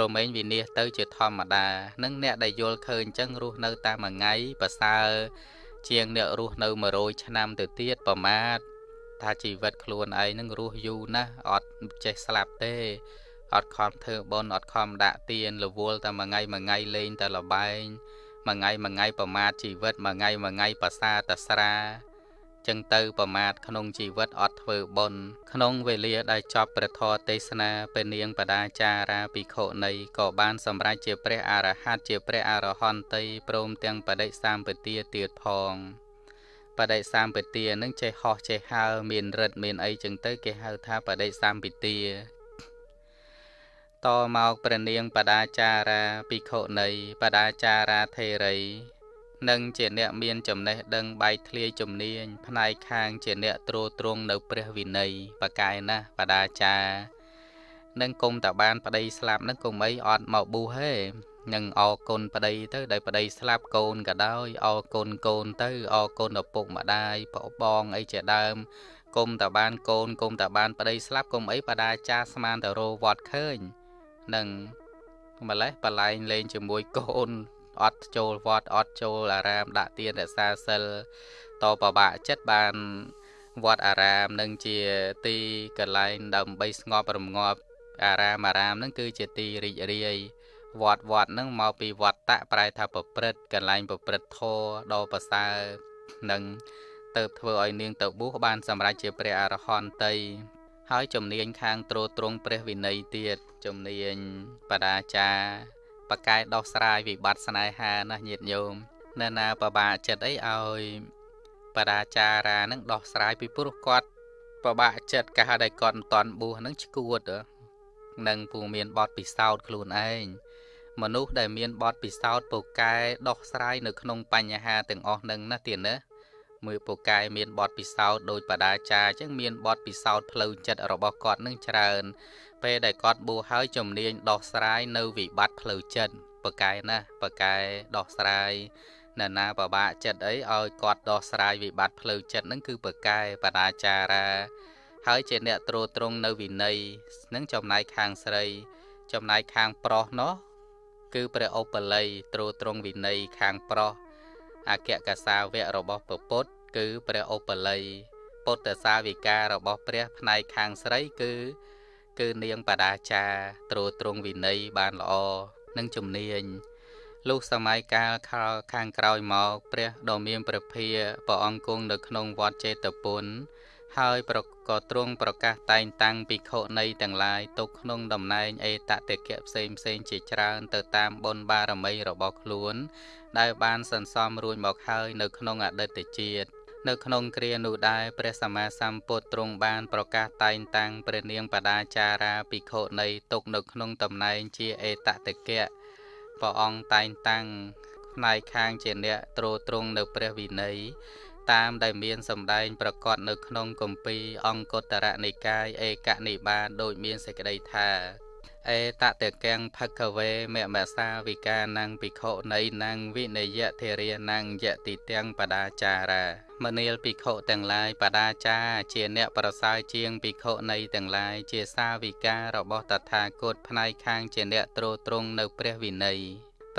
រមែងវិនិច្ឆ័យទៅជាធម្មតានឹងអ្នកដែលយល់ឃើញចឹងរស់នៅតាមមួយថ្ងៃប្រសើរជាងអ្នករស់នៅ100ឆ្នាំទៅទៀតប្រមាទថាជីវិតខ្លួនឯងនឹងរស់យូរណាស់អត់ចេះស្លាប់ទេអត់ខំធ្វើបុណ្យអត់ខំដាក់ទៀនរវល់តែមួយថ្ងៃមួយថ្ងៃលេងតែលបែង មួយថ្ងៃមួយថ្ងៃប្រមាថជីវិតមួយថ្ងៃមួយថ្ងៃប្រសាតស្រាចឹងទៅប្រមាថក្នុងជីវិតអត់ធ្វើបុណ្យក្នុងវេលាដែលចប់ព្រះធម៌ទេសនាពេលនាងបដាចារាភិក្ខុនីក៏បានសម្រេចជាព្រះអរហន្តជាព្រះអរហន្តីព្រមទាំងបដិសម្បទាទៀតផងបដិសម្បទានឹងចេះហោះចេះហើរមានរិទ្ធមានអីចឹងទៅគេហៅថាបដិសម្បទា តមកព្រះនាងបដាចារាភិក្ខុនីបដាចារាធេរីនិងជាអ្នកមានចំណេះដឹងបែកធ្លាយជំនាញផ្នែកខាងជាអ្នកត្រួតត្រងនៅព្រះវិន័យបកាយណាស់បដាចានឹងគុំតាបានប្តីស្លាប់នឹងគុំអីអត់មកប៊ូហេនឹងអរគុណប្តីទៅដែលប្តីស្លាប់កូនក៏ដោយអរគុណកូនទៅអរគុណឪពុកម្ដាយប្អូនបងអីជាដើមគុំតាបានកូនគុំតាបានប្តីស្លាប់គុំអីបដាចាស្មានទៅរវត្តឃើញ នឹងម្លេះបលែងលេងជាមួយកូនអត់ចូលវត្តអត់ចូលអារាមដាក់ទានរក្សាសិលតបបាក់ចិត្តបានវត្តអារាមនឹងជាទីកន្លែងដើម្បីស្ងប់រងាប់អារាមអារាមនឹងគឺជាទីរីករាយវត្តវត្តនឹងមកពីវត្តតៈប្រែថាប្រព្រឹត្តកន្លែងប្រព្រឹត្តធម៌ដ៏ប្រសើរនឹងទៅធ្វើឲ្យនាងទៅបួសបានសម្រេចជាព្រះអរហន្តីហើយជំនាញខាងត្រួតត្រងព្រះវិន័យទៀត ជំនាញបដាចាបកែដោះស្រាយវិបត្តិស្នេហាណាញាតិញោមនៅណាបបាចិត្តអីឲ្យបដាចារានឹងដោះស្រាយពីព្រោះគាត់ពិបាកចិត្តកាលដែលគាត់មិនតាន់បួសហ្នឹងឈួតនឹងពូមានបទពិសោធន៍ខ្លួនឯងមនុស្សដែលមានបទពិសោធន៍ពូកែដោះស្រាយនៅក្នុងបញ្ហាទាំងអស់ហ្នឹងណាទៀតណាមើលពូកែមានបទពិសោធន៍ដោយបដាចារអញ្ចឹងមានបទពិសោធន៍ផ្លូវចិត្តរបស់គាត់នឹងច្រើន ពេលដែលគាត់បួសហើយជំនាញដោះស្រាយនៅវិបត្តិផ្លូវចិត្តពូកែណាពូកែដោះស្រាយណានាបបាក់ចិត្តអីឲ្យគាត់ដោះស្រាយវិបត្តិផ្លូវចិត្តហ្នឹងគឺពូកែបដាចារាហើយជាអ្នកត្រួតត្រងនៅវិន័យនឹងចំណែកខាងស្រី ចំណែកខាងប្រុសនោះគឺព្រះឧបល័យត្រួតត្រងវិន័យខាងប្រុសអគ្គកសាវៈរបស់ពពុទ្ធគឺព្រះឧបល័យពុទ្ធសាវិការបស់ព្រះផ្នែកខាងស្រីគឺ គឺនាងបដាចាត្រួតត្រងវិន័យបានល្អនិងជំនាញលុះសម័យកាលខាងក្រោយមកព្រះដ៏មានព្រះភាព្រះអង្គគង់នៅក្នុងវត្តចេតពុនហើយប្រក៏ទ្រង់ប្រកាសតែងតាំងភិក្ខុនៃទាំងឡាយទុកក្នុងតំណែងអេតតេកៈផ្សេងផ្សេងជាច្រើនទៅតាមបុណ្យបារមីរបស់ខ្លួន ដែលបានសន្សំរួចមកហើយនៅក្នុងអតីតជាតិ នៅក្នុងគ្រានោះដែរព្រះសម្មាសម្ពុទ្ធទ្រង់បានប្រកាសតែងតាំងព្រះនាងបដាចារាភិក្ខុនៃទុកនៅក្នុងតំណែងជាអេតតេកៈព្រះអង្គតែងតាំងផ្នែកខាងជាអ្នកត្រួតត្រងនៅព្រះវិន័យតាមដែលមានសម្ដែងប្រកាសនៅក្នុងគម្ពីរអង្គតរនិកាយឯកនិបាតដូចមានសេចក្តីថាអេតតកੰភកវេមមសាវិកានੰភិក្ខុនៃនੰវិនយធិរានੰយតិទាំងបដាចារា មនាលភិក្ខុទាំងឡាយបដាចាជាអ្នកប្រសើរជាងភិក្ខុនៃទាំងឡាយជាសាវិការបស់តថាគតផ្នែកខាងជាអ្នកត្រួតត្រងនៅព្រះវិន័យ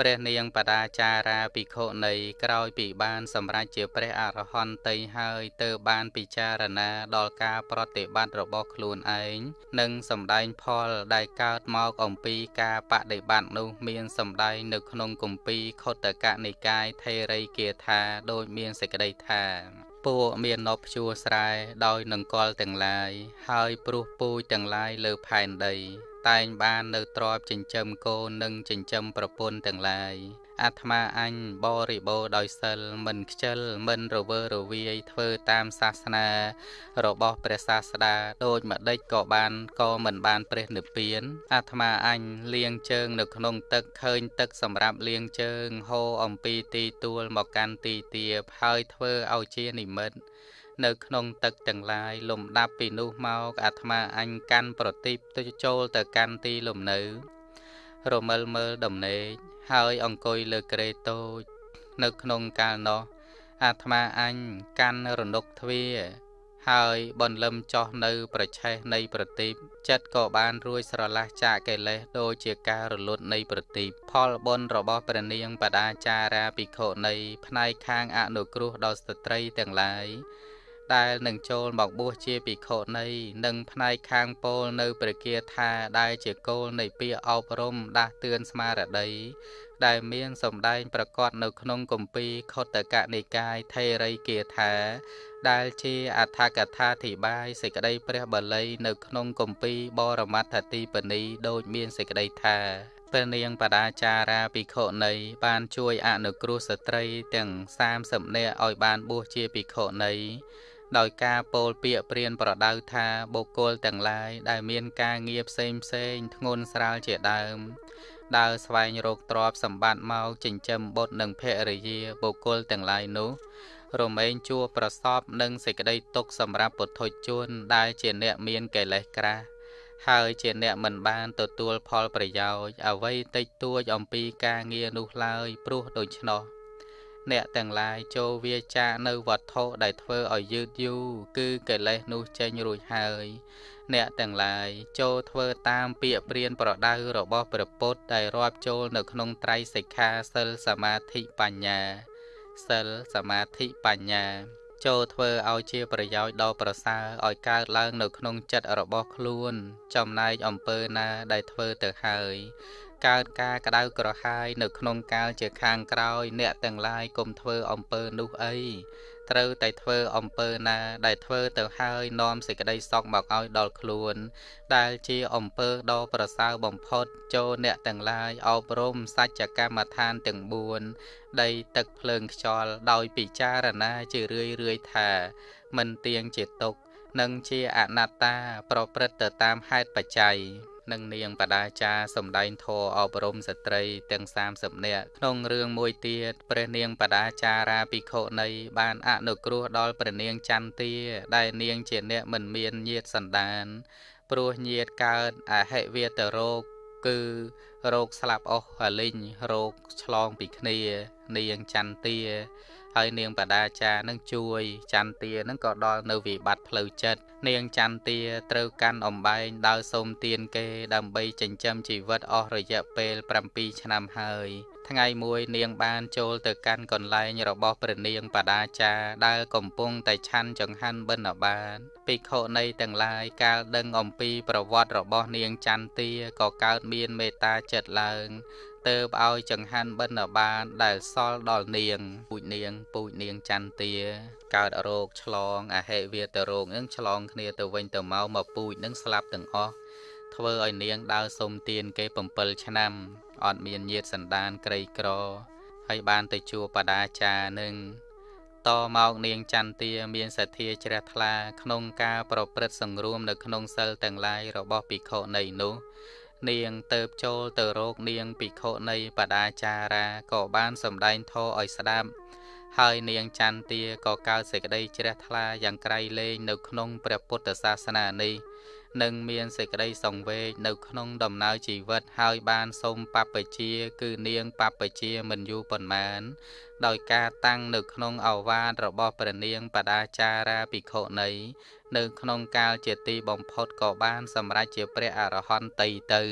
ព្រះនាងបដាចារាភិក្ខុនៃក្រោយពីបានសម្រេចជាព្រះអរហន្តីហើយទើបបានពិចារណាដល់ការប្រតិបត្តិរបស់ខ្លួនឯងនិងសម្ដែងផលដែលកើតមកអំពីការបដិបត្តិនោះមានសម្ដែងនៅក្នុងគម្ពីរខុទ្ទកនិកាយថេរីគាថាដោយមានសេចក្តីថាពួកមាននប់ជួស្រែដោយនឹងកលទាំងឡាយហើយព្រោះពូជទាំងឡាយលើផែនដី តែងបាននៅទ្របចិញ្ចឹមកូននិងចិញ្ចឹមប្រពន្ធទាំងឡាយអាត្មាអញបរិបូរដោយសិលមិនខ្ជិលមិនរវើរវាយធ្វើតាមសាសនា របស់ព្រះសាស្តាដូចម្ដេចក៏បានក៏មិនបានព្រះនិព្វានអាត្មាអញលាងជើង នៅក្នុងទឹកឃើញទឹកសម្រាប់លាងជើងហូរអំពីទីទួលមកកាន់ទីទាបហើយធ្វើឲ្យជានិមិត្ត នៅក្នុងទឹកទាំងឡាយលំដាប់ពីនោះមកអាត្មាអញកាន់ប្រទីបទៅចូលទៅកាន់ទីលំនៅ រមិលមើលដំណេកហើយអង្គុយលើក្រេតូច នៅក្នុងកាលនោះអាត្មាអញកាន់រនុកទ្វាហើយបន្លឹមចោះនៅ ប្រឆេះនៃប្រទីបចិត្តក៏បានរួចស្រឡះចាកកិលេសដូចជាការរលត់នៃប្រទីបផលបុណ្យរបស់ព្រះនាងបដាចារាភិក្ខុនៃផ្នែកខាងអនុគ្រោះដល់ស្ត្រីទាំងឡាយ ដែលនឹងចូលមកបួសជាភិក្ខុនៃនិងផ្នែកខាងពោលនៅព្រះគាថាដែលជាគោលនៃពាក្យអប់រំដាស់តឿនស្មារតីដែលមានសម្ដែងប្រកាសនៅក្នុងគម្ពីរខុទ្ទកនិកាយថេរីគាថា ដែលជាអដ្ឋកថាធិបាយសេចក្តីព្រះបាលីនៅក្នុងគម្ពីរបរមត្ថទីបនីដូចមានសេចក្តីថាព្រះនាងបដាចារាភិក្ខុនៃបានជួយអនុគ្រោះស្ត្រីទាំង30នាក់ឲ្យបានបួសជាភិក្ខុនៃ ដោយការពោលពាក្យព្រានប្រដៅថាបុគ្គលទាំងឡាយដែលមានការងារផ្សេងផ្សេងធ្ងន់ស្រាលជាដើមដើរស្វែងរកទ្រព្យសម្បត្តិមកចិញ្ចឹមបុត្រនិងភរិយាបុគ្គលទាំងឡាយនោះរមែងជួប្រសពនឹងសេចក្តីទុកសម្រាប់ពុទ្ធជនដែលជាអ្នកមានកិលេសក្រាស់ហើយជាអ្នកមិនបានទទួលផលប្រយោជន៍អ្វីតិចតួចអំពីការងារនោះឡើយព្រោះដូច្នោះ អ្នកទាំងឡាយចូលវាចានៅវត្ថុដែលធ្វើឲ្យយឺតយូរគឺកិលេសនោះចេញរួចហើយ អ្នកទាំងឡាយចូលធ្វើតាមពាក្យព្រានប្រដៅរបស់ព្រះពុទ្ធដែលរាប់ចូលនៅក្នុងត្រៃសិក្ខាសិលសមាធិបញ្ញាសិលសមាធិបញ្ញា ចូលធ្វើឲ្យជាប្រយោជន៍ដ៏ប្រសើរឲ្យកើតឡើងនៅក្នុងចិត្តរបស់ខ្លួន ចំណែកអំពើណាដែលធ្វើទៅហើយ កើតការក្តៅក្រហាយនៅក្នុងកាលជាខាងក្រោយ អ្នកទាំងឡាយកុំធ្វើអំពើនោះអីត្រូវតែធ្វើអំពើណាដែលធ្វើទៅហើយនាំសេចក្តីសុខមកឲ្យដល់ខ្លួន ដែលជាអំពើដ៏ប្រសើរបំផុតចូលអ្នកទាំងឡាយអប់រំសច្ចកម្មដ្ឋានទាំង4ដីទឹកភ្លើងខ្យល់ដោយពិចារណាជារឿយរឿយថា មិនទៀងជាទុកនិងជាអនត្តាប្រព្រឹត្តទៅតាមហេតុបច្ច័យ និងនាងបដាចាសំដែងធរអប់រំស្ត្រីទាំង30នាក់ក្នុងរឿងមួយទៀតព្រះនាងបដាចារាភិក្ខុនីបានអនុគ្រោះដល់ព្រះនាងចន្ទាដែលនាងជាអ្នកមិនមានញាតសន្តាន ព្រោះញាតកើតអហិវេតរោគគឺរោគស្លាប់អស់អលិញរោគឆ្លងពីគ្នា នាងចន្ទា ហើយនាងបដាចានឹងជួយចន្ទានឹងក៏ដល់នៅវិបត្តិផ្លូវចិត្តនាងចន្ទាត្រូវកាន់អំបែងដើរសូមទានគេដើម្បីចិញ្ចឹមជីវិតអស់រយៈពេល7ឆ្នាំហើយថ្ងៃមួយនាងបានចូលទៅកាន់កន្លែងរបស់ព្រះនាងបដាចាដែលកំពុងតែឆាន់ចង្ហាន់បិណ្ឌបាតភិក្ខុនៃទាំងឡាយកាលដឹងអំពីប្រវត្តិរបស់នាងចន្ទាក៏កើតមានមេត្តាចិត្តឡើង ទៅឲ្យចង្ហាន់បិណ្ឌបាតដែលសល់ដល់នាង ពូជនាងពូជនាងចន្ទាកើតរោគឆ្លងអហិវាទរោគនឹងឆ្លងគ្នាទៅវិញទៅមកមកពូជនឹងស្លាប់ទាំងអស់ធ្វើឲ្យនាងដើរសុំទានគេ7ឆ្នាំអត់មានញាតសន្តានក្រីក្រហើយបានទៅជួបបដាចារនឹងតមកនាងចន្ទាមានសទ្ធាជ្រះថ្លាក្នុងការប្រព្រឹត្តសង្រួមនៅក្នុងសិលទាំងឡាយរបស់ភិក្ខុនៃនោះ នាងទៅចូលទៅរោគនាងភិក្ខុនៃបដាចារាក៏បានសម្ដែងធម៌ឲ្យស្ដាប់ហើយនាងចន្ទាក៏កើតសេចក្តីជ្រះថ្លាយ៉ាងក្រៃលែងនៅក្នុងព្រះពុទ្ធសាសនានេះ និងមានសេចក្តីសង្វេគនៅក្នុងដំណើរជីវិតហើយបានសូមបព្វជាគឺនាងបព្វជាមិនយូរប៉ុន្មាន ដោយការតាំងនៅក្នុងអវាទរបស់ព្រះនាងបដាចារាភិក្ខុនីនៅក្នុងកាលជាទីបំផុតក៏បានសម្រេចជាព្រះអរហន្តតីទៅ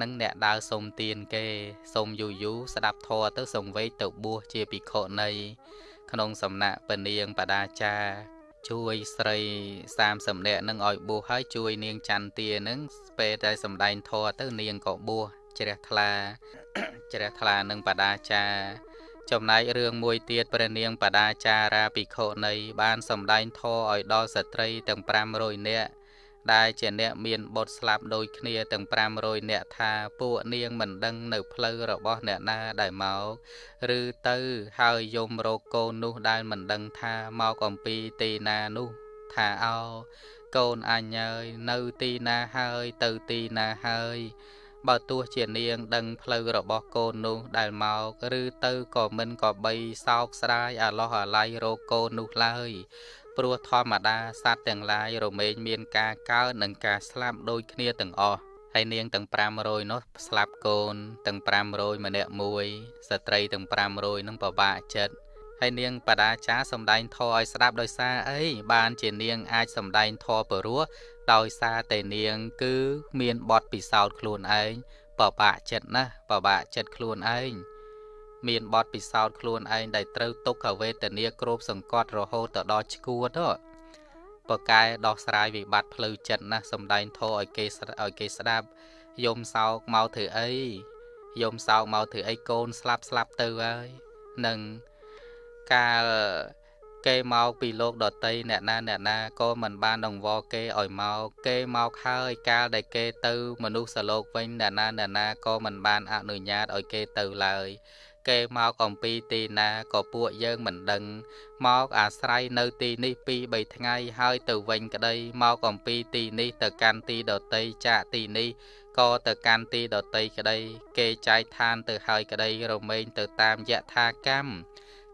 នឹងអ្នកដើរសុំទានគេសុំយូរយូរស្ដាប់ធម៌ទៅសង្វេគទៅបួសជាភិក្ខុនីក្នុងសំណាក់ពនាងបដាចា ជួយស្រី30នាក់នឹងឲ្យបួសហើយជួយនាងចន្ទានឹងពេលតែសំដែងធម៌ទៅនាងក៏បួសជ្រះថ្លាជ្រះថ្លានឹងបដាចាចំណែករឿងមួយទៀតព្រះនាងបដាចារាភិក្ខុនីបានសម្ដែងធម៌ឲ្យដល់ស្ត្រីទាំង500នាក់ ដែលជាអ្នកមានបុត្រស្លាប់ដូចគ្នាទាំង500នាក់ថាពួកនាងមិនដឹងនៅផ្លូវរបស់អ្នកណាដែលមកឬទៅហើយយមរកកូននោះដែលមិនដឹងថាមកអំពីទីណានោះថាអោកូនអញហើយនៅទីណាហើយទៅទីណាហើយបើទោះជានាងដឹងផ្លូវរបស់កូននោះដែលមកឬទៅក៏មិនក៏បីសោកស្ដាយអាឡោះអាល័យរកកូននោះឡើយព្រោះធម្មតាសត្វទាំងឡាយរមែងមានការកើតនិងការស្លាប់ដូចគ្នាទាំងអស់ហើយនាងទាំង500នោះស្លាប់កូនទាំង500ម្នាក់មួយស្ត្រីទាំង500នឹងពិបាកចិត្តហើយនាងបដាចាសំដែងធរឲ្យស្ដាប់ដោយសារអីបានជានាងអាចសំដែងធរពរោះដោយសារតែនាងគឺមានបទពិសោធន៍ខ្លួនឯងពិបាកចិត្តណាស់ពិបាកចិត្តខ្លួនឯង មានបទពិសោធន៍ខ្លួនឯងដែលត្រូវទុក្ខវេទនាគ្របសង្កត់រហូតទៅដល់ឈួតទៅបកែដោះស្រាយវិបត្តិផ្លូវចិត្តណាស់សំដែងធោឲ្យគេឲ្យគេស្ដាប់យំសោកមកធ្វើអីយំសោកមកធ្វើអីកូនស្លាប់ស្លាប់ទៅហើយនឹងកាលគេមកពីលោកដតីអ្នកណាអ្នកណាក៏មិនបានដង្វល់គេឲ្យមកគេមកហើយកាលដែលគេទៅមនុស្សសលោកវិញអ្នកណាអ្នកណាក៏មិនបានអនុញ្ញាតឲ្យគេទៅឡើយ គេមកអំពីទីណាក៏ពួកយើងមិនដឹង មកអាស្រ័យនៅទីនេះពីរ3ថ្ងៃហើយទៅវិញក្តីមកអំពីទីនេះទៅកាន់ទីដតីចាកទីនេះក៏ទៅកាន់ទីដតីក្តី គេចែកឋានទៅហើយក្តីរមែងទៅតាមយថាកម្ម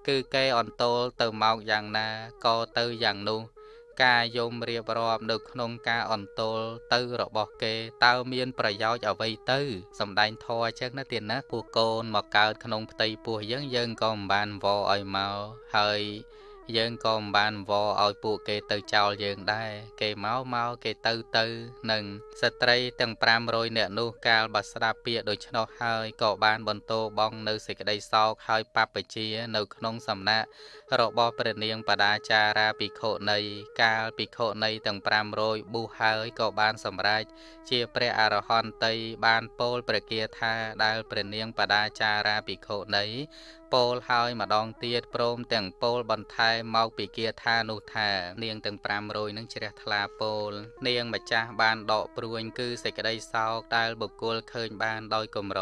គឺគេអន្តោលទៅមកយ៉ាងណាក៏ទៅយ៉ាងនោះ ការយំរៀបរាប់នៅក្នុងការអន្ទល់ទៅរបស់គេតើមានប្រយោជន៍អ្វីទៅសំដែងធរអញ្ចឹងណាទៀតណាពួកកូនមកកើតក្នុងផ្ទៃពោះយើងយើងក៏មិនបានវល់ឲ្យមកហើយ យើងក៏មិនបានវល់ឲ្យពួកគេទៅចោលយើងដែរគេមកមកគេទៅទៅនឹងស្ត្រីទាំង500នាក់នោះកាលបើស្ដាប់ពាក្យដូច្នោះហើយក៏បានបន្តបងនៅសេចក្តីសោកហើយបព្វជិនៅក្នុងសំណាក់របស់ព្រះនាងបដាចារាភិក្ខុនីកាលភិក្ខុនីទាំង500ប៊ូហើយក៏បានសម្រេចជាព្រះអរហន្តីបានពោលព្រះគាថាដែលព្រះនាងបដាចារាភិក្ខុនីពោលហើយម្ដងទៀតព្រមទាំងពោលបន្ថែមមកពីគាថានោះថា នាងទាំង500នឹងជ្រះថ្លាពោល នាងម្ចាស់បានដកព្រួញគឺសេចក្តីសោកដែលបុគ្គលឃើញបានដោយកំរ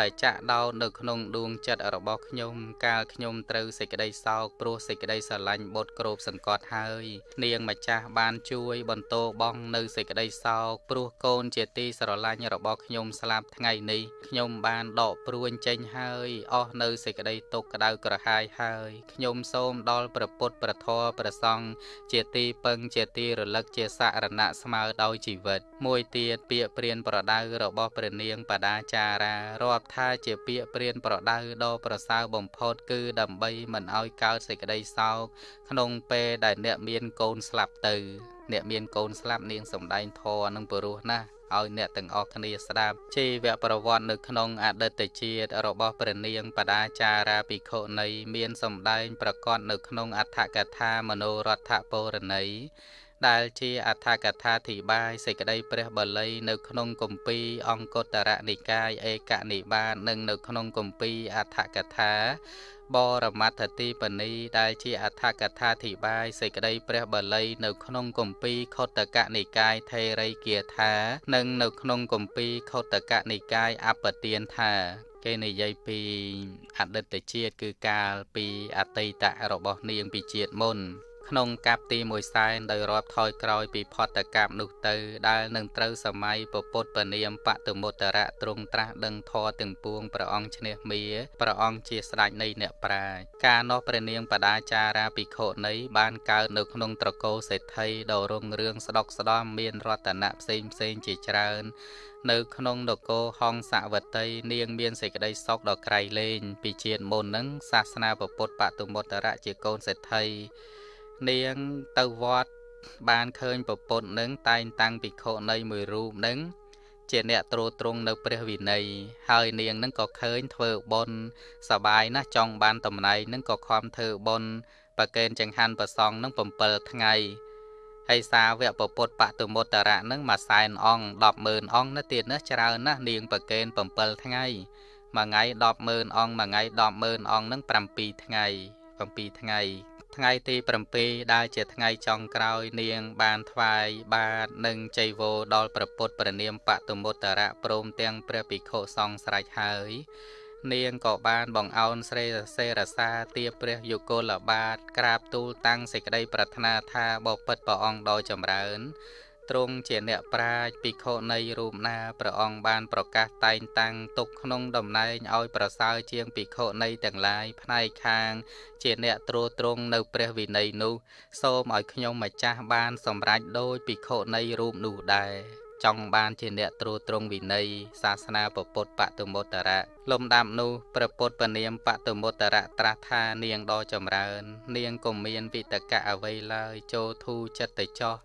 ដែលចាក់ដោតនៅក្នុងដួងចិត្តរបស់ខ្ញុំកាលខ្ញុំត្រូវសេចក្តីសោកព្រោះសេចក្តីស្រឡាញ់បុត្រគ្របសង្កត់ហើយ នាងម្ចាស់បានជួយបន្តបងនៅសេចក្តីសោកព្រោះកូនជាទីស្រឡាញ់របស់ខ្ញុំស្លាប់ថ្ងៃនេះខ្ញុំបានដកព្រួញចេញហើយអស់នៅសេចក្តីទុក្ខក្តៅក្រហាយហើយខ្ញុំសូមដល់ព្រះពុទ្ធព្រះធម៌ព្រះសង្ឃជាទីពឹងជាទីរលឹកជាសរណៈស្មើដោយជីវិត មួយទៀតពាក្យព្រានប្រដៅរបស់ព្រះនាងបដាចារារាប់ថាជាពាក្យព្រានប្រដៅដ៏ប្រសើរបំផុតគឺដើម្បីមិនឲ្យកើតសេចក្តីសោកក្នុងពេលដែលអ្នកមានកូនស្លាប់ទៅ អ្នកមានកូនស្លាប់នាងសំដែងធរនឹងពរោះណាស់ ឲ្យអ្នកទាំងអស់គ្នាស្ដាប់ជីវប្រវត្តិនៅក្នុងអតីតជាតិរបស់ព្រះនាងបដាចារាភិក្ខុនីមានសម្ដែងប្រកបនៅក្នុងអដ្ឋកថាមនោរដ្ឋពរណីដែលជាអដ្ឋកថាធិបាយសេចក្តីព្រះបាលីនៅក្នុងគម្ពីរអង្គតរនិកាយឯកនិបាតនិងនៅក្នុងគម្ពីរអដ្ឋកថា បរមត្ថទីបនីដែលជាអដ្ឋកថាធិបាយសេចក្តីព្រះបាលីនៅក្នុងគម្ពីរខុទ្ទកនិកាយថេរីគាថា និងនៅក្នុងគម្ពីរខុទ្ទកនិកាយអបទានថាគេនិយាយពីអតីតជាតិគឺកាលពីអតីតរបស់នាងពីជាតិមុន ក្នុងកាប់ទី1សែនដោយរាប់ថយក្រោយពីផតកម្មនោះទៅដែលនឹងត្រូវសម័យពពុទ្ធពនាមបតមុត្តរៈទ្រង់ត្រាស់ដឹងធរទាំងពួងព្រះអង្គឈ្នះមាព្រះអង្គជាស្ដេចនៃអ្នកប្រាជ្ញកាលនោះព្រះនាងបដាចារាភិក្ខុនីបានកើតនៅក្នុងត្រកូលសេដ្ឋីដ៏រុងរឿងស្ដុកស្ដំមានរតនៈផ្សេងផ្សេងជាច្រើននៅក្នុងនគរហង្សវតី នាងមានសេចក្តីសុខដ៏ក្រៃលែងពីជាតិមុននឹងសាសនាពុទ្ធបតុមុត្តរៈជាកូនសេដ្ឋី នាងទៅវត្តបានឃើញប្រពន្ធនឹងតែងតាំងភិក្ខុនៃមួយរូបនឹងជាអ្នកត្រួតត្រងនៅព្រះវិន័យហើយនាងនឹងក៏ឃើញធ្វើបុណ្យសបាយណាស់ចង់បានតំណែងនឹងក៏ខំធ្វើបុណ្យប្រកេនចង្ហាន់ប្រសងនឹង7ថ្ងៃហើយសាវកពពុទ្ធបតុមុត្តរៈនឹងមួយសែនអង្គ100000អង្គណាទៀតណាច្រើនណាស់នាងប្រកេន7ថ្ងៃមួយថ្ងៃ100000អង្គមួយថ្ងៃ100000អង្គនឹង7ថ្ងៃ7ថ្ងៃ ថ្ងៃទី7ដែលជាថ្ងៃចុងក្រោយនាង បានថ្វាយបាតនិងចៃវរដល់ព្រះពុទ្ធព្រះនាមបតុមុត្តរៈព្រមទាំងព្រះភិក្ខុសង្ឃស្រេចហើយ នាងក៏បានបងអោនស្រីសេរសាទាព្រះយុគលបាទក្រាបទូលតាំងសេចក្តីប្រាថ្នាថាបបិទ្ធព្រះអង្គដ៏ចម្រើន ទ្រង់ជាអ្នកប្រាជ្ញភិក្ខុនៃរូបណាព្រះអង្គបានប្រកាសតែងតាំងទុកក្នុងតំណែងឲ្យប្រសើរជាងភិក្ខុនៃទាំងឡាយផ្នែកខាង ជាអ្នកត្រួតត្រងនៅព្រះវិន័យនោះ សូមឲ្យខ្ញុំម្ចាស់បានសម្រេចដោយភិក្ខុនៃរូបនោះដែរចង់បានជាអ្នកត្រួតត្រងវិន័យសាសនាពុទ្ធបតុមុត្តរៈលំដាប់នោះព្រះពុទ្ធពនាមបតុមុត្តរៈត្រាស់ថានាងដ៏ចម្រើន នាងក៏មានវិតកៈអ្វីឡើយចូលធូចិត្តទៅចោះ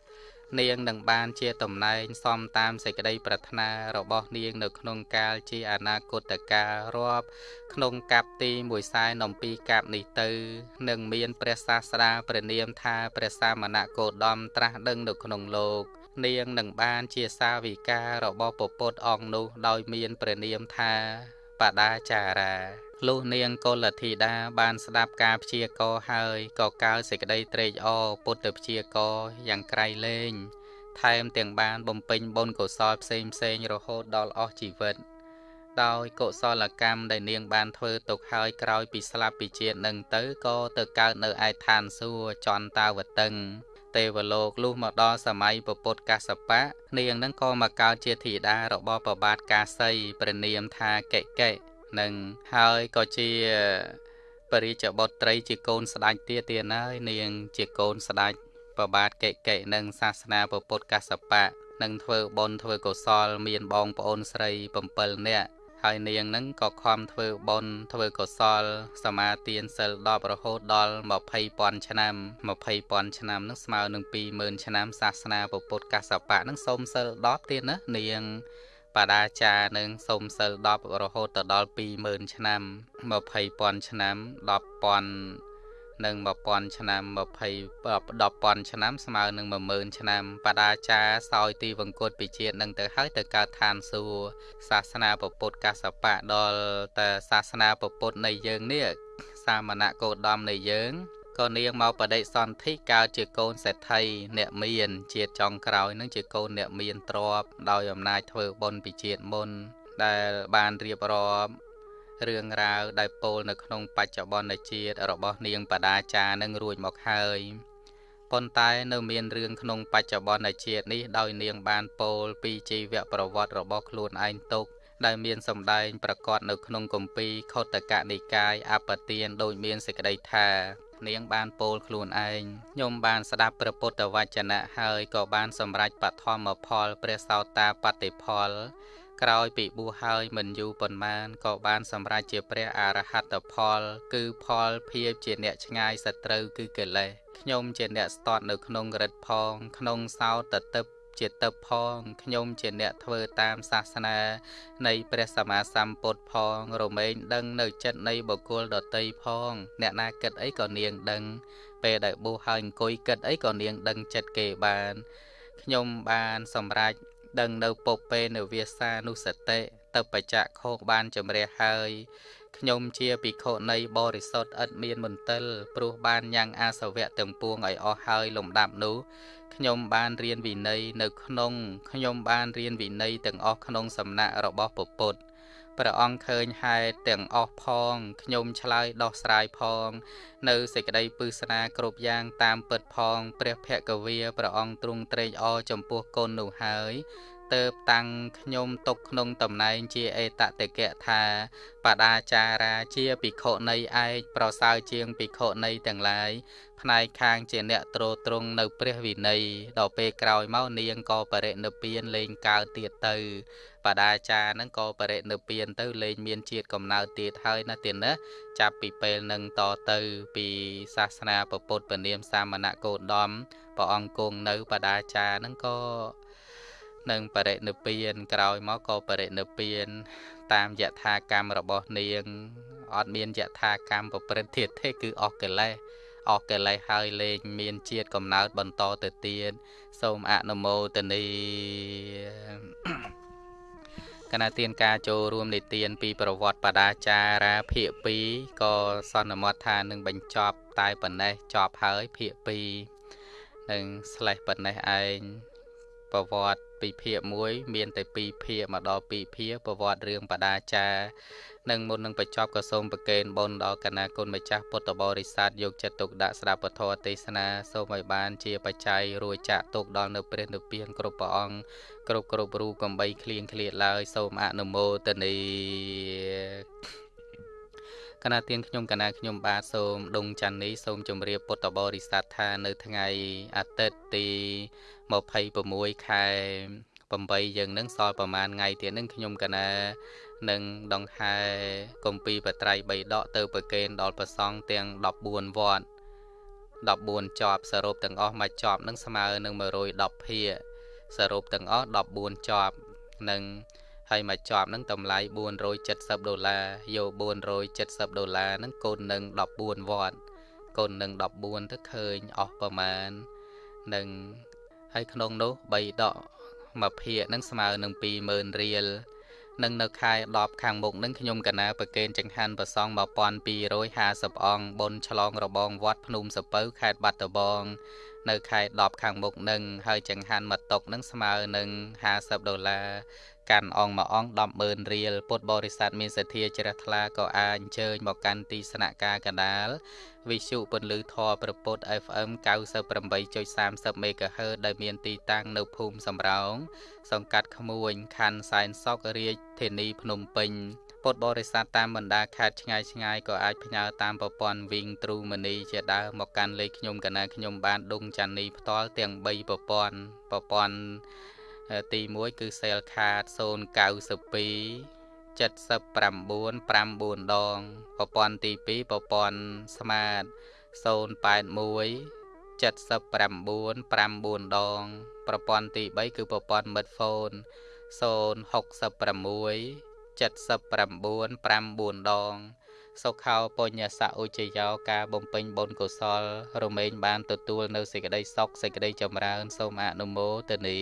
នាងនឹងបានជាតំណែងសមតាមសេចក្តីប្រាថ្នារបស់នាងនៅក្នុងកាលជាអនាគតកាលរាប់ក្នុងកັບទី1សែនអំពីកັບនេះទៅនឹងមានព្រះសាស្តាព្រះនាមថាព្រះសាមណគោតមត្រាស់ដឹងនៅក្នុងលោកនាងនឹងបានជាសាវិការបស់ពពុទ្ធអង្គនោះដោយមានព្រះនាមថាបដាចារា លុះនាងកុលធីតាបានស្ដាប់ការព្យាករហើយក៏កើសេចក្តីត្រេកអរពុទ្ធព្យាករយ៉ាងក្រៃលែងថែមទាំងបានបំពេញបុណ្យកុសលផ្សេងផ្សេងរហូតដល់អស់ជីវិត ដោយកុសលកម្មដែលនាងបានធ្វើទុកហើយក្រោយពីស្លាប់ពីជាតិនឹងទៅក៏ទៅកើតនៅឯឋានសួគ៌ចន្តាវតឹងទេវលោកលុះមកដល់សម័យពពុទ្ធកសបៈនាងនឹងក៏មកកើតជាធីតារបស់ប្របាទកាសីព្រះនាមថាកេកេ នឹងហើយក៏ជាបរិជ្ជបុត្រីជាកូនស្ដេចទៀតទៀតហើយនាង ជាកូនស្ដេចប្របាទកេកេនឹងសាសនាពុទ្ធកសបៈនឹងធ្វើបុណ្យធ្វើកុសល មានបងប្អូនស្រី7នាក់ហើយនាងនឹងក៏ខំធ្វើបុណ្យធ្វើកុសល សមាទានសិល10រហូតដល់20,000ឆ្នាំ20,000ឆ្នាំនឹងស្មើនឹង20,000ឆ្នាំសាសនាពុទ្ធកសបៈនឹងសូមសិល10ទៀតណានាង បដាចានឹងសូមសិល10រហូតទៅដល់20000ឆ្នាំ20000ឆ្នាំ10,000និង1000ឆ្នាំ20 10,000ឆ្នាំស្មើនឹង10000ឆ្នាំបដាចាសោយទីវង្គតពីជាតិនឹងទៅហើយទៅកើតឋានសួគ៌សាសនាពុទ្ធកសបៈដល់តែសាសនាពុទ្ធនៃយើងនេះសាមណៈគោតមនៃយើង ក៏នាងមកបដិសន្ធិកើតជាកូនសេដ្ឋីអ្នកមាន ជាតិចុងក្រោយនឹងជាកូនអ្នកមានទ្រព្យដោយអំណាចធ្វើបុណ្យពីជាតិមុន ដែលបានរៀបរាប់រឿងរ៉ាវដែលពោលនៅក្នុងបច្ចុប្បន្នជាតិរបស់នាងបដាចានឹងរួចមកហើយប៉ុន្តែនៅមានរឿងក្នុងបច្ចុប្បន្នជាតិនេះដោយនាងបានពោលពីជីវប្រវត្តិរបស់ខ្លួនឯងទុកដែលមានសម្ដែងប្រកាសនៅក្នុងគម្ពីរខុទ្ទកនិកាយអបទានដោយមានសេចក្តីថា នាងបានពោលខ្លួនឯងខ្ញុំបានស្ដាប់ព្រះពុទ្ធវចនៈហើយក៏បានសម្រេចបឋមផលព្រះសោតាបតិផល ក្រោយពីបួសហើយមិនយូរប៉ុន្មានក៏បានសម្រេចជាព្រះអរហត្តផល គឺផលភាពជាអ្នកឆ្ងាយសត្រូវគឺកិលេសខ្ញុំជាអ្នកស្ទាត់នៅក្នុងរិទ្ធផង ក្នុងសោតទឹក ជាទឹកផងខ្ញុំជាអ្នកធ្វើតាមសាសនា នៃព្រះសម្មាសម្ពុទ្ធផង រមែងដឹងនៅចិត្តនៃបុគ្គលដតីផង អ្នកណាគិតអីក៏នាងដឹង ពេលដែលបួសហើយអង្គុយគិតអីក៏នាងដឹងចិត្តគេបានខ្ញុំបានសម្រេចដឹងនៅពុពេនវាសានុសតិទៅបច្ចៈខោបានជំរះហើយខ្ញុំជាភិក្ខុនៃបរិសុទ្ធឥតមានមន្ទិលព្រោះបានញ៉ាំងអាសវៈទាំងពួងឲ្យអស់ហើយលំដាប់នោះ ខ្ញុំបានរៀនវិន័យនៅក្នុងខ្ញុំបានរៀនវិន័យទាំងអស់ក្នុងសំណាក់របស់ពុទ្ធព្រះអង្គឃើញហេតុទាំងអស់ផងខ្ញុំឆ្លើយដោះស្រាយផង នៅសេចក្តីពឹស្នាគ្រប់យ៉ាងតាមពិតផង ព្រះភគវាព្រះអង្គទ្រង់ត្រេកអរចំពោះកូននោះហើយ ទៅតាំងខ្ញុំទុកក្នុងតំណែងជាអេតតិកៈថាបដាចារាជាភិក្ខុនៃឯកប្រសើរជាងភិក្ខុនៃទាំងឡាយផ្នែកខាងជាអ្នកទ្រទ្រង់នៅព្រះវិន័យដល់ពេលក្រោយមកនាងក៏បរិនិព្វានលេងកើតទៀតទៅបដាចារហ្នឹងក៏បរិនិព្វានទៅលេងមានជាតិកំណើតទៀតហើយណាទៀតណាចាប់ពីពេលនឹងតទៅពីសាសនាពុទ្ធពនាមសាមណៈគោតមព្រះអង្គគង់នៅបដាចារហ្នឹងក៏ នឹងបរិនិព្វានក្រោយមកក៏បរិនិព្វាន តាមយថាកម្មរបស់នាងអត់មានយថាកម្មប្រព្រឹត្តទៀតទេគឺអស់កិលេសអស់កិលេសហើយលែងមានជាតិកំណើតបន្តទៅទៀតសូមអនុមោទនីគណៈទានការចូលរួមនិទានពីប្រវត្តិបដាចារាភាគ2ក៏សន្មត់ថានឹងបញ្ចប់តែប៉ុណ្ណេះចប់ហើយភាគ2នឹងស្លេះប៉ុណ្ណេះឯង ប្រវត្តិពីភាគ1មានតែ2ភាគមកដល់2ភាគប្រវត្តិរឿងបដាចានឹងមុននឹងបញ្ចប់ក៏សូមប្រកេនបុណ្យដល់គណៈគុណម្ចាស់ពុទ្ធបរិស័ទយកចិត្តទុកដាក់ស្ដាប់ពធទេសនាសូមឲ្យបានជាបច្ច័យរួចចាក់ទុកដល់នៅព្រះនិព្វានគ្រប់ព្រះអង្គគ្រប់គ្រប់រូបកំបីគ្លៀងគ្លាតឡើយសូមអនុមោទនី គណៈទានខ្ញុំគណៈខ្ញុំបាទសូមដងច័ន្ទនេះសូមជម្រាបពុទ្ធបរិស័ទថានៅថ្ងៃអាទិត្យទី26ខែ8យើងនឹងសល់ប្រហែលថ្ងៃទៀតនឹងខ្ញុំកណានឹងដង្ហែគម្ពីរបត្រៃ3ដកទៅប្រកេនដល់ប្រសង់ទាំង14វត្ត14ជាប់សរុបទាំងអស់មួយជាប់នឹងស្មើនឹង110ភាគសរុបទាំងអស់14ជាប់នឹង ហើយមួយជាប់នឹងតម្លៃ470ដុល្លារយក470ដុល្លារនឹងកូននឹង14វត្តកូននឹង14ទៅឃើញអស់ប្រមាណនឹងហើយក្នុងនោះ3ដកមួយភាគនឹងស្មើនឹង20000រៀលនឹងនៅខែ10ខាងមុខនឹងខ្ញុំកណាប្រកេនចង្ហាន់ប្រសង1250អង្គបុណ្យឆ្លងរបងវត្តភ្នំសពៅខេត្តបាត់ដំបងនៅខែ10ខាងមុខនឹងហើយចង្ហាន់មួយតុកនឹងស្មើនឹង50ដុល្លារ កាន់អង្គមួយអង្គ100,000រៀលពុទ្ធបរិស័ទមានសទ្ធាជ្រះថ្លាក៏អាចអញ្ជើញមកកាន់ទីស្នាក់ការកដាលវិទ្យុពន្លឺធរប្រពុត FM 98.30 MHz ដែលមានទីតាំងនៅភូមិសំរោងសង្កាត់ក្មួយខណ្ឌសែនសុករាជធានីភ្នំពេញពុទ្ធបរិស័ទតាមបណ្ដាខេត្តឆ្ងាយឆ្ងាយក៏អាចផ្ញើតាមប្រព័ន្ធ Wing True Money ជាដើមមកកាន់លេខខ្ញុំកណាខ្ញុំបានដងចាន់នីផ្ទាល់ទាំង3ប្រព័ន្ធប្រព័ន្ធ ទី1គឺ Cell Card 092 79 9ដងប្រព័ន្ធទី2ប្រព័ន្ធ Smart 081 79 9ដង ប្រព័ន្ធទី3គឺប្រព័ន្ធ Smartphone 066 79 9ដង សុខោបញ្ញសៈឧជយោការបំពេញបុណ្យកុសល រមែងបានទទួលនៅសេចក្តីសុខសេចក្តីចម្រើន សូមអនុមោទនា